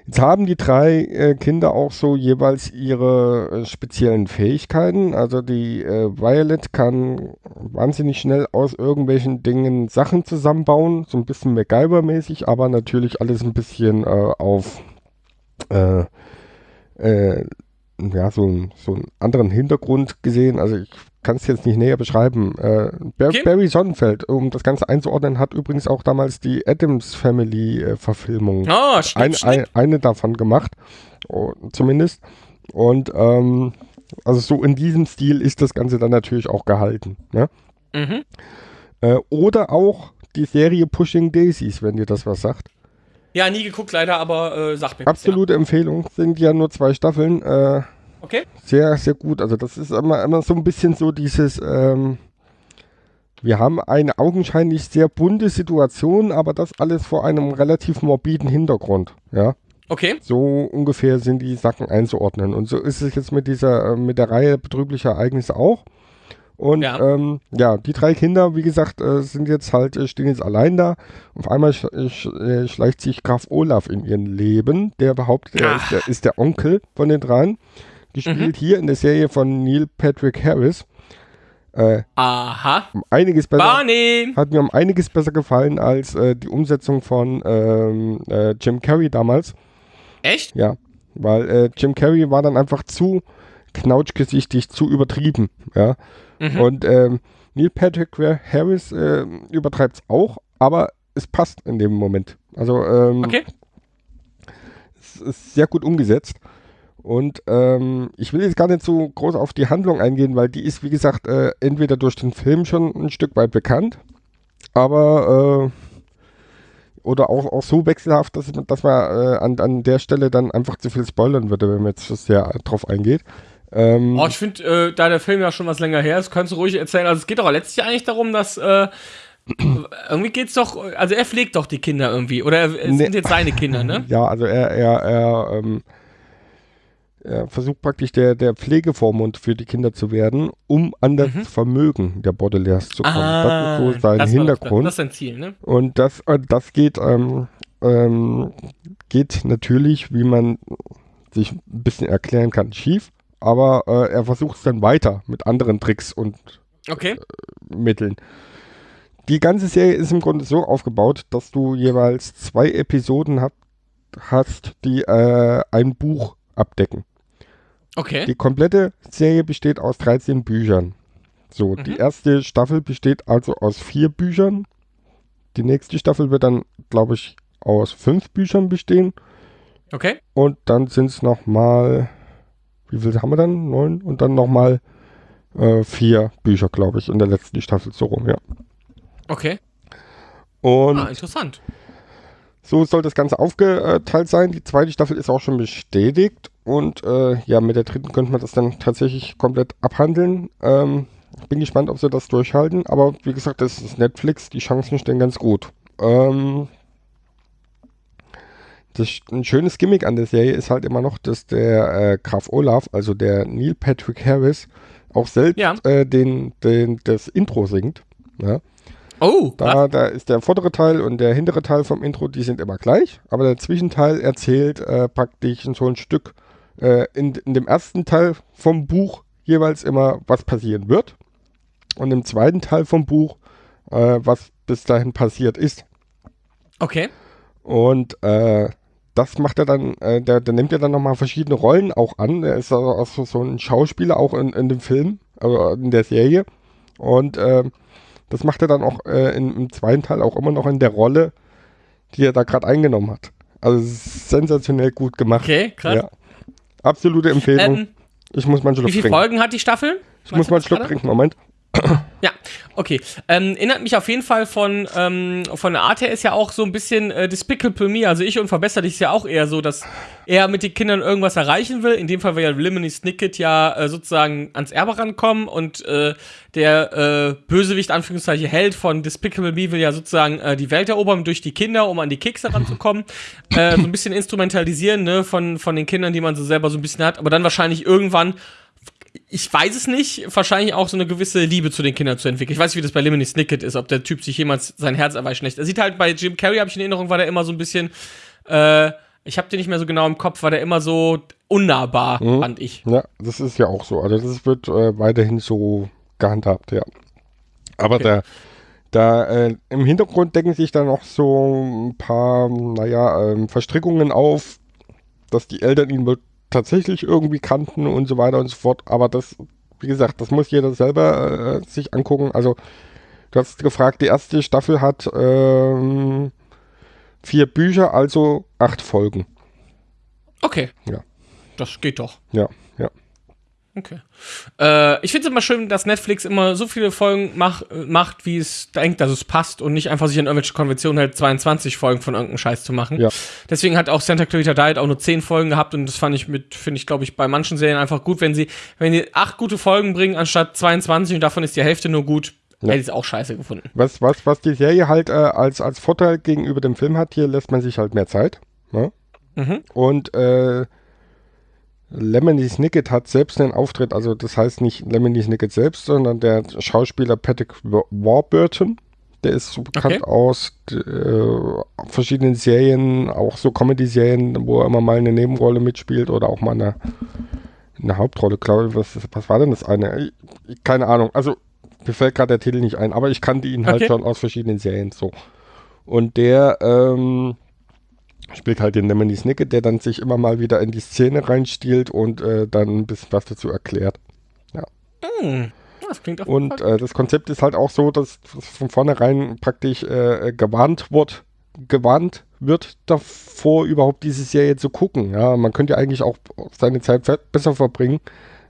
[SPEAKER 2] jetzt haben die drei äh, Kinder auch so jeweils ihre äh, speziellen Fähigkeiten. Also die äh, Violet kann wahnsinnig schnell aus irgendwelchen Dingen Sachen zusammenbauen. So ein bisschen MacGyver-mäßig, aber natürlich alles ein bisschen äh, auf äh, äh, ja, so, so einen anderen Hintergrund gesehen. Also ich kann es jetzt nicht näher beschreiben. Äh, Bar
[SPEAKER 1] Okay.
[SPEAKER 2] Barry Sonnenfeld, um das Ganze einzuordnen, hat übrigens auch damals die Adams Family äh, Verfilmung
[SPEAKER 1] Oh, stimmt,
[SPEAKER 2] ein,
[SPEAKER 1] stimmt.
[SPEAKER 2] ein, eine davon gemacht, oh, zumindest. Und ähm, also so in diesem Stil ist das Ganze dann natürlich auch gehalten. Ne?
[SPEAKER 1] Mhm.
[SPEAKER 2] Äh, oder auch die Serie Pushing Daisies, wenn dir das was sagt.
[SPEAKER 1] Ja, nie geguckt leider, aber äh, sagt mir was,
[SPEAKER 2] Absolute Empfehlung. Sind ja nur zwei Staffeln. Äh,
[SPEAKER 1] Ja. Okay.
[SPEAKER 2] sehr, sehr gut. Also das ist immer, immer so ein bisschen so dieses, ähm, wir haben eine augenscheinlich sehr bunte Situation, aber das alles vor einem relativ morbiden Hintergrund. Ja,
[SPEAKER 1] Okay.
[SPEAKER 2] so ungefähr sind die Sachen einzuordnen. Und so ist es jetzt mit dieser, äh, mit der Reihe betrüblicher Ereignisse auch. Und
[SPEAKER 1] Ja.
[SPEAKER 2] ähm, ja die drei Kinder, wie gesagt, äh, sind jetzt halt, äh, stehen jetzt allein da. Auf einmal sch sch schleicht sich Graf Olaf in ihren Leben, der behauptet, er ist der, ist der Onkel von den dreien. Gespielt hier in der Serie von Neil Patrick Harris. Äh,
[SPEAKER 1] Aha.
[SPEAKER 2] um einiges besser.
[SPEAKER 1] Barney.
[SPEAKER 2] Hat mir um einiges besser gefallen als äh, die Umsetzung von ähm, äh, Jim Carrey damals.
[SPEAKER 1] Echt?
[SPEAKER 2] Ja, weil äh, Jim Carrey war dann einfach zu knautschgesichtig, zu übertrieben. Ja.
[SPEAKER 1] Mhm.
[SPEAKER 2] Und ähm, Neil Patrick Harris äh, übertreibt es auch, aber es passt in dem Moment. Also ähm,
[SPEAKER 1] Okay.
[SPEAKER 2] es ist sehr gut umgesetzt. Und ähm, ich will jetzt gar nicht so groß auf die Handlung eingehen, weil die ist, wie gesagt, äh, entweder durch den Film schon ein Stück weit bekannt, aber äh, oder auch, auch so wechselhaft, dass, dass man äh, an, an der Stelle dann einfach zu viel spoilern würde, wenn man jetzt so sehr drauf eingeht. Ähm,
[SPEAKER 1] Oh, ich finde, äh, da der Film ja schon was länger her ist, kannst du ruhig erzählen. Also es geht doch letztlich eigentlich darum, dass äh, *clears throat* irgendwie geht's doch, also er pflegt doch die Kinder irgendwie. Oder er- es
[SPEAKER 2] Nee.
[SPEAKER 1] sind jetzt seine Kinder, ne?
[SPEAKER 2] Ja, also er, er, er, ähm, er versucht praktisch der, der Pflegevormund für die Kinder zu werden, um an das Vermögen der Baudelaires zu kommen. das ist so sein
[SPEAKER 1] Mhm. Ah, das war
[SPEAKER 2] Hintergrund.
[SPEAKER 1] Das ist sein Ziel, ne?
[SPEAKER 2] Und das, äh, das geht, ähm, ähm, geht natürlich, wie man sich ein bisschen erklären kann, schief. Aber äh, er versucht es dann weiter mit anderen Tricks und
[SPEAKER 1] Okay.
[SPEAKER 2] Mitteln. Die ganze Serie ist im Grunde so aufgebaut, dass du jeweils zwei Episoden hab, hast, die äh, ein Buch abdecken.
[SPEAKER 1] Okay.
[SPEAKER 2] Die komplette Serie besteht aus 13 Büchern. So, die erste Staffel besteht also aus vier Büchern. Die nächste Staffel wird dann, glaube ich, aus fünf Büchern bestehen.
[SPEAKER 1] Okay.
[SPEAKER 2] Und dann sind es nochmal, wie viel haben wir dann? Neun? Und dann nochmal äh, vier Bücher, glaube ich, in der letzten Staffel so rum, ja.
[SPEAKER 1] Okay.
[SPEAKER 2] Und
[SPEAKER 1] Ah, interessant.
[SPEAKER 2] so soll das Ganze aufgeteilt sein. Die zweite Staffel ist auch schon bestätigt. Und äh, ja, mit der dritten könnte man das dann tatsächlich komplett abhandeln. Ähm, bin gespannt, ob sie das durchhalten. Aber wie gesagt, das ist Netflix. Die Chancen stehen ganz gut. Ähm, das, ein schönes Gimmick an der Serie ist halt immer noch, dass der äh, Graf Olaf, also der Neil Patrick Harris, auch selbst
[SPEAKER 1] Ja.
[SPEAKER 2] äh, den, den, das Intro singt. Ja?
[SPEAKER 1] Oh,
[SPEAKER 2] Da, da ist der vordere Teil und der hintere Teil vom Intro, die sind immer gleich, aber der Zwischenteil erzählt äh, praktisch so ein Stück äh, in, in dem ersten Teil vom Buch jeweils immer, was passieren wird und im zweiten Teil vom Buch, äh, was bis dahin passiert ist.
[SPEAKER 1] okay.
[SPEAKER 2] Und äh, das macht er dann, äh, der, der nimmt ja dann nochmal verschiedene Rollen auch an. Er ist also auch so, so ein Schauspieler auch in, in dem Film, also in der Serie. Und äh, das macht er dann auch äh, in, im zweiten Teil auch immer noch in der Rolle, die er da gerade eingenommen hat. Also sensationell gut gemacht.
[SPEAKER 1] Okay, krass.
[SPEAKER 2] Ja. Absolute Empfehlung.
[SPEAKER 1] Ähm,
[SPEAKER 2] ich muss mal einen Schluck
[SPEAKER 1] wie viele
[SPEAKER 2] trinken.
[SPEAKER 1] Folgen hat die Staffel?
[SPEAKER 2] Ich muss mal einen Schluck
[SPEAKER 1] gerade?
[SPEAKER 2] trinken, Moment.
[SPEAKER 1] Ja, okay. Ähm, erinnert mich auf jeden Fall von, ähm, von der Art her ist ja auch so ein bisschen äh, Despicable Me. Also ich und verbessere dich ist ja auch eher so, dass er mit den Kindern irgendwas erreichen will. In dem Fall will ja Lemony Snicket ja äh, sozusagen ans Erbe rankommen und äh, der äh, Bösewicht, Anführungszeichen, Held von Despicable Me will ja sozusagen äh, die Welt erobern durch die Kinder, um an die Kekse ranzukommen. äh, so ein bisschen instrumentalisieren, ne, von, von den Kindern, die man so selber so ein bisschen hat, aber dann wahrscheinlich irgendwann ich weiß es nicht, wahrscheinlich auch so eine gewisse Liebe zu den Kindern zu entwickeln. Ich weiß nicht, wie das bei Lemony Snicket ist, ob der Typ sich jemals sein Herz erweichen lässt. Er sieht halt bei Jim Carrey, habe ich in Erinnerung, war der immer so ein bisschen, äh, ich habe den nicht mehr so genau im Kopf, war der immer so unnahbar,
[SPEAKER 2] Mhm.
[SPEAKER 1] fand ich.
[SPEAKER 2] Ja, das ist ja auch so. Also das wird äh, weiterhin so gehandhabt, ja. Aber
[SPEAKER 1] Okay.
[SPEAKER 2] da, da äh, im Hintergrund decken sich dann noch so ein paar, naja, ähm, Verstrickungen auf, dass die Eltern ihn tatsächlich irgendwie kannten und so weiter und so fort. Aber das, wie gesagt, das muss jeder selber äh, sich angucken. Also du hast gefragt, die erste Staffel hat ähm, vier Bücher, also acht Folgen.
[SPEAKER 1] Okay.
[SPEAKER 2] Ja.
[SPEAKER 1] Das geht doch.
[SPEAKER 2] Ja, ja.
[SPEAKER 1] Okay. Äh, ich finde es immer schön, dass Netflix immer so viele Folgen mach, macht, wie es denkt, dass es passt und nicht einfach sich an irgendwelche Konventionen hält, 22 Folgen von irgendeinem Scheiß zu machen.
[SPEAKER 2] Ja.
[SPEAKER 1] Deswegen hat auch Santa Clarita Diet auch nur 10 Folgen gehabt und das fand ich mit, finde ich, glaube ich, bei manchen Serien einfach gut, wenn sie, wenn die acht gute Folgen bringen, anstatt 22 und davon ist die Hälfte nur gut,
[SPEAKER 2] Ja.
[SPEAKER 1] hätte ich es auch scheiße gefunden.
[SPEAKER 2] Was, was, was die Serie halt äh, als, als Vorteil gegenüber dem Film hat, hier lässt man sich halt mehr Zeit. Ne?
[SPEAKER 1] Mhm.
[SPEAKER 2] Und äh, Lemony Snicket hat selbst einen Auftritt, also das heißt nicht Lemony Snicket selbst, sondern der Schauspieler Patrick Wa- Warburton. Der ist so bekannt
[SPEAKER 1] Okay.
[SPEAKER 2] aus äh, verschiedenen Serien, auch so Comedy-Serien, wo er immer mal eine Nebenrolle mitspielt oder auch mal eine, eine Hauptrolle, glaube ich. Was, was war denn das eine? Ich, keine Ahnung. Also mir fällt gerade der Titel nicht ein, aber ich kannte ihn halt
[SPEAKER 1] Okay.
[SPEAKER 2] schon aus verschiedenen Serien so. Und der ähm, spielt halt den Lemony Snicket, der dann sich immer mal wieder in die Szene reinstiehlt und äh, dann ein bisschen was dazu erklärt.
[SPEAKER 1] Hm. Das klingt auf
[SPEAKER 2] Und äh, das Konzept ist halt auch so, dass von vornherein praktisch äh, gewarnt wird, gewarnt wird davor, überhaupt diese Serie zu gucken. Ja, man könnte ja eigentlich auch seine Zeit besser verbringen,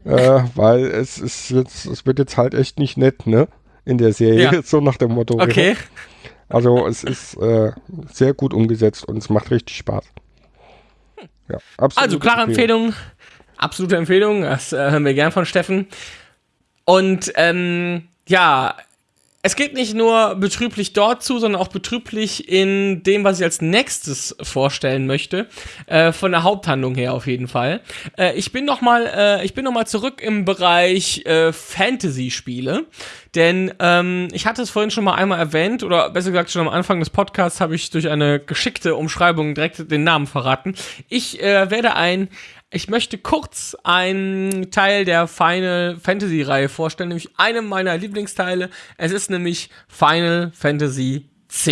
[SPEAKER 2] äh, *laughs* weil es ist jetzt, es wird jetzt halt echt nicht nett, ne? In der Serie,
[SPEAKER 1] Ja. *laughs*
[SPEAKER 2] so nach dem Motto.
[SPEAKER 1] Okay. *laughs*
[SPEAKER 2] Also es ist äh, sehr gut umgesetzt und es macht richtig Spaß. Ja, absolut.
[SPEAKER 1] Also klare Empfehlung, absolute Empfehlung, das äh, hören wir gern von Steffen. Und ähm, ja, es geht nicht nur betrüblich dort zu, sondern auch betrüblich in dem, was ich als nächstes vorstellen möchte. Äh, von der Haupthandlung her auf jeden Fall. Äh, ich bin noch mal, äh, ich bin noch zurück im Bereich äh, Fantasy-Spiele, denn ähm, ich hatte es vorhin schon mal einmal erwähnt oder besser gesagt schon am Anfang des Podcasts habe ich durch eine geschickte Umschreibung direkt den Namen verraten. Ich äh, werde ein ich möchte kurz einen Teil der Final Fantasy Reihe vorstellen, nämlich einem meiner Lieblingsteile. Es ist nämlich Final Fantasy X.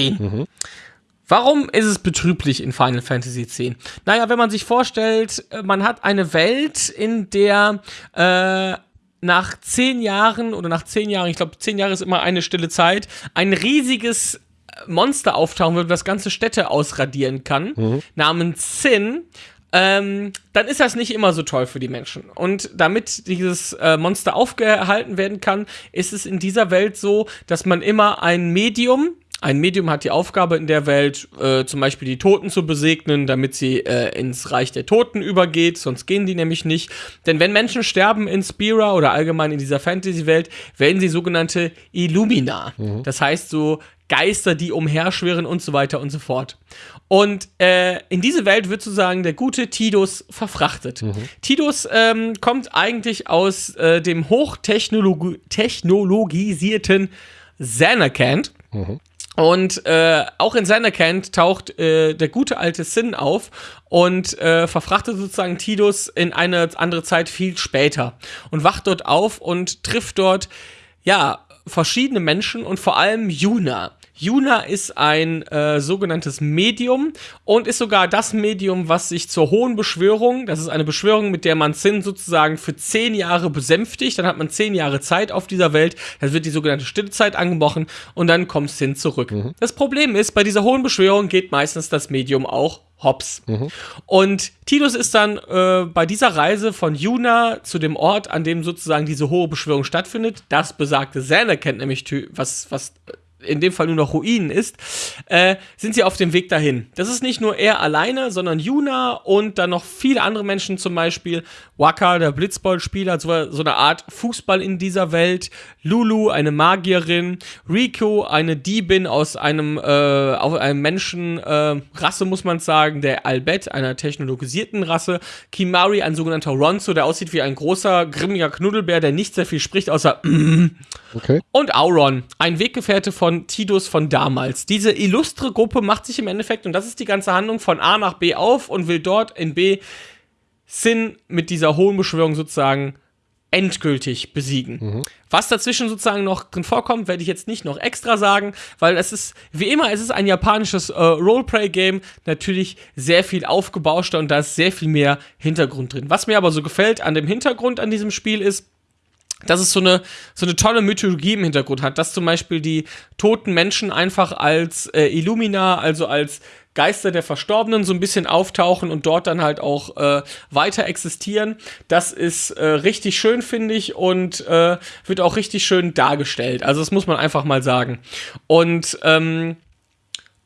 [SPEAKER 1] Warum ist es betrüblich in Final Fantasy X? Naja, wenn man sich vorstellt, äh, man hat eine Welt, in der äh, nach zehn Jahren oder nach zehn Jahren, ich glaube, zehn Jahre ist immer eine stille Zeit, ein riesiges Monster auftauchen wird, das ganze Städte ausradieren kann, namens Sin, ähm, dann ist das nicht immer so toll für die Menschen. Und damit dieses äh, Monster aufgehalten werden kann, ist es in dieser Welt so, dass man immer ein Medium, ein Medium hat die Aufgabe in der Welt, äh, zum Beispiel die Toten zu besegnen, damit sie äh, ins Reich der Toten übergeht, sonst gehen die nämlich nicht. Denn wenn Menschen sterben in Spira oder allgemein in dieser Fantasy-Welt, werden sie sogenannte Illumina. Das heißt so Geister, die umherschwirren und so weiter und so fort. Und äh, in diese Welt wird sozusagen der gute Tidus verfrachtet. Tidus ähm, kommt eigentlich aus äh, dem hochtechnologisierten Xanarkand. Mhm. Und äh, auch in Sanderkant taucht äh, der gute alte Sin auf und äh, verfrachtet sozusagen Tidus in eine andere Zeit viel später und wacht dort auf und trifft dort, ja, verschiedene Menschen und vor allem Yuna. Yuna ist ein äh, sogenanntes Medium und ist sogar das Medium, was sich zur hohen Beschwörung, das ist eine Beschwörung, mit der man Sin sozusagen für zehn Jahre besänftigt, dann hat man zehn Jahre Zeit auf dieser Welt, das wird die sogenannte Stillezeit angebrochen und dann kommt Sin zurück. Mhm. Das Problem ist, bei dieser hohen Beschwörung geht meistens das Medium auch hops. Mhm. Und Tidus ist dann äh, bei dieser Reise von Yuna zu dem Ort, an dem sozusagen diese hohe Beschwörung stattfindet, das besagte Xander kennt nämlich, was, was in dem Fall nur noch Ruinen ist, äh, sind sie auf dem Weg dahin. Das ist nicht nur er alleine, sondern Yuna und dann noch viele andere Menschen, zum Beispiel Waka, der Blitzball-Spieler, so, so eine Art Fußball in dieser Welt, Lulu, eine Magierin, Rico, eine Diebin aus einem, äh, aus einem Menschenrasse, äh, muss man sagen, der Albet, einer technologisierten Rasse, Kimari, ein sogenannter Ronzo, der aussieht wie ein großer, grimmiger Knuddelbär, der nicht sehr viel spricht, außer *clears throat* okay. und Auron, ein Weggefährte von Tidus von damals. Diese illustre Gruppe macht sich im Endeffekt, und das ist die ganze Handlung, von A nach B auf und will dort in B Sin mit dieser hohen Beschwörung sozusagen endgültig besiegen. Mhm. Was dazwischen sozusagen noch drin vorkommt, werde ich jetzt nicht noch extra sagen, weil es ist, wie immer, es ist ein japanisches äh, Roleplay-Game, natürlich sehr viel aufgebauschter und da ist sehr viel mehr Hintergrund drin. Was mir aber so gefällt an dem Hintergrund an diesem Spiel ist, dass es so eine, so eine tolle Mythologie im Hintergrund hat, dass zum Beispiel die toten Menschen einfach als äh, Illumina, also als Geister der Verstorbenen so ein bisschen auftauchen und dort dann halt auch äh, weiter existieren. Das ist äh, richtig schön, finde ich, und äh, wird auch richtig schön dargestellt. Also das muss man einfach mal sagen. Und ähm,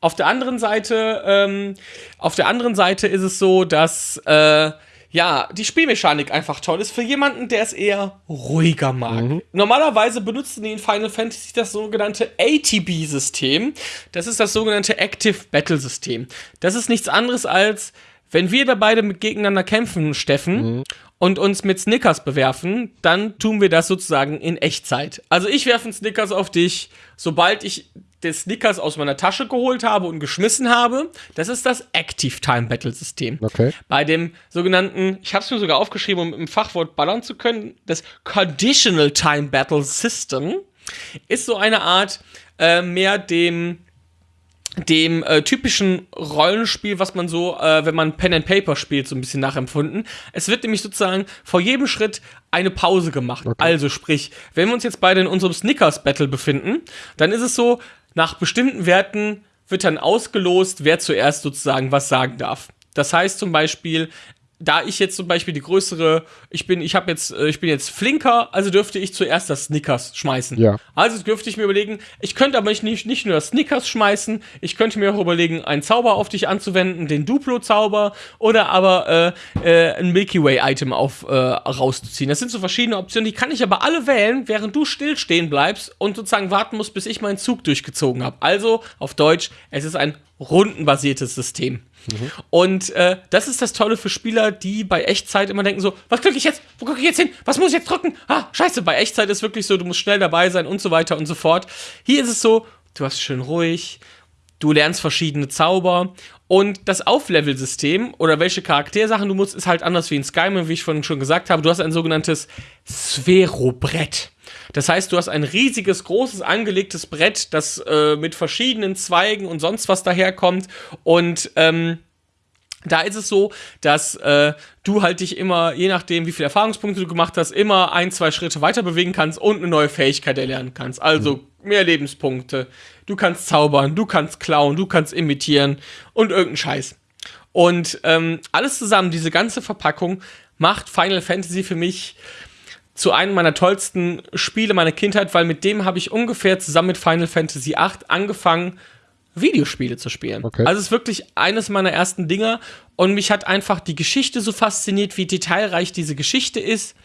[SPEAKER 1] auf der anderen Seite, ähm, auf der anderen Seite ist es so, dass äh, ja, die Spielmechanik einfach toll ist für jemanden, der es eher ruhiger mag. Mhm. Normalerweise benutzen die in Final Fantasy das sogenannte ATB-System. Das ist das sogenannte Active Battle System. Das ist nichts anderes als, wenn wir da beide mit gegeneinander kämpfen, Steffen, mhm. und uns mit Snickers bewerfen, dann tun wir das sozusagen in Echtzeit. Also ich werfe einen Snickers auf dich, sobald ich des Snickers aus meiner Tasche geholt habe und geschmissen habe. Das ist das Active Time Battle System.
[SPEAKER 2] Okay.
[SPEAKER 1] Bei dem sogenannten, ich habe es mir sogar aufgeschrieben, um im Fachwort ballern zu können, das Conditional Time Battle System ist so eine Art äh, mehr dem dem äh, typischen Rollenspiel, was man so, äh, wenn man Pen and Paper spielt, so ein bisschen nachempfunden. Es wird nämlich sozusagen vor jedem Schritt eine Pause gemacht. Okay. Also sprich, wenn wir uns jetzt beide in unserem Snickers Battle befinden, dann ist es so, nach bestimmten Werten wird dann ausgelost, wer zuerst sozusagen was sagen darf. Das heißt zum Beispiel, da ich jetzt zum Beispiel die größere, ich bin, ich habe jetzt, äh, ich bin jetzt flinker, also dürfte ich zuerst das Snickers schmeißen.
[SPEAKER 2] Ja.
[SPEAKER 1] Also dürfte ich mir überlegen, ich könnte aber nicht, nicht nur das Snickers schmeißen, ich könnte mir auch überlegen, einen Zauber auf dich anzuwenden, den Duplo-Zauber oder aber äh, äh, ein Milky Way-Item auf äh, rauszuziehen. Das sind so verschiedene Optionen, die kann ich aber alle wählen, während du stillstehen bleibst und sozusagen warten musst, bis ich meinen Zug durchgezogen habe. Also auf Deutsch, es ist ein rundenbasiertes System. Und äh, das ist das Tolle für Spieler, die bei Echtzeit immer denken so, was klicke ich jetzt? Wo klicke ich jetzt hin? Was muss ich jetzt drücken? Ah, scheiße, bei Echtzeit ist wirklich so, du musst schnell dabei sein und so weiter und so fort. Hier ist es so, du hast schön ruhig, du lernst verschiedene Zauber und das Auflevel-System oder welche Charaktersachen du musst, ist halt anders wie in Skyrim, wie ich vorhin schon gesagt habe. Du hast ein sogenanntes Sphärobrett. Das heißt, du hast ein riesiges, großes, angelegtes Brett, das äh, mit verschiedenen Zweigen und sonst was daherkommt. Und ähm, da ist es so, dass äh, du halt dich immer, je nachdem, wie viele Erfahrungspunkte du gemacht hast, immer ein, zwei Schritte weiter bewegen kannst und eine neue Fähigkeit erlernen kannst. Also mhm. mehr Lebenspunkte. Du kannst zaubern, du kannst klauen, du kannst imitieren und irgendeinen Scheiß. Und ähm, alles zusammen, diese ganze Verpackung, macht Final Fantasy für mich zu einem meiner tollsten Spiele meiner Kindheit, weil mit dem habe ich ungefähr zusammen mit Final Fantasy VIII angefangen, Videospiele zu spielen. Okay. Also es ist wirklich eines meiner ersten Dinger und mich hat einfach die Geschichte so fasziniert, wie detailreich diese Geschichte ist.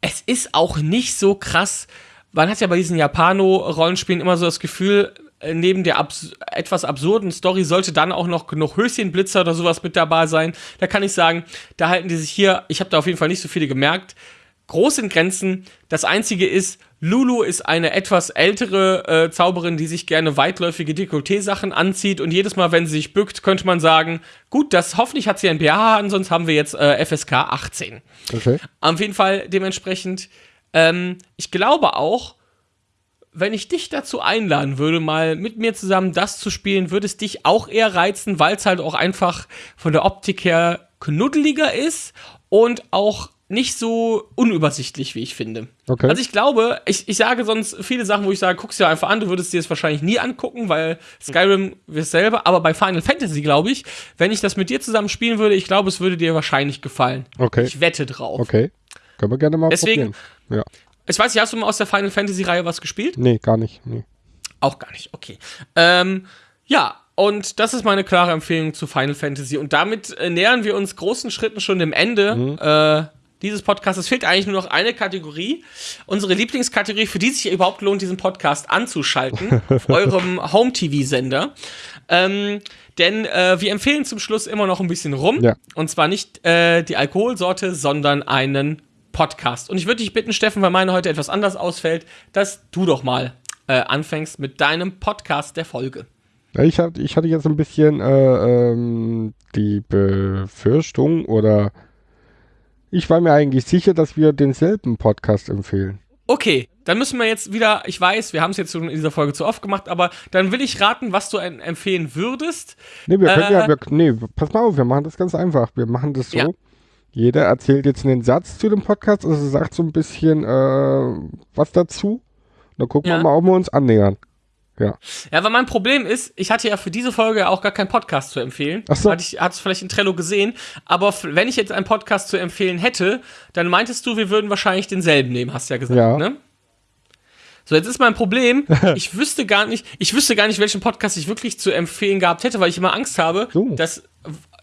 [SPEAKER 1] Es ist auch nicht so krass. Man hat ja bei diesen Japano-Rollenspielen immer so das Gefühl, äh, neben der abs etwas absurden Story sollte dann auch noch genug Höschenblitzer oder sowas mit dabei sein. Da kann ich sagen, da halten die sich hier, ich habe da auf jeden Fall nicht so viele gemerkt, groß in Grenzen. Das Einzige ist, Lulu ist eine etwas ältere äh, Zauberin, die sich gerne weitläufige Dekolleté-Sachen anzieht und jedes Mal, wenn sie sich bückt, könnte man sagen, gut, das hoffentlich hat sie ein BH an, sonst haben wir jetzt äh, FSK 18.
[SPEAKER 2] Okay.
[SPEAKER 1] Auf jeden Fall dementsprechend, ähm, ich glaube auch, wenn ich dich dazu einladen würde, mal mit mir zusammen das zu spielen, würde es dich auch eher reizen, weil es halt auch einfach von der Optik her knuddeliger ist und auch nicht so unübersichtlich, wie ich finde.
[SPEAKER 2] Okay.
[SPEAKER 1] Also ich glaube, ich, ich sage sonst viele Sachen, wo ich sage, guck's dir einfach an, du würdest dir das wahrscheinlich nie angucken, weil Skyrim ist selber, aber bei Final Fantasy glaube ich, wenn ich das mit dir zusammen spielen würde, ich glaube, es würde dir wahrscheinlich gefallen.
[SPEAKER 2] Okay.
[SPEAKER 1] Ich wette drauf.
[SPEAKER 2] Okay. Können wir gerne mal
[SPEAKER 1] Deswegen-
[SPEAKER 2] probieren. Ja.
[SPEAKER 1] Ich weiß nicht, hast du mal aus der Final Fantasy Reihe was gespielt?
[SPEAKER 2] Nee, gar nicht. Nee.
[SPEAKER 1] Auch gar nicht, okay. Ähm, ja, und das ist meine klare Empfehlung zu Final Fantasy. Und damit äh, nähern wir uns großen Schritten schon dem Ende äh, dieses Podcasts. Es fehlt eigentlich nur noch eine Kategorie. Unsere Lieblingskategorie, für die sich überhaupt lohnt, diesen Podcast anzuschalten, auf *laughs* eurem Home-TV-Sender. Ähm, denn äh, wir empfehlen zum Schluss immer noch ein bisschen rum.
[SPEAKER 2] Ja.
[SPEAKER 1] Und zwar nicht äh, die Alkoholsorte, sondern einen Podcast. Und ich würde dich bitten, Steffen, weil meine heute etwas anders ausfällt, dass du doch mal äh, anfängst mit deinem Podcast der Folge.
[SPEAKER 2] Ich, hab, ich hatte jetzt ein bisschen äh, ähm, die Befürchtung oder ich war mir eigentlich sicher, dass wir denselben Podcast empfehlen.
[SPEAKER 1] Okay, dann müssen wir jetzt wieder, ich weiß, wir haben es jetzt schon in dieser Folge zu oft gemacht, aber dann will ich raten, was du en- empfehlen würdest.
[SPEAKER 2] Nee, wir können
[SPEAKER 1] Äh,
[SPEAKER 2] ja, wir, nee, pass mal auf, wir machen das ganz einfach. Wir machen das so.
[SPEAKER 1] Ja.
[SPEAKER 2] Jeder erzählt jetzt einen Satz zu dem Podcast, also sagt so ein bisschen äh, was dazu. Dann gucken
[SPEAKER 1] Ja.
[SPEAKER 2] wir mal, ob wir uns annähern. Ja.
[SPEAKER 1] Ja, weil mein Problem ist, ich hatte ja für diese Folge ja auch gar keinen Podcast zu empfehlen.
[SPEAKER 2] Ach so.
[SPEAKER 1] Hatte ich, hat's vielleicht in Trello gesehen. Aber wenn ich jetzt einen Podcast zu empfehlen hätte, dann meintest du, wir würden wahrscheinlich denselben nehmen, hast du ja gesagt,
[SPEAKER 2] Ja.
[SPEAKER 1] ne? So, jetzt ist mein Problem, *laughs* ich wüsste gar nicht, ich wüsste gar nicht, welchen Podcast ich wirklich zu empfehlen gehabt hätte, weil ich immer Angst habe,
[SPEAKER 2] So.
[SPEAKER 1] dass,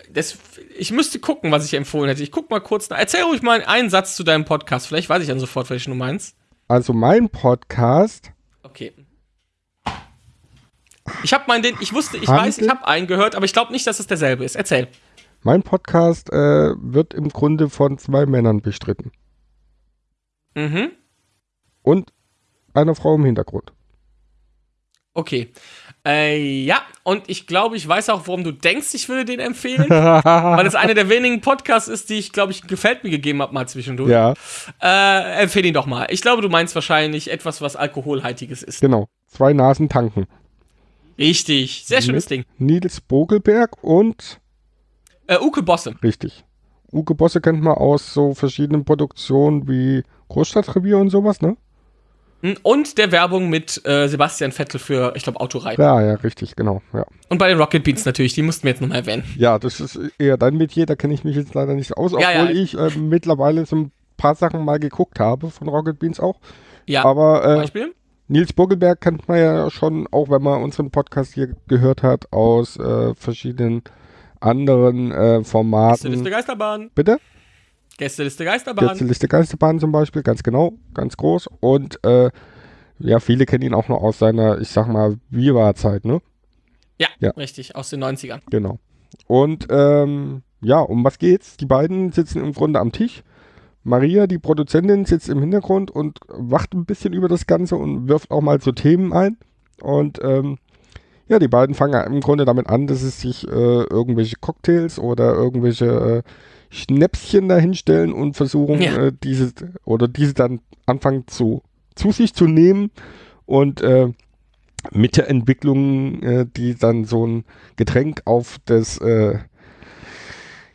[SPEAKER 1] dass ich müsste gucken, was ich empfohlen hätte. Ich guck mal kurz nach. Erzähl ruhig mal einen Satz zu deinem Podcast. Vielleicht weiß ich dann sofort, welchen du meinst.
[SPEAKER 2] Also mein Podcast,
[SPEAKER 1] Okay. Ich habe meinen, den, ich wusste, ich
[SPEAKER 2] Handel-
[SPEAKER 1] weiß, ich habe einen gehört, aber ich glaube nicht, dass es derselbe ist. Erzähl.
[SPEAKER 2] mein Podcast äh, wird im Grunde von zwei Männern bestritten.
[SPEAKER 1] Mhm.
[SPEAKER 2] Und einer Frau im Hintergrund.
[SPEAKER 1] Okay. Äh, ja, und ich glaube, ich weiß auch, warum du denkst, ich würde den empfehlen. *laughs* weil es einer der wenigen Podcasts ist, die ich, glaube ich, gefällt mir gegeben habe, mal zwischendurch.
[SPEAKER 2] ja,
[SPEAKER 1] Äh, empfehle ihn doch mal. Ich glaube, du meinst wahrscheinlich etwas, was alkoholhaltiges ist.
[SPEAKER 2] genau. Zwei Nasen tanken.
[SPEAKER 1] Richtig. Sehr schönes Ding.
[SPEAKER 2] Nils Bogelberg und
[SPEAKER 1] Äh, Uke Bosse.
[SPEAKER 2] Richtig. Uke Bosse kennt man aus so verschiedenen Produktionen wie Großstadtrevier und sowas, ne?
[SPEAKER 1] Hm, Und der Werbung mit äh, Sebastian Vettel für, ich glaube, Autorei.
[SPEAKER 2] Ja, ja, richtig, genau, ja.
[SPEAKER 1] Und bei den Rocket Beans natürlich, die mussten wir jetzt nochmal erwähnen.
[SPEAKER 2] Ja, das ist eher dein Metier, da kenne ich mich jetzt leider nicht aus, obwohl
[SPEAKER 1] Ja, ja.
[SPEAKER 2] ich äh, mittlerweile so ein paar Sachen mal geguckt habe von Rocket Beans auch.
[SPEAKER 1] Ja,
[SPEAKER 2] Aber äh,
[SPEAKER 1] Beispiel?
[SPEAKER 2] Nils Bogelberg kennt man ja schon, auch wenn man unseren Podcast hier gehört hat, aus äh, verschiedenen anderen äh,
[SPEAKER 1] Gästeliste
[SPEAKER 2] Formaten.
[SPEAKER 1] Geisterbahn.
[SPEAKER 2] Bitte?
[SPEAKER 1] Gästeliste Geisterbahn.
[SPEAKER 2] Gästeliste Geisterbahn zum Beispiel, ganz genau, ganz groß. Und äh, ja, viele kennen ihn auch noch aus seiner, ich sag mal, Viva-Zeit, ne?
[SPEAKER 1] Ja,
[SPEAKER 2] Ja.
[SPEAKER 1] richtig, aus den 90ern.
[SPEAKER 2] Genau. Und ähm, ja, um was geht's? Die beiden sitzen im Grunde am Tisch. Maria, die Produzentin, sitzt im Hintergrund und wacht ein bisschen über das Ganze und wirft auch mal so Themen ein. Und ähm, ja, die beiden fangen im Grunde damit an, dass sie sich äh, irgendwelche Cocktails oder irgendwelche äh, Schnäpschen dahinstellen und versuchen,
[SPEAKER 1] Ja.
[SPEAKER 2] äh, diese oder diese dann anfangen zu, zu sich zu nehmen und äh, mit der Entwicklung, äh, die dann so ein Getränk auf das, äh,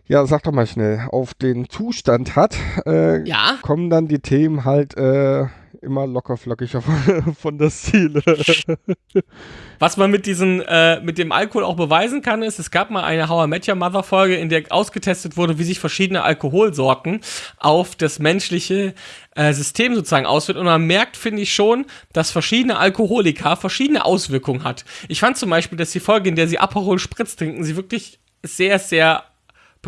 [SPEAKER 2] ja, sag doch mal schnell, auf den Zustand hat, äh,
[SPEAKER 1] Ja,
[SPEAKER 2] kommen dann die Themen halt äh, immer locker flockiger von, *laughs* von der Ziele. *laughs*
[SPEAKER 1] was man mit diesen, äh, mit dem Alkohol auch beweisen kann, ist, es gab mal eine How I Met Your Mother Folge, in der ausgetestet wurde, wie sich verschiedene Alkoholsorten auf das menschliche äh, System sozusagen auswirkt. Und man merkt, finde ich schon, dass verschiedene Alkoholiker verschiedene Auswirkungen hat. Ich fand zum Beispiel, dass die Folge, in der sie Aperol Spritz trinken, sie wirklich sehr, sehr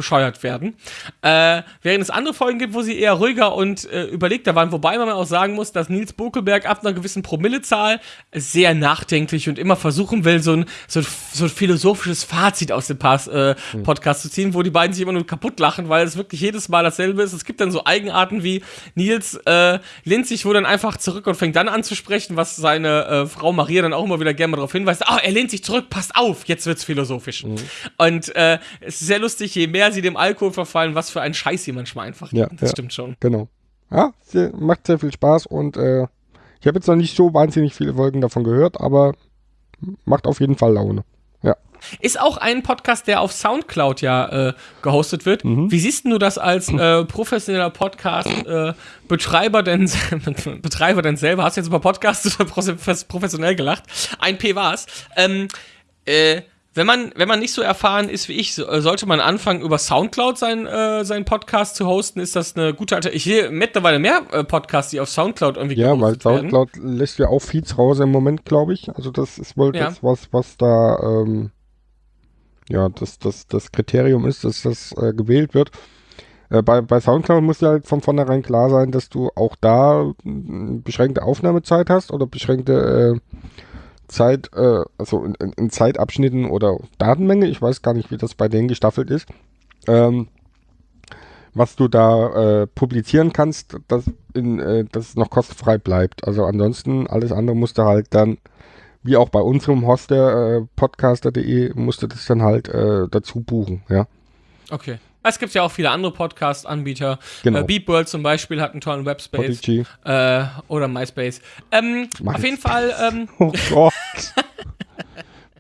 [SPEAKER 1] bescheuert werden. Äh, während es andere Folgen gibt, wo sie eher ruhiger und äh, überlegter waren, wobei man auch sagen muss, dass Nils Bokelberg ab einer gewissen Promillezahl sehr nachdenklich und immer versuchen will, so ein, so so ein philosophisches Fazit aus dem Pass, äh, mhm. Podcast zu ziehen, wo die beiden sich immer nur kaputt lachen, weil es wirklich jedes Mal dasselbe ist. Es gibt dann so Eigenarten wie Nils äh, lehnt sich wohl dann einfach zurück und fängt dann an zu sprechen, was seine äh, Frau Maria dann auch immer wieder gerne mal darauf hinweist. Ah, oh, er lehnt sich zurück, passt auf, jetzt wird's philosophisch. Mhm. Und äh, es ist sehr lustig, je mehr sie dem Alkohol verfallen, was für ein Scheiß sie manchmal einfach
[SPEAKER 2] ja,
[SPEAKER 1] Das
[SPEAKER 2] ja,
[SPEAKER 1] stimmt schon.
[SPEAKER 2] Genau. Ja, sehr, macht sehr viel Spaß und äh, ich habe jetzt noch nicht so wahnsinnig viele Folgen davon gehört, aber macht auf jeden Fall Laune. Ja.
[SPEAKER 1] Ist auch ein Podcast, der auf Soundcloud ja äh, gehostet wird. Mhm. Wie siehst du das als äh, professioneller Podcast-Betreiber äh, denn, *laughs* Betreiber denn selber? Hast du jetzt über Podcasts *laughs* professionell gelacht? Ein P war's. Ähm, äh, wenn man, wenn man nicht so erfahren ist wie ich, äh, sollte man anfangen, über Soundcloud sein, äh, seinen Podcast zu hosten. Ist das eine gute Alternative? Ich sehe mittlerweile mehr äh, Podcasts, die auf Soundcloud irgendwie
[SPEAKER 2] Ja, weil Soundcloud werden. lässt ja auch Feeds raus im Moment, glaube ich. Also das ist wohl ja. das, was, was da ähm, ja, das, das, das Kriterium ist, dass das äh, gewählt wird. Äh, bei, bei Soundcloud muss ja halt von vornherein klar sein, dass du auch da beschränkte Aufnahmezeit hast oder beschränkte äh, Zeit, äh, also in, in, Zeitabschnitten oder Datenmenge, ich weiß gar nicht, wie das bei denen gestaffelt ist, ähm, was du da äh, publizieren kannst, dass, in, äh, dass es noch kostenfrei bleibt. Also ansonsten, alles andere musst du halt dann, wie auch bei unserem Hoster, äh, podcaster.de, musst du das dann halt äh, dazu buchen, ja.
[SPEAKER 1] Okay. Es gibt ja auch viele andere Podcast-Anbieter. Genau. Äh, Beatworld zum Beispiel hat einen tollen Webspace. Äh, oder MySpace. Ähm, auf jeden Fall. Ähm, *laughs* oh Gott.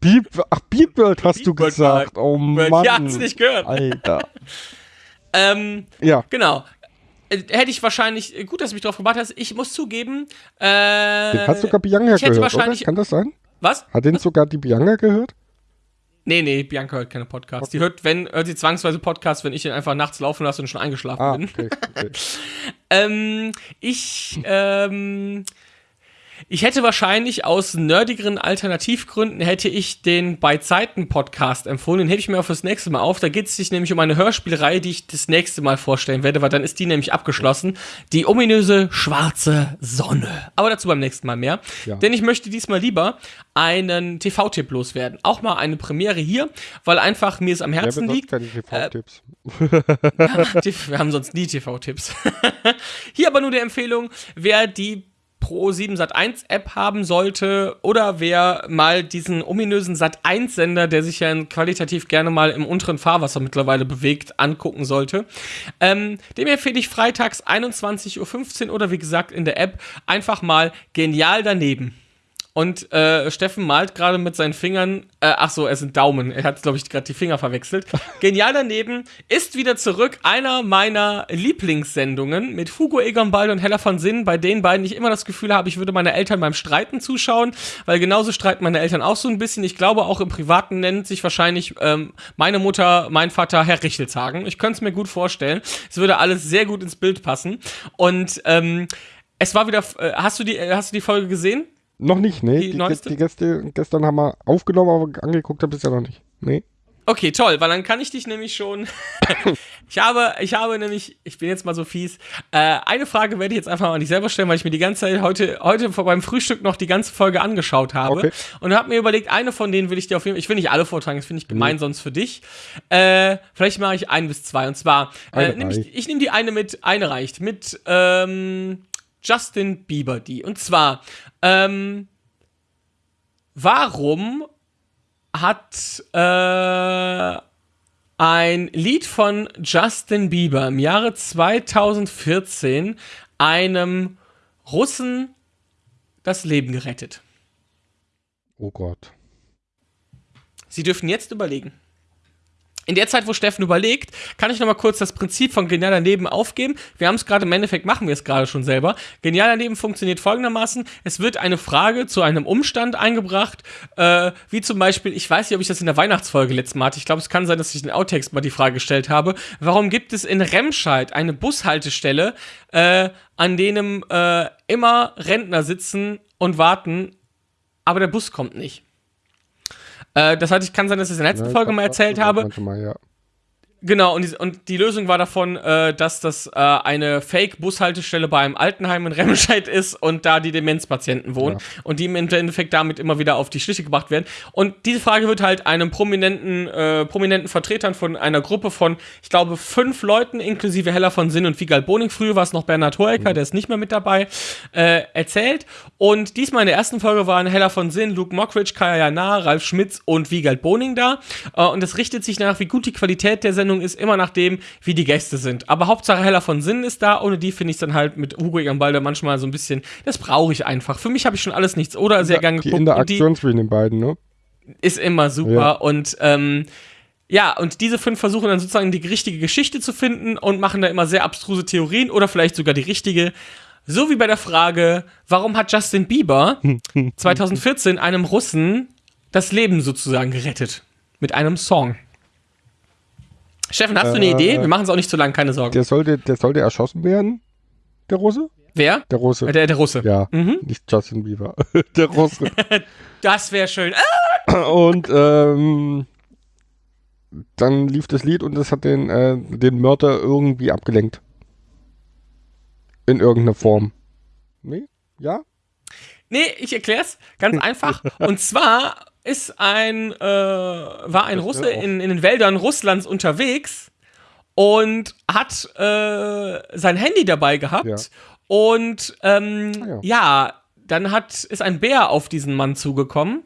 [SPEAKER 2] Beep, ach, Beatworld hast Beat du gesagt. Oh Mann.
[SPEAKER 1] Ja, hast nicht gehört.
[SPEAKER 2] Alter. *laughs*
[SPEAKER 1] ähm, ja. Genau. Äh, hätte ich wahrscheinlich, äh, gut, dass du mich drauf gebracht hast. Ich muss zugeben. Äh,
[SPEAKER 2] den hast sogar Bianca gehört, wahrscheinlich, oder? Kann das sein?
[SPEAKER 1] Was?
[SPEAKER 2] Hat den sogar die Bianca gehört?
[SPEAKER 1] Nee, nee, Bianca hört keine Podcasts. Okay. Die hört, wenn, hört sie zwangsweise Podcasts, wenn ich ihn einfach nachts laufen lasse und schon eingeschlafen ah, bin. Okay, okay. *laughs* ähm, ich, ähm, ich hätte wahrscheinlich aus nerdigeren Alternativgründen hätte ich den bei Zeiten Podcast empfohlen. Den hätte ich mir auch fürs nächste Mal auf. Da geht es sich nämlich um eine Hörspielreihe, die ich das nächste Mal vorstellen werde, weil dann ist die nämlich abgeschlossen. Die ominöse schwarze Sonne. Aber dazu beim nächsten Mal mehr. Ja. Denn ich möchte diesmal lieber einen TV-Tipp loswerden. Auch mal eine Premiere hier, weil einfach mir es am Herzen ja, liegt. Keine TV-Tipps. Äh, *laughs* wir haben sonst nie TV-Tipps. *laughs* hier aber nur die Empfehlung, wer die Pro 7 Sat1 App haben sollte oder wer mal diesen ominösen Sat1 Sender, der sich ja qualitativ gerne mal im unteren Fahrwasser mittlerweile bewegt, angucken sollte. Ähm, dem empfehle ich freitags 21.15 Uhr oder wie gesagt in der App einfach mal genial daneben. Und äh, Steffen malt gerade mit seinen Fingern, äh, ach so, es sind Daumen. Er hat, glaube ich, gerade die Finger verwechselt. *laughs* Genial daneben ist wieder zurück einer meiner Lieblingssendungen mit Hugo Egon Ball und Hella von Sinn, bei denen beiden ich immer das Gefühl habe, ich würde meine Eltern beim Streiten zuschauen, weil genauso streiten meine Eltern auch so ein bisschen. Ich glaube, auch im Privaten nennt sich wahrscheinlich ähm, meine Mutter, mein Vater Herr Richelshagen. Ich könnte es mir gut vorstellen. Es würde alles sehr gut ins Bild passen. Und ähm, es war wieder, äh, hast du die, äh, hast du die Folge gesehen?
[SPEAKER 2] Noch nicht, nee. Die, die, die Gäste gestern haben wir aufgenommen, aber angeguckt habe ich ja noch nicht. Nee.
[SPEAKER 1] Okay, toll, weil dann kann ich dich nämlich schon. *laughs* ich habe, ich habe nämlich, ich bin jetzt mal so fies. Äh, eine Frage werde ich jetzt einfach mal an dich selber stellen, weil ich mir die ganze Zeit heute, heute vor beim Frühstück noch die ganze Folge angeschaut habe okay. und habe mir überlegt, eine von denen will ich dir auf jeden Fall, ich will nicht alle vortragen, das finde ich gemein, mhm. sonst für dich. Äh, vielleicht mache ich ein bis zwei und zwar, äh, nehm ich, ich nehme die eine mit, eine reicht, mit ähm, Justin Bieber die. Und zwar, ähm, warum hat äh, ein Lied von Justin Bieber im Jahre 2014 einem Russen das Leben gerettet?
[SPEAKER 2] Oh Gott.
[SPEAKER 1] Sie dürfen jetzt überlegen. In der Zeit, wo Steffen überlegt, kann ich noch mal kurz das Prinzip von Genial daneben aufgeben. Wir haben es gerade im Endeffekt, machen wir es gerade schon selber. Genial daneben funktioniert folgendermaßen: Es wird eine Frage zu einem Umstand eingebracht, äh, wie zum Beispiel, ich weiß nicht, ob ich das in der Weihnachtsfolge letztes Mal hatte. Ich glaube, es kann sein, dass ich den Outtext mal die Frage gestellt habe. Warum gibt es in Remscheid eine Bushaltestelle, äh, an denen äh, immer Rentner sitzen und warten, aber der Bus kommt nicht? Äh, das heißt, ich kann sein, dass ich es in der letzten ja, Folge mal erzählt habe. Mal, ja. Genau, und die, und die Lösung war davon, äh, dass das äh, eine Fake-Bushaltestelle bei einem Altenheim in Remscheid *laughs* ist und da die Demenzpatienten wohnen
[SPEAKER 2] Ja.
[SPEAKER 1] und die im Endeffekt damit immer wieder auf die Schliche gebracht werden. Und diese Frage wird halt einem prominenten, äh, prominenten Vertretern von einer Gruppe von, ich glaube, fünf Leuten, inklusive Heller von Sinn und Wiegald Boning, früher war es noch Bernhard Hoeker, der ist nicht mehr mit dabei, äh, erzählt. Und diesmal in der ersten Folge waren Heller von Sinn, Luke Mockridge, Kaya Jana, Ralf Schmitz und Wiegald Boning da. Äh, und es richtet sich nach, wie gut die Qualität der Sendung ist, immer nach dem, wie die Gäste sind. Aber Hauptsache Heller von Sinn ist da. Ohne die finde ich dann halt mit Hugo Egambalde manchmal so ein bisschen, das brauche ich einfach. Für mich habe ich schon alles nichts oder sehr gern
[SPEAKER 2] Die
[SPEAKER 1] geguckt. Die
[SPEAKER 2] Interaktion zwischen den beiden, ne?
[SPEAKER 1] ist immer super.
[SPEAKER 2] Ja.
[SPEAKER 1] Und ähm, ja, und diese fünf versuchen dann sozusagen die richtige Geschichte zu finden und machen da immer sehr abstruse Theorien oder vielleicht sogar die richtige. So wie bei der Frage, warum hat Justin Bieber *laughs* 2014 einem Russen das Leben sozusagen gerettet? Mit einem Song. Steffen, hast du eine
[SPEAKER 2] Äh,
[SPEAKER 1] Idee? Wir machen es auch nicht zu lang, keine Sorgen.
[SPEAKER 2] Der sollte, der sollte erschossen werden, der Russe?
[SPEAKER 1] Wer?
[SPEAKER 2] Der Russe.
[SPEAKER 1] Äh, Der, der Russe.
[SPEAKER 2] ja,
[SPEAKER 1] Mhm.
[SPEAKER 2] nicht Justin Bieber. *laughs* der Russe. *laughs*
[SPEAKER 1] Das wäre schön. Ah!
[SPEAKER 2] und ähm, dann lief das Lied und das hat den, äh, den Mörder irgendwie abgelenkt. In irgendeiner Form. Nee? Ja?
[SPEAKER 1] Nee, ich erklär's ganz einfach. Und zwar ist ein, äh, war ein Russe in, in den Wäldern Russlands unterwegs und hat äh, sein Handy dabei gehabt.
[SPEAKER 2] Ja.
[SPEAKER 1] Und ähm,
[SPEAKER 2] Ah, ja.
[SPEAKER 1] ja. dann hat, ist ein Bär auf diesen Mann zugekommen.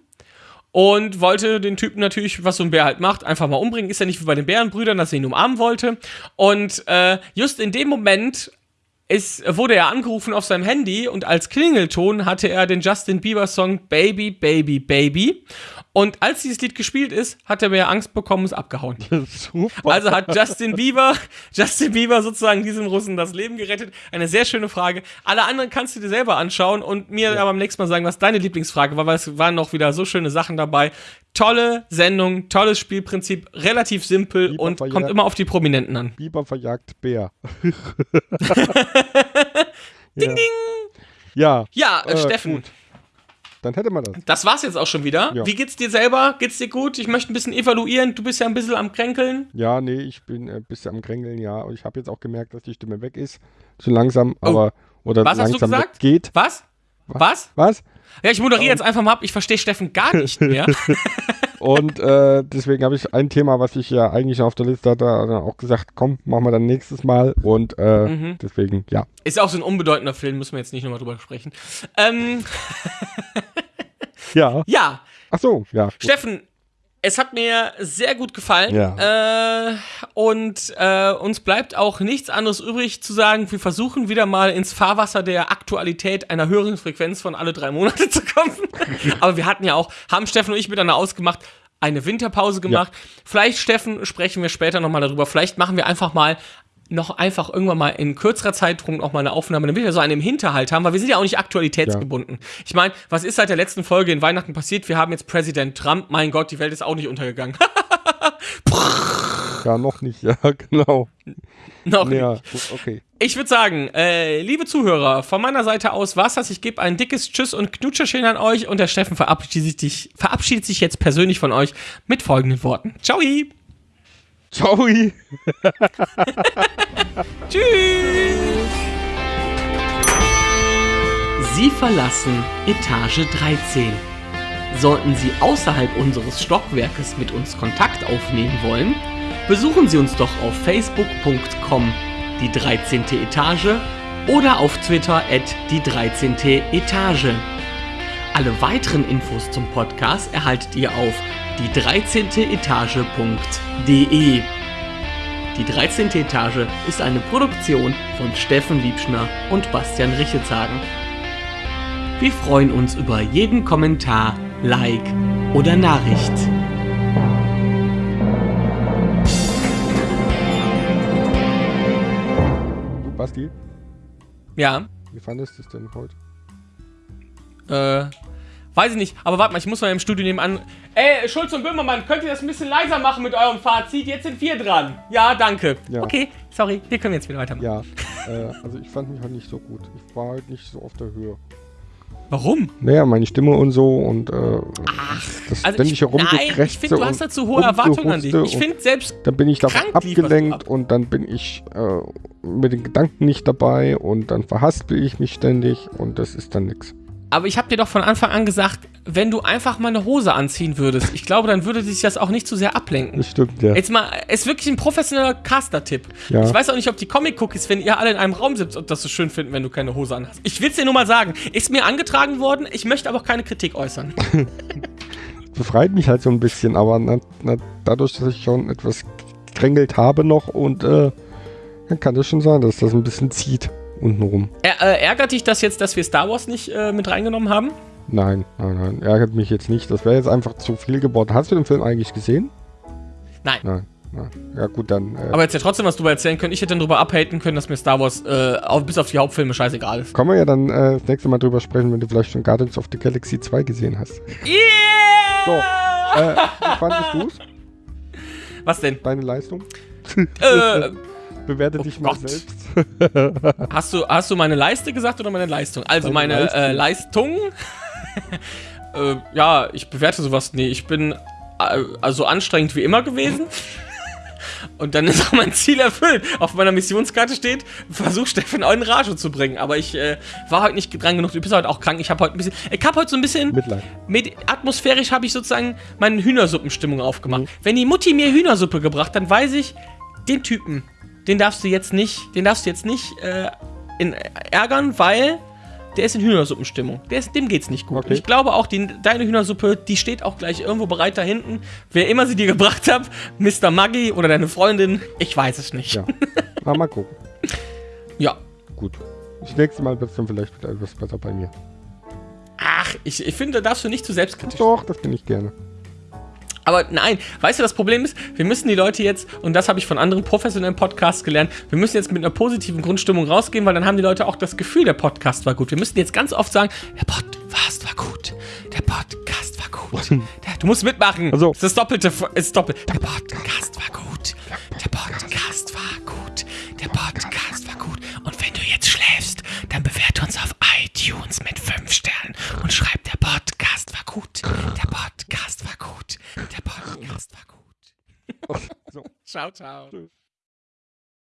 [SPEAKER 1] Und wollte den Typen natürlich, was so ein Bär halt macht, einfach mal umbringen. Ist ja nicht wie bei den Bärenbrüdern, dass er ihn umarmen wollte. Und äh, just in dem Moment ist, wurde er angerufen auf seinem Handy und als Klingelton hatte er den Justin Bieber Song Baby, Baby, Baby. Und als dieses Lied gespielt ist, hat der Bär Angst bekommen und ist abgehauen. *laughs*
[SPEAKER 2] Super.
[SPEAKER 1] Also hat Justin Bieber, Justin Bieber sozusagen diesem Russen das Leben gerettet. Eine sehr schöne Frage. Alle anderen kannst du dir selber anschauen und mir aber beim nächsten Mal sagen, was deine Lieblingsfrage war, weil es waren noch wieder so schöne Sachen dabei. Tolle Sendung, tolles Spielprinzip, relativ simpel
[SPEAKER 2] Bieber
[SPEAKER 1] und kommt immer auf die Prominenten an.
[SPEAKER 2] Bieber verjagt Bär. *laughs* *laughs* ding, ding. Ja.
[SPEAKER 1] Ja, äh,
[SPEAKER 2] äh,
[SPEAKER 1] Steffen,
[SPEAKER 2] Gut. Dann hätte man das.
[SPEAKER 1] das war's jetzt auch schon wieder.
[SPEAKER 2] Ja.
[SPEAKER 1] Wie geht's dir selber? Geht's dir gut? Ich möchte ein bisschen evaluieren. Du bist ja ein bisschen am Kränkeln.
[SPEAKER 2] Ja, nee, ich bin ein bisschen am Krängeln, ja. Und ich habe jetzt auch gemerkt, dass die Stimme weg ist. Zu langsam, aber. Oder
[SPEAKER 1] Oh. Was hast du
[SPEAKER 2] langsam
[SPEAKER 1] gesagt?
[SPEAKER 2] weggeht.
[SPEAKER 1] Was? Was?
[SPEAKER 2] Was?
[SPEAKER 1] Ja, ich moderiere jetzt einfach mal ab. Ich verstehe Steffen gar nicht mehr. *laughs* *laughs*
[SPEAKER 2] Und äh, deswegen habe ich ein Thema, was ich ja eigentlich auf der Liste hatte, dann auch gesagt, komm, machen wir dann nächstes Mal. Und äh,
[SPEAKER 1] Mhm.
[SPEAKER 2] deswegen, ja.
[SPEAKER 1] Ist auch so ein unbedeutender Film, müssen wir jetzt nicht nochmal drüber sprechen. Ähm,
[SPEAKER 2] Ja. *laughs*
[SPEAKER 1] ja,
[SPEAKER 2] Ach so, ja.
[SPEAKER 1] Steffen, es hat mir sehr gut gefallen.
[SPEAKER 2] Ja.
[SPEAKER 1] Äh, und äh, uns bleibt auch nichts anderes übrig zu sagen. Wir versuchen wieder mal ins Fahrwasser der Aktualität einer höheren Frequenz von alle drei Monate *laughs* zu kommen. *laughs* Aber wir hatten ja auch, haben Steffen und ich miteinander ausgemacht, eine Winterpause gemacht. Vielleicht, Steffen, sprechen wir später nochmal darüber. Vielleicht machen wir einfach mal noch einfach irgendwann mal in kürzerer Zeitraum noch mal eine Aufnahme, damit wir so einen im Hinterhalt haben, weil wir sind ja auch nicht aktualitätsgebunden. Ich meine, was ist seit der letzten Folge in Weihnachten passiert? Wir haben jetzt Präsident Trump. Mein Gott, die Welt ist auch nicht untergegangen.
[SPEAKER 2] Ja, noch nicht, ja, *laughs* genau.
[SPEAKER 1] noch
[SPEAKER 2] Ja,
[SPEAKER 1] nicht.
[SPEAKER 2] gut, okay.
[SPEAKER 1] Ich würde sagen, äh, liebe Zuhörer, von meiner Seite aus war's das. Ich gebe ein dickes Tschüss und Knutscherchen an euch und der Steffen verabschiedet sich, verabschiedet sich jetzt persönlich von euch mit folgenden Worten. Ciao!
[SPEAKER 2] Ciao. *laughs*
[SPEAKER 1] Tschüss! Sie verlassen Etage 13. Sollten Sie außerhalb unseres Stockwerkes mit uns Kontakt aufnehmen wollen, besuchen Sie uns doch auf facebook.com die 13. Etage oder auf Twitter at die 13. Etage. Alle weiteren Infos zum Podcast erhaltet ihr auf die 13. Etage.de. Die 13. Etage ist eine Produktion von Steffen Liebschner und Bastian Richetshagen. Wir freuen uns über jeden Kommentar, Like oder Nachricht.
[SPEAKER 2] Basti,
[SPEAKER 1] Ja,
[SPEAKER 2] wie fandest du es denn heute?
[SPEAKER 1] Äh, weiß ich nicht, aber warte mal, ich muss mal im Studio nebenan. Ey, Schulz und Böhmermann, könnt ihr das ein bisschen leiser machen mit eurem Fazit? Jetzt sind wir dran. Ja, danke.
[SPEAKER 2] Ja.
[SPEAKER 1] Okay, sorry, wir können jetzt wieder weitermachen.
[SPEAKER 2] Ja, äh, also ich fand mich heute nicht so gut. Ich war heute nicht so auf der Höhe.
[SPEAKER 1] Warum?
[SPEAKER 2] Naja, meine Stimme und so und äh, das
[SPEAKER 1] Also ich, nein, ich finde, du hast da zu hohe Erwartungen an dich. Ich finde selbst
[SPEAKER 2] dann bin ich davon abgelenkt
[SPEAKER 1] ab.
[SPEAKER 2] und dann bin ich äh, mit den Gedanken nicht dabei und dann verhaspel ich mich ständig und das ist dann nix.
[SPEAKER 1] Aber ich habe dir doch von Anfang an gesagt, wenn du einfach mal eine Hose anziehen würdest, ich glaube, dann würde sich das auch nicht zu sehr ablenken.
[SPEAKER 2] Das stimmt, ja.
[SPEAKER 1] Jetzt mal, ist wirklich ein professioneller Caster-Tipp.
[SPEAKER 2] Ja.
[SPEAKER 1] Ich weiß auch nicht, ob die Comic-Cookies, wenn ihr alle in einem Raum sitzt, ob das so schön finden, wenn du keine Hose anhast. Ich will's dir nur mal sagen. Ist mir angetragen worden, ich möchte aber auch keine Kritik äußern. *laughs*
[SPEAKER 2] befreit mich halt so ein bisschen, aber na, na, dadurch, dass ich schon etwas gekrängelt habe noch und äh, dann kann das schon sein, dass das ein bisschen zieht untenrum.
[SPEAKER 1] Ä äh, ärgert dich das jetzt, dass wir Star Wars nicht äh, mit reingenommen haben?
[SPEAKER 2] Nein, nein, nein, ärgert mich jetzt nicht. Das wäre jetzt einfach zu viel geworden. Hast du den Film eigentlich gesehen?
[SPEAKER 1] Nein.
[SPEAKER 2] Nein, nein. Ja gut, dann äh,
[SPEAKER 1] Aber jetzt ja trotzdem was drüber erzählen können. Ich hätte dann drüber abhaten können, dass mir Star Wars äh, auf, bis auf die Hauptfilme scheißegal ist.
[SPEAKER 2] können wir ja dann äh, das nächste Mal drüber sprechen, wenn du vielleicht schon Guardians of the Galaxy 2 gesehen hast.
[SPEAKER 1] Yeah!
[SPEAKER 2] Äh, wie fandest du es?
[SPEAKER 1] Was denn?
[SPEAKER 2] Deine Leistung?
[SPEAKER 1] äh,
[SPEAKER 2] Bewerte
[SPEAKER 1] Oh
[SPEAKER 2] dich mal
[SPEAKER 1] Gott.
[SPEAKER 2] selbst. *laughs* *laughs*
[SPEAKER 1] hast, du, hast du meine Leiste gesagt oder meine Leistung? Also
[SPEAKER 2] Deine
[SPEAKER 1] meine äh, Leistung. *laughs* äh, ja, ich bewerte sowas. Nee, ich bin äh, also anstrengend wie immer gewesen. Und dann ist auch mein Ziel erfüllt. Auf meiner Missionskarte steht, versuch Steffen in Rage zu bringen. Aber ich äh, war heute nicht dran genug. Du bist heute auch krank. Ich habe heute ein bisschen. Ich habe heute so ein bisschen.
[SPEAKER 2] Mitleid.
[SPEAKER 1] Mit, atmosphärisch habe ich sozusagen meine Hühnersuppenstimmung aufgemacht.
[SPEAKER 2] Mhm.
[SPEAKER 1] Wenn die Mutti mir Hühnersuppe gebracht, dann weiß ich, den Typen, den darfst du jetzt nicht, den darfst du jetzt nicht äh, in, ärgern, weil der ist in Hühnersuppenstimmung. Der ist, dem geht's nicht gut.
[SPEAKER 2] Okay.
[SPEAKER 1] Und ich glaube auch, die, deine Hühnersuppe, die steht auch gleich irgendwo bereit da hinten. Wer immer sie dir gebracht hat, Mr. Maggi oder deine Freundin, ich weiß es nicht.
[SPEAKER 2] Ja. Na, mal gucken.
[SPEAKER 1] ja.
[SPEAKER 2] Gut. Das nächste Mal wird es dann vielleicht wieder etwas besser bei mir.
[SPEAKER 1] Ach, ich, ich finde, da darfst du nicht zu selbstkritisch
[SPEAKER 2] Doch, das bin ich gerne.
[SPEAKER 1] Aber nein, weißt du, das Problem ist, wir müssen die Leute jetzt, und das habe ich von anderen professionellen Podcasts gelernt, wir müssen jetzt mit einer positiven Grundstimmung rausgehen, weil dann haben die Leute auch das Gefühl, der Podcast war gut. Wir müssen jetzt ganz oft sagen, der Podcast war gut. Der Podcast war gut. Der, du musst mitmachen.
[SPEAKER 2] Also-
[SPEAKER 1] Es ist das Doppelte. Ist doppelt. Der Podcast war gut. Der Podcast war gut. Der Podcast war gut. Und wenn du jetzt schläfst, dann bewerte uns auf iTunes mit 5 Sternen und schreib, der Podcast war gut. Der Podcast war gut. Der Podcast war gut.
[SPEAKER 2] So.
[SPEAKER 1] Ciao, ciao.
[SPEAKER 2] Tschüss.